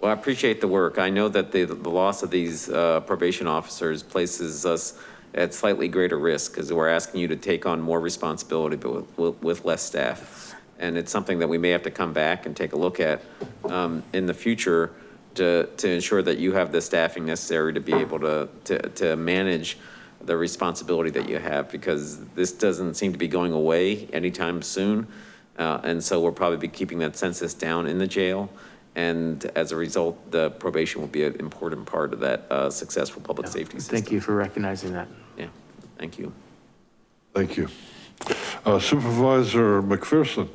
Well, I appreciate the work. I know that the, the loss of these uh, probation officers places us at slightly greater risk because we're asking you to take on more responsibility, but with, with less staff. And it's something that we may have to come back and take a look at um, in the future to, to ensure that you have the staffing necessary to be able to, to, to manage the responsibility that you have, because this doesn't seem to be going away anytime soon. Uh, and so we'll probably be keeping that census down in the jail. And as a result, the probation will be an important part of that uh, successful public safety system. Thank you for recognizing that. Yeah, thank you. Thank you. Uh, Supervisor McPherson.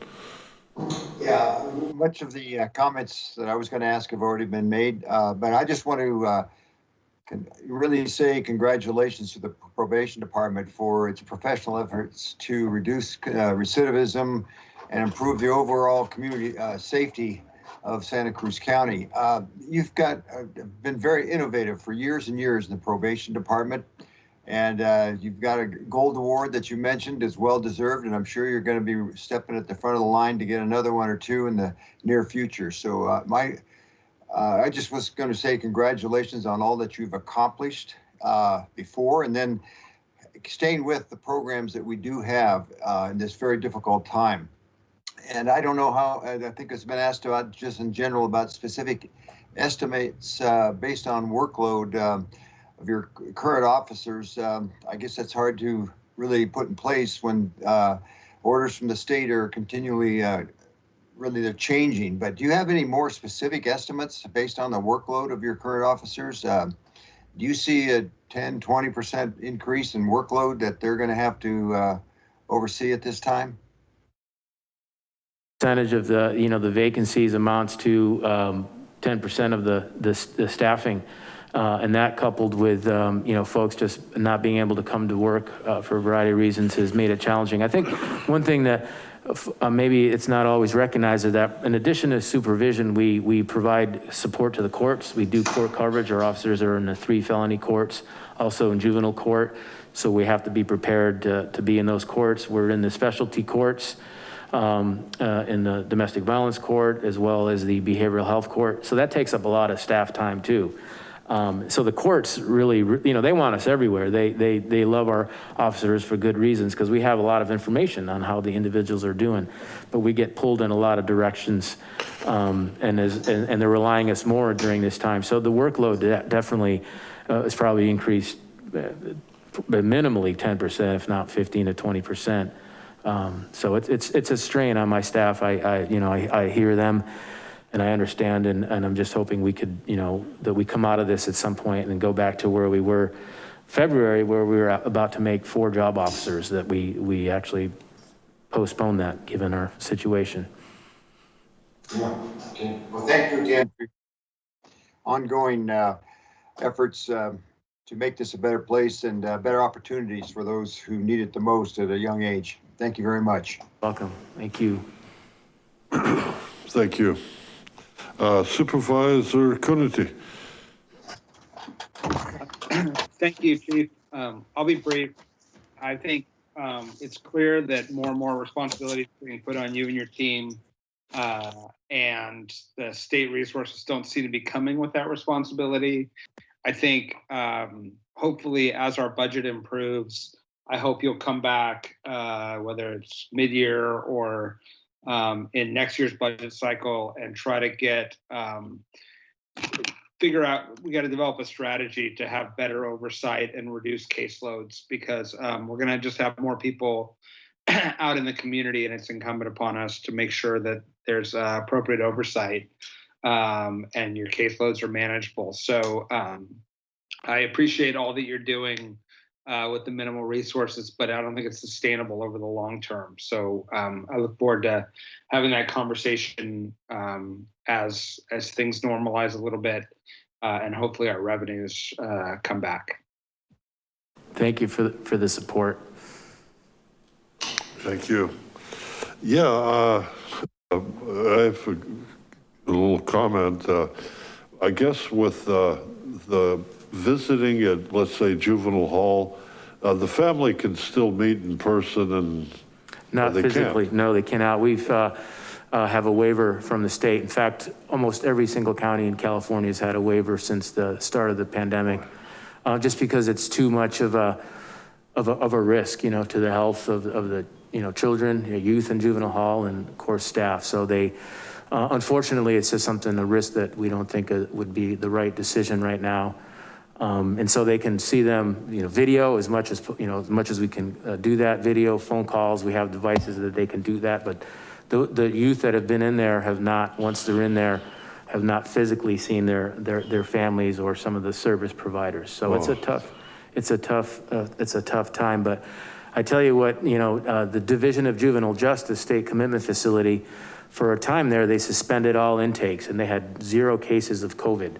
Yeah, much of the uh, comments that I was going to ask have already been made, uh, but I just want to uh, really say congratulations to the probation department for its professional efforts to reduce uh, recidivism and improve the overall community uh, safety of Santa Cruz County. Uh, You've got, been very innovative for years and years in the probation department. And uh, you've got a gold award that you mentioned is well deserved, and I'm sure you're going to be stepping at the front of the line to get another one or two in the near future. So uh, my, uh, I just was going to say congratulations on all that you've accomplished uh, before, and then staying with the programs that we do have uh, in this very difficult time. And I don't know how, I think it's been asked about just in general about specific estimates uh, based on workload. Um, of your current officers, um, I guess that's hard to really put in place when uh, orders from the state are continually, uh, really they're changing. But do you have any more specific estimates based on the workload of your current officers? Um, do you see a 10, 20% increase in workload that they're going to have to uh, oversee at this time? Percentage of the, you know, the vacancies amounts to um, 10% of the, the the staffing. Uh, And that coupled with, um, you know, folks just not being able to come to work uh, for a variety of reasons has made it challenging. I think one thing that uh, maybe it's not always recognized is that in addition to supervision, we, we provide support to the courts. We do court coverage. Our officers are in the three felony courts, also in juvenile court. So we have to be prepared to, to be in those courts. We're in the specialty courts, um, uh, in the domestic violence court, as well as the behavioral health court. So that takes up a lot of staff time too. Um, so the courts really, you know, they want us everywhere. They, they, they love our officers for good reasons because we have a lot of information on how the individuals are doing, but we get pulled in a lot of directions um, and, as, and, and they're relying us more during this time. So the workload de- definitely uh, is probably increased uh, minimally 10%, if not 15 to 20%. Um, so it's, it's, it's a strain on my staff. I, I you know, I, I hear them and I understand, and, and I'm just hoping we could, you know, that we come out of this at some point and go back to where we were February, where we were about to make four job officers, that we, we actually postponed that given our situation. Yeah, okay. Well, thank you again for your ongoing uh, efforts um, to make this a better place and uh, better opportunities for those who need it the most at a young age. Thank you very much. Welcome. Thank you. Thank you. Uh, Supervisor Coonerty. <clears throat> Thank you, Chief. Um, I'll be brief. I think, um, it's clear that more and more responsibility is being put on you and your team. Uh, and the state resources don't seem to be coming with that responsibility. I think, um, hopefully as our budget improves, I hope you'll come back, uh, whether it's mid-year or, um, in next year's budget cycle and try to get, um, figure out, we got to develop a strategy to have better oversight and reduce caseloads because um, we're going to just have more people <clears throat> out in the community and it's incumbent upon us to make sure that there's uh, appropriate oversight um, and your caseloads are manageable. So um, I appreciate all that you're doing uh, with the minimal resources, but I don't think it's sustainable over the long term. So um, I look forward to having that conversation um, as as things normalize a little bit, uh, and hopefully our revenues uh, come back. Thank you for, the- for the support. Thank you. Yeah, uh, I have a a little comment. Uh, I guess with uh, the visiting at, let's say juvenile hall, uh, the family can still meet in person and. Not they can't. physically, no, they cannot. We've, uh, uh, have a waiver from the state. In fact, almost every single county in California has had a waiver since the start of the pandemic. Uh, just because it's too much of a, of a, of a risk, you know, to the health of, of the, you know, children, you know, youth and juvenile hall and of course staff. So they, uh, unfortunately, it's just something, a risk that we don't think uh, would be the right decision right now. Um, and so they can see them, you know, video as much as, you know, as much as we can uh, do that, video, phone calls, we have devices that they can do that. But the, the youth that have been in there have not, once they're in there, have not physically seen their, their, their families or some of the service providers. So it's a tough, it's a tough, uh, it's a tough time. But I tell you what, you know, uh, the Division of Juvenile Justice State Commitment Facility, for a time there, they suspended all intakes and they had zero cases of COVID.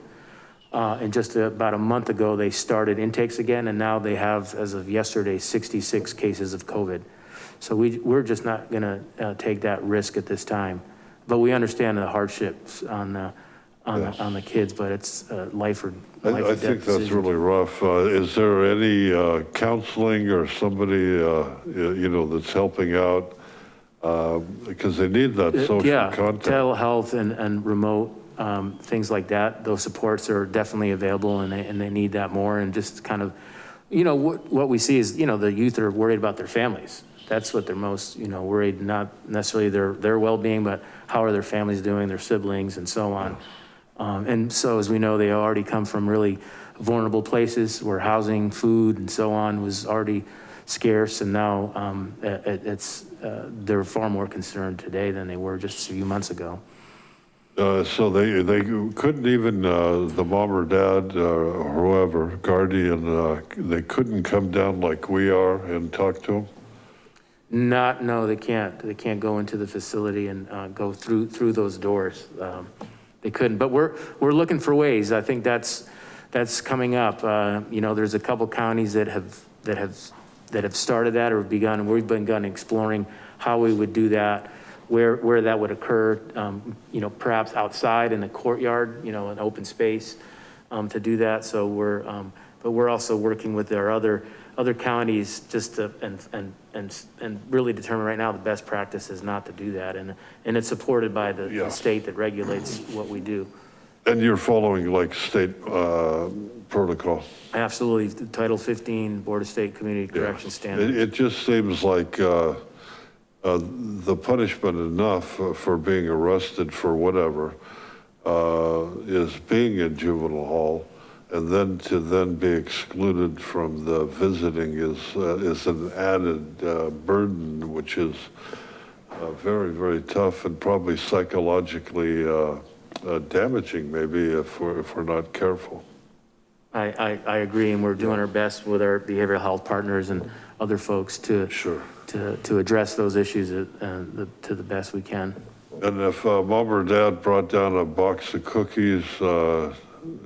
Uh, and just about a month ago, they started intakes again, and now they have, as of yesterday, 66 cases of COVID. So we, we're just not gonna uh, take that risk at this time. But we understand the hardships on the, on the, on the kids, but it's uh, life or, I, life I death think that's really rough. Uh, is there any, uh, counseling or somebody, uh, you know, that's helping out? Uh, because they need that social Yeah, contact. telehealth and, and remote, um, things like that, those supports are definitely available and they, and they need that more and just kind of, you know, what, what we see is, you know, the youth are worried about their families. That's what they're most, you know, worried, not necessarily their, their well-being, but how are their families doing, their siblings and so on. Um, and so as we know, they already come from really vulnerable places where housing, food and so on was already scarce. And now, um, it, it's, uh, they're far more concerned today than they were just a few months ago. Uh, so they, they couldn't even, uh, the mom or dad, uh, or whoever, guardian, they couldn't come down like we are and talk to them? Not, no, they can't. They can't go into the facility and go through, through those doors. Um, They couldn't, but we're, we're looking for ways. I think that's, that's coming up. Uh, You know, there's a couple counties that have, that have, that have started that or begun, and we've begun exploring how we would do that, where, where that would occur, um, you know, perhaps outside in the courtyard, you know, an open space um, to do that. So we're, um, but we're also working with our other, other counties just to, and, and, and, and really determine right now the best practice is not to do that. And, and it's supported by the, Yeah. the state that regulates what we do. And you're following like state uh, protocol? Absolutely, Title 15 Board of State Community Yeah. Correction It, Standards. it just seems like uh, uh, the punishment enough for being arrested for whatever uh, is being in juvenile hall. And then to then be excluded from the visiting is, uh, is an added uh, burden, which is uh, very, very tough and probably psychologically uh, uh, damaging maybe if we're, if we're not careful. I, I, I agree, and we're doing our best with our behavioral health partners and other folks to, Sure. To, to address those issues uh, the- to the best we can. And if uh, mom or dad brought down a box of cookies, uh,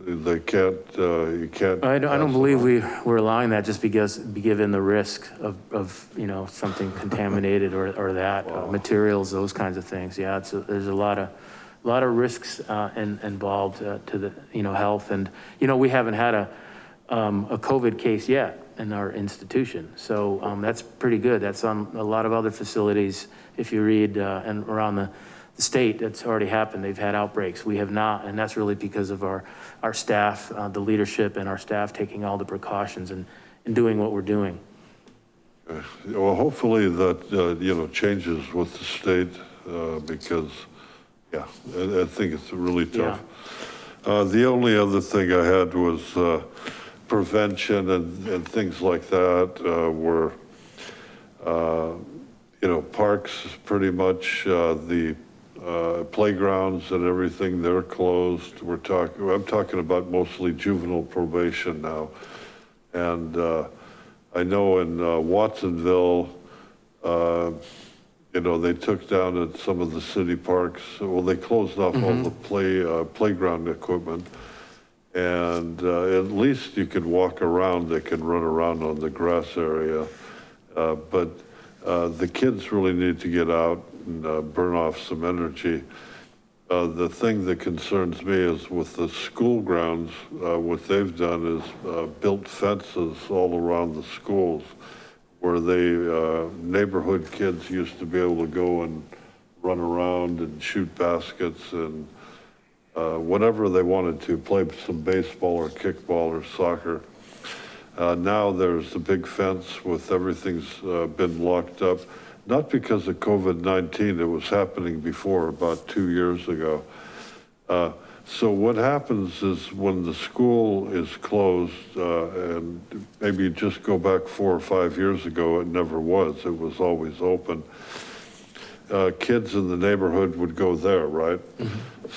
they can't, uh, you can't. I don't, I don't believe we, we're allowing that just because, be given the risk of, of, you know, something contaminated or, or that, uh, materials, those kinds of things. Yeah, it's, a- there's a lot of, a lot of risks uh, in- involved uh, to the, you know, health. And, you know, we haven't had a, um, a COVID case yet in our institution. So um, that's pretty good. That's on a lot of other facilities. If you read uh, and around the, the state, that's already happened. They've had outbreaks. We have not. And that's really because of our, our staff, uh, the leadership and our staff taking all the precautions and, and doing what we're doing. Uh, Well, hopefully that, uh, you know, changes with the state, uh, because, yeah, I, I think it's really tough. Uh, the only other thing I had was, uh, prevention and, and things like that, uh, were, uh, you know, parks, pretty much, uh, the, uh, playgrounds and everything, they're closed. We're talking, I'm talking about mostly juvenile probation now. And, uh, I know in uh, Watsonville, uh, you know, they took down at some of the city parks, well, they closed off all the play, uh, playground equipment. And uh, at least you could walk around, they can run around on the grass area. Uh, But uh, the kids really need to get out and uh, burn off some energy. Uh, The thing that concerns me is with the school grounds, uh, what they've done is built fences all around the schools where they, uh, neighborhood kids used to be able to go and run around and shoot baskets and uh, whatever they wanted to, play some baseball or kickball or soccer. Uh, Now there's a big fence with everything's uh, been locked up, not because of COVID-19, it was happening before, about two years ago. So what happens is when the school is closed, uh, and maybe just go back four or five years ago, it never was, it was always open. Uh, Kids in the neighborhood would go there, right?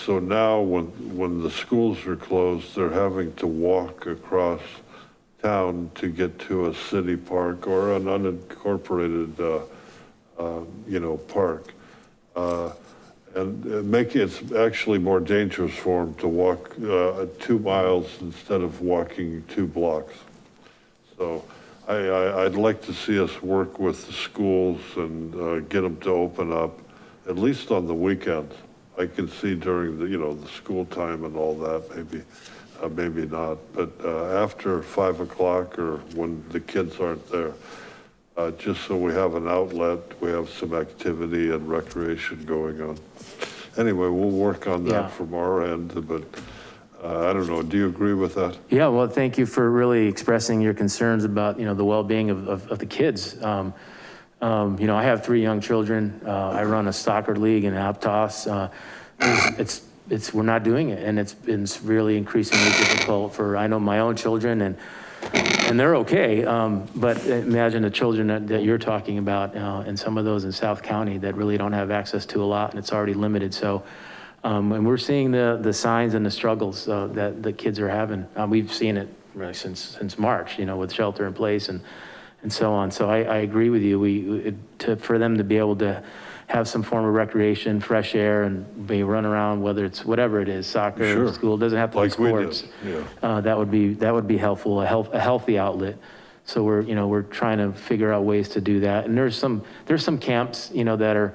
So now when, when the schools are closed, they're having to walk across town to get to a city park or an unincorporated, uh, uh, you know, park. Uh, And it make, it's actually more dangerous for them to walk uh, two miles instead of walking two blocks. So I, I, I'd like to see us work with the schools and uh, get them to open up, at least on the weekends. I can see during the, you know, the school time and all that, maybe, uh, maybe not. But uh, after five o'clock or when the kids aren't there, uh, just so we have an outlet, we have some activity and recreation going on. Anyway, we'll work on Yeah. that from our end, but I don't know, do you agree with that? Yeah, well, thank you for really expressing your concerns about, you know, the well-being of, of, of the kids. Um, um, you know, I have three young children. Uh, I run a soccer league in Aptos. Uh, it's, it's, it's, we're not doing it. And it's been really increasingly difficult for, I know my own children and, and they're okay. Um, but imagine the children that, that you're talking about, uh, and some of those in South County that really don't have access to a lot and it's already limited. So, um, and we're seeing the, the signs and the struggles, uh, that the kids are having. Uh, we've seen it really since, since March, you know, with shelter in place and, and so on. So I, I agree with you. We, it- to, for them to be able to have some form of recreation, fresh air and be run around, whether it's whatever it is, soccer, Sure. school, doesn't have to be Like did, sports. yeah. Uh, that would be, that would be helpful, a health, a healthy outlet. So we're, you know, we're trying to figure out ways to do that. And there's some, there's some camps, you know, that are,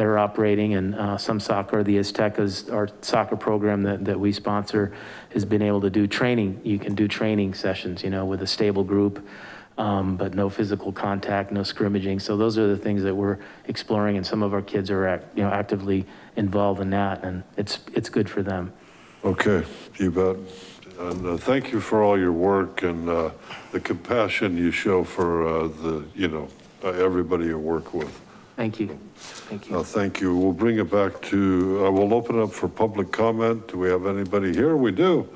that are operating and uh, some soccer, the Aztecas, our soccer program that, that we sponsor has been able to do training. You can do training sessions, you know, with a stable group, um, but no physical contact, no scrimmaging. So those are the things that we're exploring and some of our kids are, act- you know, actively involved in that and it's, it's good for them. Okay, you bet. And uh, thank you for all your work and uh, the compassion you show for uh, the, you know, everybody you work with. Thank you. Thank you. Uh, Thank you. We'll bring it back to, uh, we'll open up for public comment. Do we have anybody here? We do.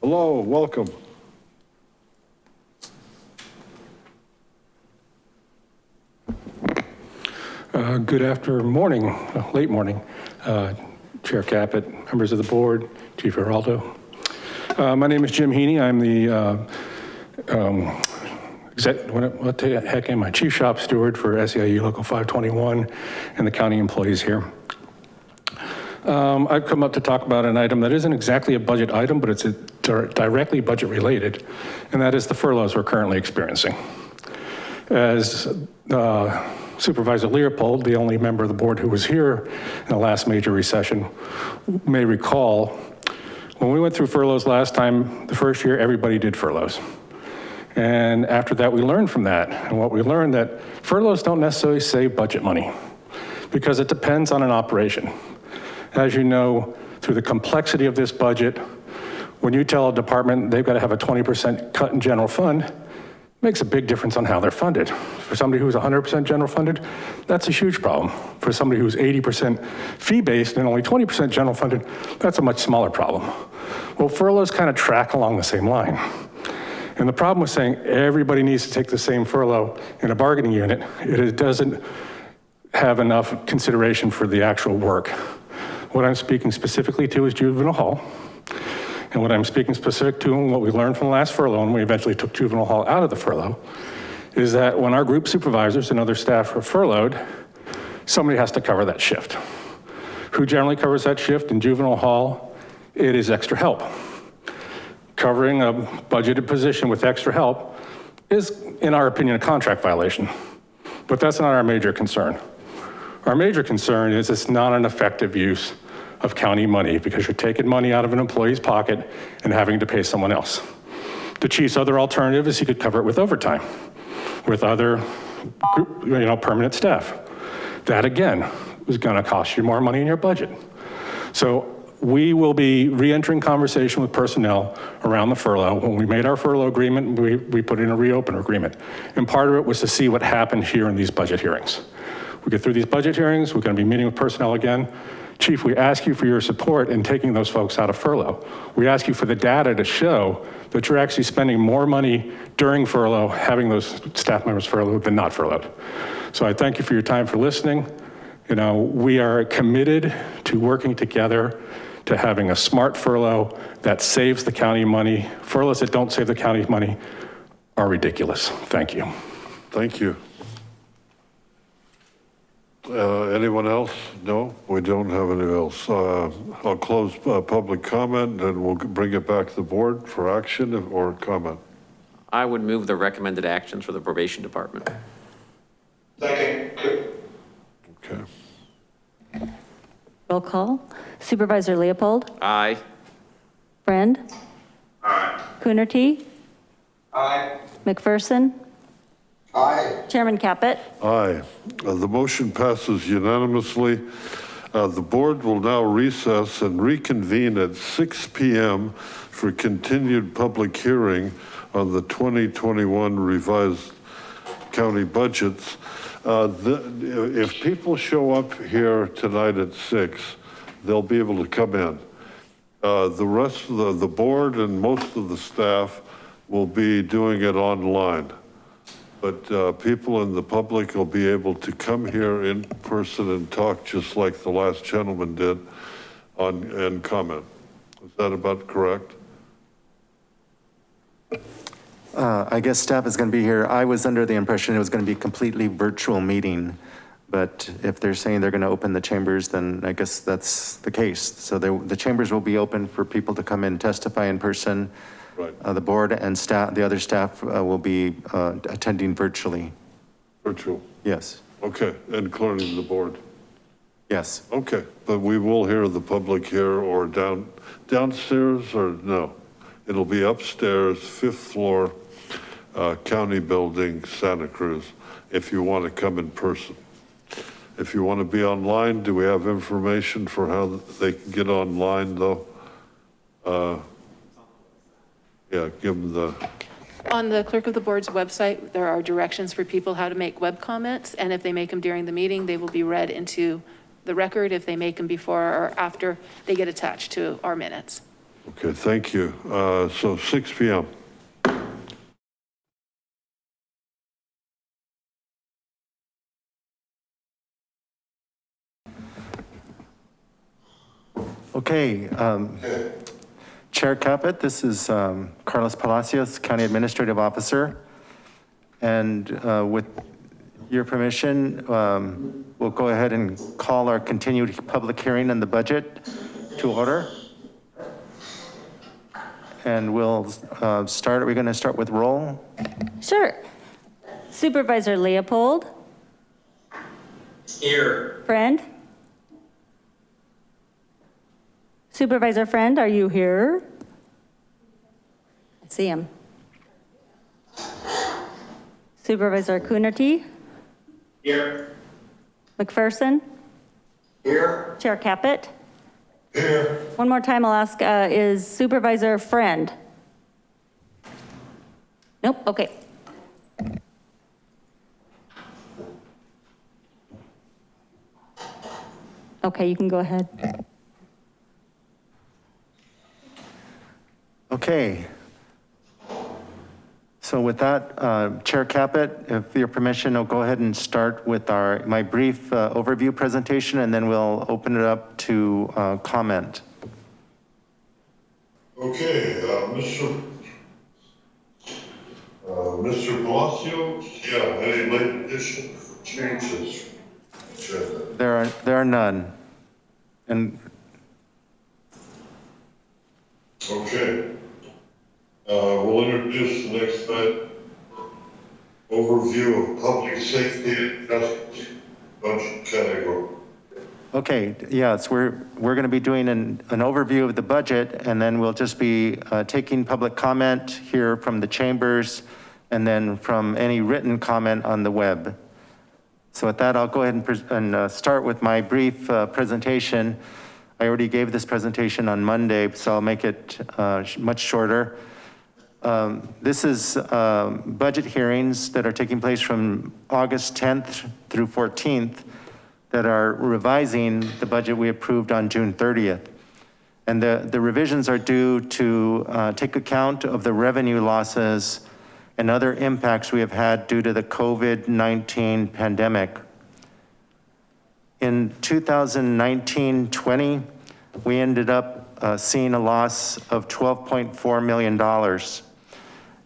Hello, welcome. Uh, Good after morning, uh, late morning, uh, Chair Caput, members of the board, Chief Giraldo. Uh, My name is Jim Heaney. I'm the, uh, um, what what the heck am I? Chief Shop Steward for SEIU Local 521 and the county employees here. Um, I've come up to talk about an item that isn't exactly a budget item, but it's directly budget related, and that is the furloughs we're currently experiencing. As uh, Supervisor Leopold, the only member of the board who was here in the last major recession, may recall, when we went through furloughs last time, the first year, everybody did furloughs. And after that, we learned from that. And what we learned that furloughs don't necessarily save budget money because it depends on an operation. As you know, through the complexity of this budget, when you tell a department they've got to have a 20% cut in general fund, makes a big difference on how they're funded. For somebody who's 100% general funded, that's a huge problem. For somebody who's 80% fee-based and only 20% general funded, that's a much smaller problem. Well, furloughs kind of track along the same line. And the problem with saying everybody needs to take the same furlough in a bargaining unit, it doesn't have enough consideration for the actual work. What I'm speaking specifically to is juvenile hall. And what I'm speaking specific to and what we learned from the last furlough, and we eventually took juvenile hall out of the furlough, is that when our group supervisors and other staff are furloughed, somebody has to cover that shift. Who generally covers that shift in juvenile hall? It is extra help. Covering a budgeted position with extra help is, in our opinion, a contract violation. But that's not our major concern. Our major concern is it's not an effective use of county money because you're taking money out of an employee's pocket and having to pay someone else. The chief's other alternative is he could cover it with overtime, with other, group- you know, permanent staff. That again, is gonna cost you more money in your budget. So we will be re-entering conversation with personnel around the furlough. When we made our furlough agreement, we, we put in a reopen agreement. And part of it was to see what happened here in these budget hearings. We get through these budget hearings, we're gonna be meeting with personnel again. Chief, we ask you for your support in taking those folks out of furlough. We ask you for the data to show that you're actually spending more money during furlough, having those staff members furloughed than not furloughed. So I thank you for your time for listening. You know, we are committed to working together to having a smart furlough that saves the county money. Furloughs that don't save the county money are ridiculous. Thank you. Thank you. Uh, Anyone else? No, we don't have anyone else. Uh, I'll close uh, public comment and we'll bring it back to the board for action or comment. I would move the recommended actions for the probation department. Second. Okay. Roll call. Supervisor Leopold, Aye. Friend. Aye. Coonerty, Aye. McPherson, Aye. Chairman Caput. Aye. Uh, The motion passes unanimously. Uh, The board will now recess and reconvene at 6 PM for continued public hearing on the 2021 revised county budgets. Uh, the- If people show up here tonight at 6, they'll be able to come in. Uh, The rest of the, the board and most of the staff will be doing it online. But uh, people in the public will be able to come here in person and talk just like the last gentleman did on, and comment. Is that about correct? Uh, I guess staff is going to be here. I was under the impression it was going to be a completely virtual meeting. But if they're saying they're going to open the chambers, then I guess that's the case. So the, the chambers will be open for people to come in, testify in person. Right. Uh, The board and staff, the other staff uh, will be uh, attending virtually. Virtual. Yes, Okay, including the board. yes. Okay, but we will hear the public here or down, downstairs or no? It'll be upstairs, fifth floor, county building, Santa Cruz, if you want to come in person. If you want to be online, do we have information for how they can get online though? Uh, Yeah, give them the, On the clerk of the board's website, there are directions for people how to make web comments, and if they make them during the meeting, they will be read into the record if they make them before or after they get attached to our minutes. okay, thank you. Uh, So 6 PM. Okay, um, Chair Caput, this is um, Carlos Palacios, County Administrative Officer. And uh, with your permission, um, we'll go ahead and call our continued public hearing on the budget to order. And we'll uh, start, are we going to start with roll? Sure. Supervisor Leopold, Here. Friend? Supervisor Friend, are you here? I see him. Supervisor Coonerty? Here. McPherson? Here. Chair Caput? Here. One more time I'll ask, uh, is Supervisor Friend? Nope, okay. Okay, you can go ahead. Okay. So with that, uh, Chair Caput, if your permission, I'll go ahead and start with our, my brief uh, overview presentation, and then we'll open it up to uh, comment. Okay, uh, Mr. Uh, Mr. Palacio, yeah, any late additions, changes? There are, there are none. And Okay. Uh, we'll introduce the next item. Overview of public safety and justice budget category. Okay, yes, we're, we're going to be doing an, an overview of the budget, and then we'll just be uh, taking public comment here from the chambers, and then from any written comment on the web. So with that, I'll go ahead and, and uh, start with my brief uh, presentation. I already gave this presentation on Monday, so I'll make it uh, sh- much shorter. Um, This is um, budget hearings that are taking place from August 10th through 14th that are revising the budget we approved on June 30th. And the, the revisions are due to uh, take account of the revenue losses and other impacts we have had due to the COVID-19 pandemic. In 2019-20, we ended up uh, seeing a loss of $12.4 million.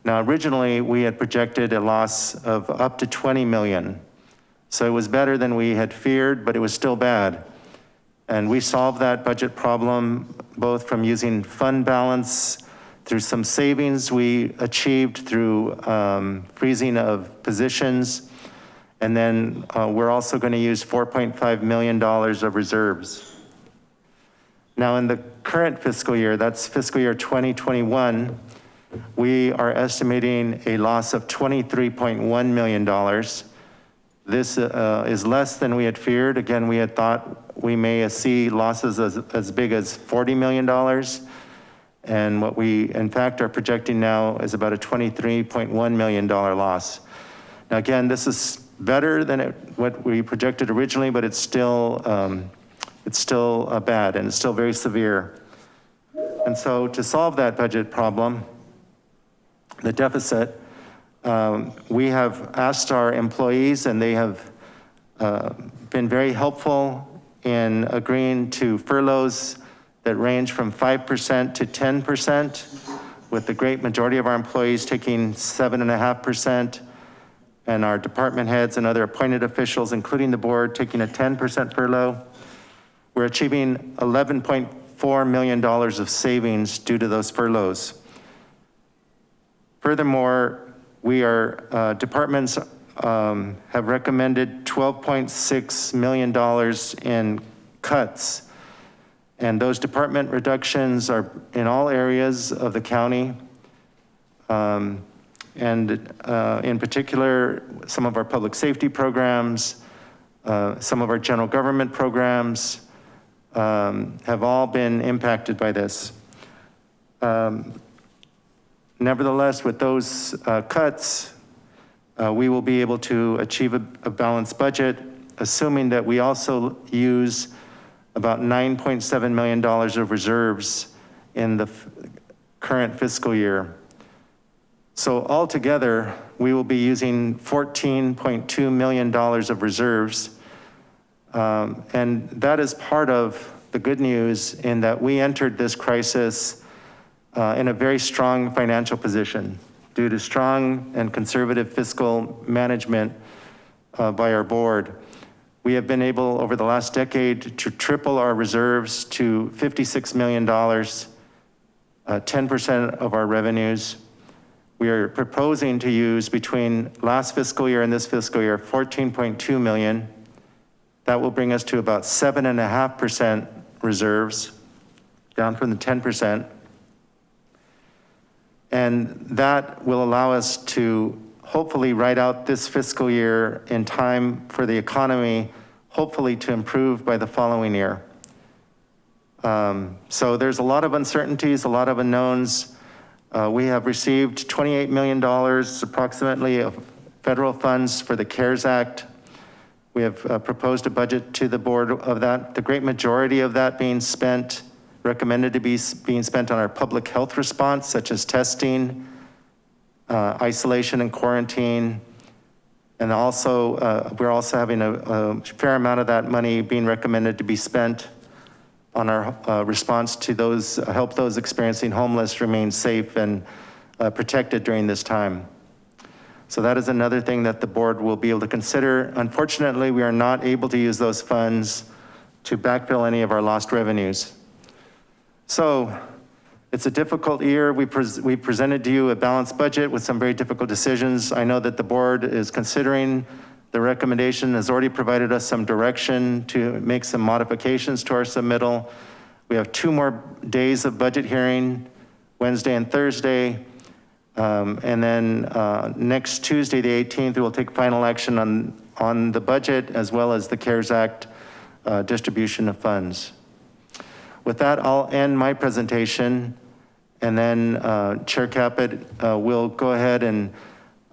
Now, originally, we had projected a loss of up to 20 million. So it was better than we had feared, but it was still bad. And we solved that budget problem both from using fund balance through some savings we achieved through um, freezing of positions. And then uh, we're also going to use $4.5 million of reserves. Now in the current fiscal year, that's fiscal year 2021, we are estimating a loss of $23.1 million. This uh, is less than we had feared. Again, we had thought we may see losses as, as big as $40 million. And what we, in fact, are projecting now is about a $23.1 million loss. Now, again, this is better than it, what we projected originally, but it's still, um, it's still uh, bad and it's still very severe. And so to solve that budget problem, the deficit, um, we have asked our employees and they have uh, been very helpful in agreeing to furloughs that range from 5% to 10%, with the great majority of our employees taking 7.5%, and our department heads and other appointed officials, including the board, taking a 10% furlough. We're achieving $11.4 million of savings due to those furloughs. Furthermore, we are, uh, departments um, have recommended $12.6 million in cuts. And those department reductions are in all areas of the county. Um, And uh, in particular, some of our public safety programs, uh, some of our general government programs um, have all been impacted by this. Um, Nevertheless, with those uh, cuts, uh, we will be able to achieve a a balanced budget, assuming that we also use about $9.7 million of reserves in the current fiscal year. So altogether, we will be using $14.2 million of reserves. Um, And that is part of the good news in that we entered this crisis in a very strong financial position due to strong and conservative fiscal management uh, by our board. We have been able over the last decade to triple our reserves to $56 million, uh, 10% of our revenues. We are proposing to use between last fiscal year and this fiscal year, 14.2 million. That will bring us to about seven and a half percent reserves, down from the 10%. And that will allow us to hopefully ride out this fiscal year in time for the economy, hopefully to improve by the following year. Um, So there's a lot of uncertainties, a lot of unknowns. Uh, We have received $28 million approximately of federal funds for the CARES Act. We have uh, proposed a budget to the board of that, the great majority of that being spent, recommended to be being spent on our public health response, such as testing, uh, isolation and quarantine. And also, uh, we're also having a a fair amount of that money being recommended to be spent on our uh, response to those, uh, help those experiencing homeless remain safe and uh, protected during this time. So that is another thing that the board will be able to consider. Unfortunately, we are not able to use those funds to backfill any of our lost revenues. So it's a difficult year. We, we presented to you a balanced budget with some very difficult decisions. I know that the board is considering the recommendation, has already provided us some direction to make some modifications to our submittal. We have two more days of budget hearing, Wednesday and Thursday. Um, and then uh, next Tuesday, the 18th, we'll take final action on, on the budget as well as the CARES Act uh, distribution of funds. With that, I'll end my presentation and then uh, Chair Caput uh, will go ahead and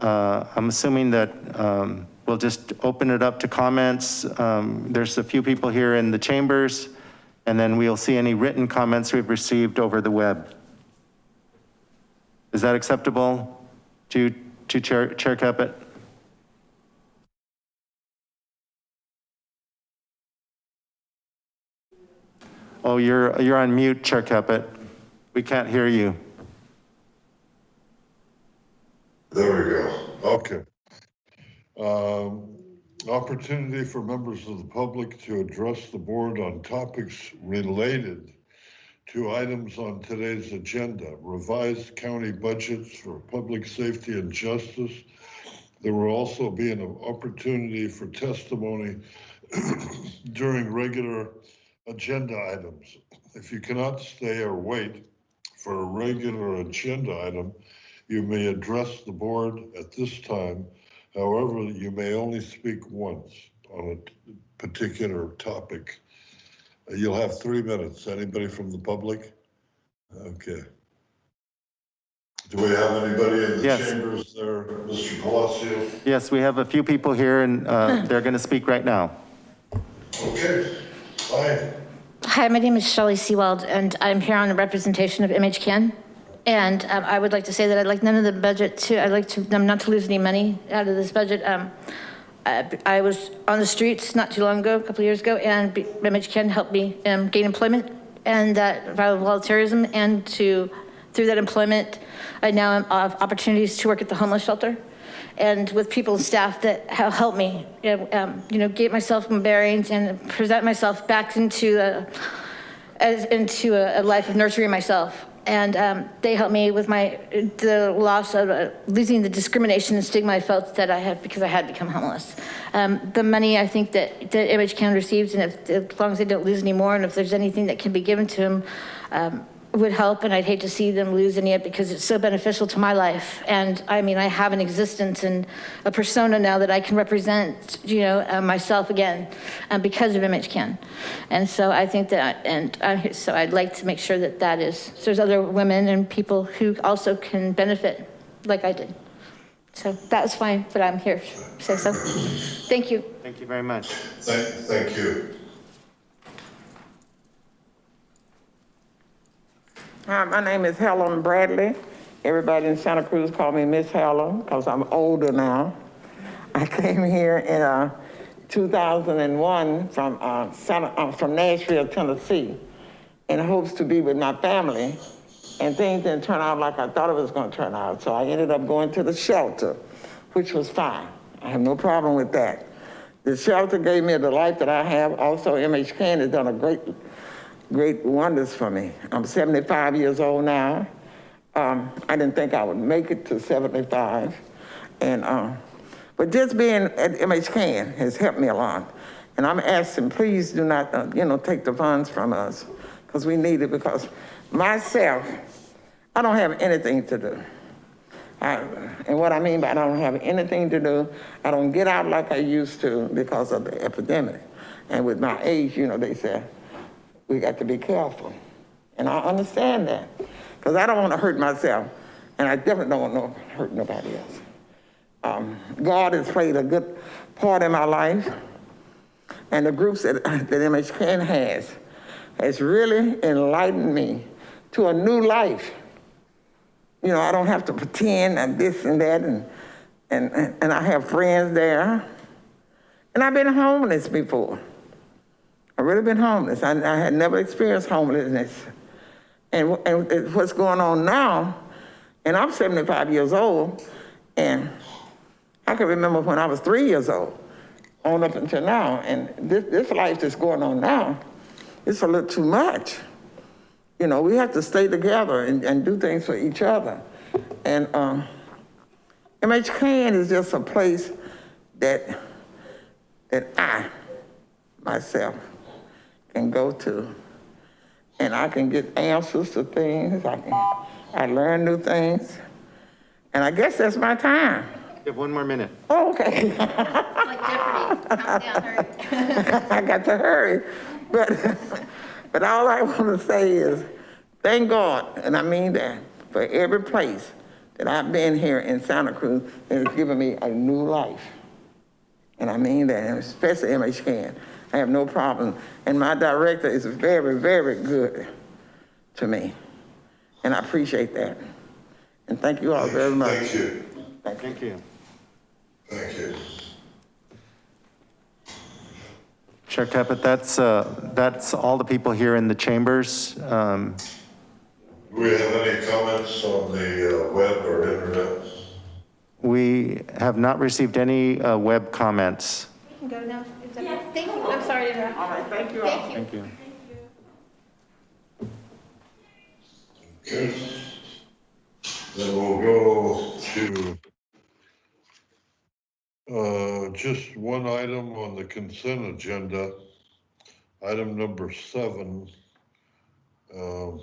uh, I'm assuming that um, we'll just open it up to comments. Um, There's a few people here in the chambers and then we'll see any written comments we've received over the web. Is that acceptable to, to Chair, Chair Caput? Oh, you're, you're on mute, Chair Caput. We can't hear you. There we go. Okay. Um, Opportunity for members of the public to address the board on topics related to items on today's agenda. Revised county budgets for public safety and justice. There will also be an opportunity for testimony <clears throat> during regular agenda items. If you cannot stay or wait for a regular agenda item, you may address the board at this time. However, you may only speak once on a particular topic. You'll have three minutes. Anybody from the public? Okay. Do we have anybody in the Yes. chambers there, Mr. Palacio? Yes, we have a few people here and uh, they're going to speak right now. Okay, Hi, my name is Shelley Seawald, and I'm here on the representation of MHCAN. And um, I would like to say that I'd like none of the budget to, I'd like to, them not to lose any money out of this budget. Um, I I was on the streets not too long ago, a couple years ago, and MHCAN helped me um, gain employment and that volunteerism and to, through that employment, I now have opportunities to work at the homeless shelter and with people and staff that have helped me, um, you know, get myself some bearings and present myself back into a, as into a, a life of nurturing myself. And um, they helped me with my, the loss of, uh, losing the discrimination and stigma I felt that I had because I had become homeless. Um, The money I think that, that MHCAN receives, and if, as long as they don't lose any more, and if there's anything that can be given to them, um, would help, and I'd hate to see them losing it because it's so beneficial to my life. And I mean, I have an existence and a persona now that I can represent, you know, uh, myself again uh, because of MHCAN. And so I think that, and I, so I'd like to make sure that that is, so there's other women and people who also can benefit like I did. So that's fine, but I'm here to say so. Thank you. Thank you very much. Thank, thank you. Hi, my name is Helen Bradley. Everybody in Santa Cruz call me Miss Helen because I'm older now. I came here in uh, 2001 from, uh, Santa, uh, from Nashville, Tennessee, in hopes to be with my family. And things didn't turn out like I thought it was going to turn out. So I ended up going to the shelter, which was fine. I have no problem with that. The shelter gave me the life that I have. Also, MHCAN has done a great great wonders for me. I'm 75 years old now. Um, I didn't think I would make it to 75. And, uh, but just being at MHCAN has helped me a lot. And I'm asking, please do not, uh, you know, take the funds from us because we need it because myself, I don't have anything to do. I, and what I mean by I don't have anything to do, I don't get out like I used to because of the epidemic. And with my age, you know, they say, we got to be careful. And I understand that because I don't want to hurt myself and I definitely don't want to hurt nobody else. Um, God has played a good part in my life and the groups that, <laughs> that MHCAN has, has really enlightened me to a new life. You know, I don't have to pretend and this and that and, and, and I have friends there. And I've been homeless before. I've really been homeless. I, I had never experienced homelessness. And, and what's going on now, and I'm 75 years old, and I can remember when I was three years old, on up until now, and this, this life that's going on now, it's a little too much. You know, we have to stay together and, and do things for each other. And um, MHCAN is just a place that, that I, myself, can go to. And I can get answers to things. I can, I learn new things. And I guess that's my time. You have one more minute. Oh, okay. I got to hurry. But, but all I want to say is, thank God, and I mean that, for every place that I've been here in Santa Cruz, it has given me a new life. And I mean that, and especially MHCAN. I have no problem. And my director is very, very good to me. And I appreciate that. And thank you all very much. Thank you. Thank you. Thank you. Chair Caput, that's, uh, that's all the people here in the chambers. Um, Do we have any comments on the uh, web or internet? We have not received any uh, web comments. We can go now. Thank you. I'm sorry to interrupt. All right, thank you all. Thank you. Okay. Then we'll go to uh, just one item on the consent agenda, item number seven. Um,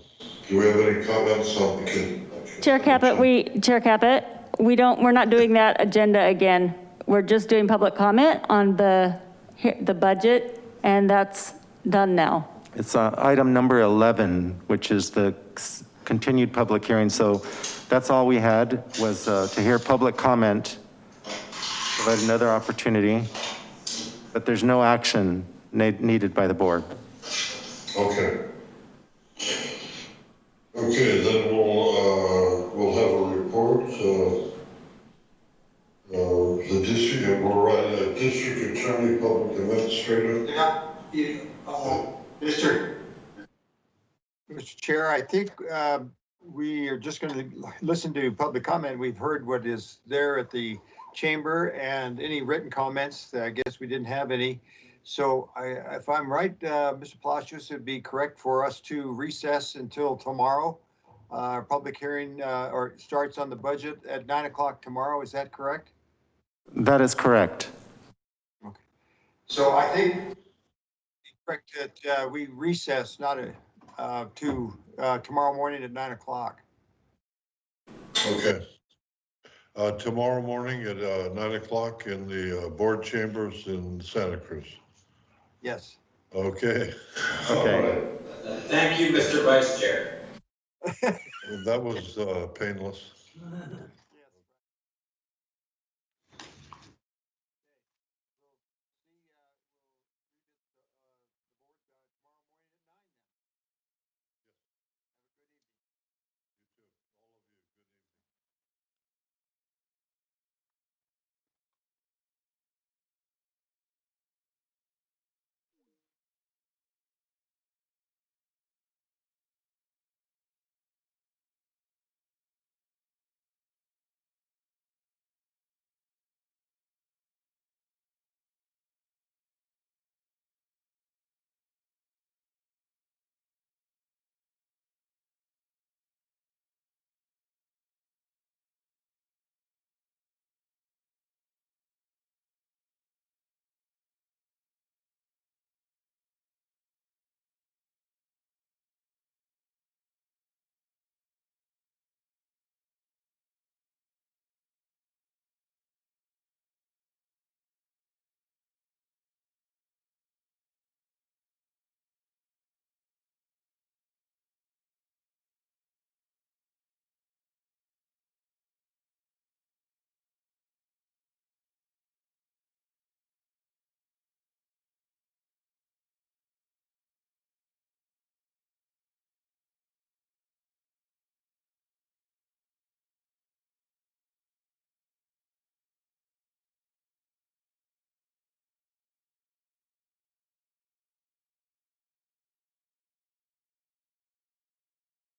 Do we have any comments on the? con- Chair Caput, we, Chair Caput, we don't, we're not doing that agenda again. We're just doing public comment on the, he- the budget, and that's done now. It's uh, item number 11, which is the continued public hearing. So that's all we had was uh, to hear public comment. Provide another opportunity, but there's no action needed by the board. Okay. Okay, then we'll, uh, we'll have a report, uh, uh, the district, we'll write a district attorney, public administrator. Yeah, you, uh, Mr. Mr. Chair, I think, uh, we are just gonna listen to public comment. We've heard what is there at the chamber and any written comments. I guess we didn't have any. So I, if I'm right, uh, Mr. Palacios, it'd be correct for us to recess until tomorrow uh, public hearing, uh, or starts on the budget at nine o'clock tomorrow. Is that correct? That is correct. Okay. So I think correct that, uh, we recess, not a, uh, to, uh, tomorrow morning at nine o'clock. Okay. Uh, tomorrow morning at, uh, nine o'clock in the, uh, board chambers in Santa Cruz. Yes. Okay. Okay. Thank you, Mr. Vice Chair. That was, uh, painless. <laughs>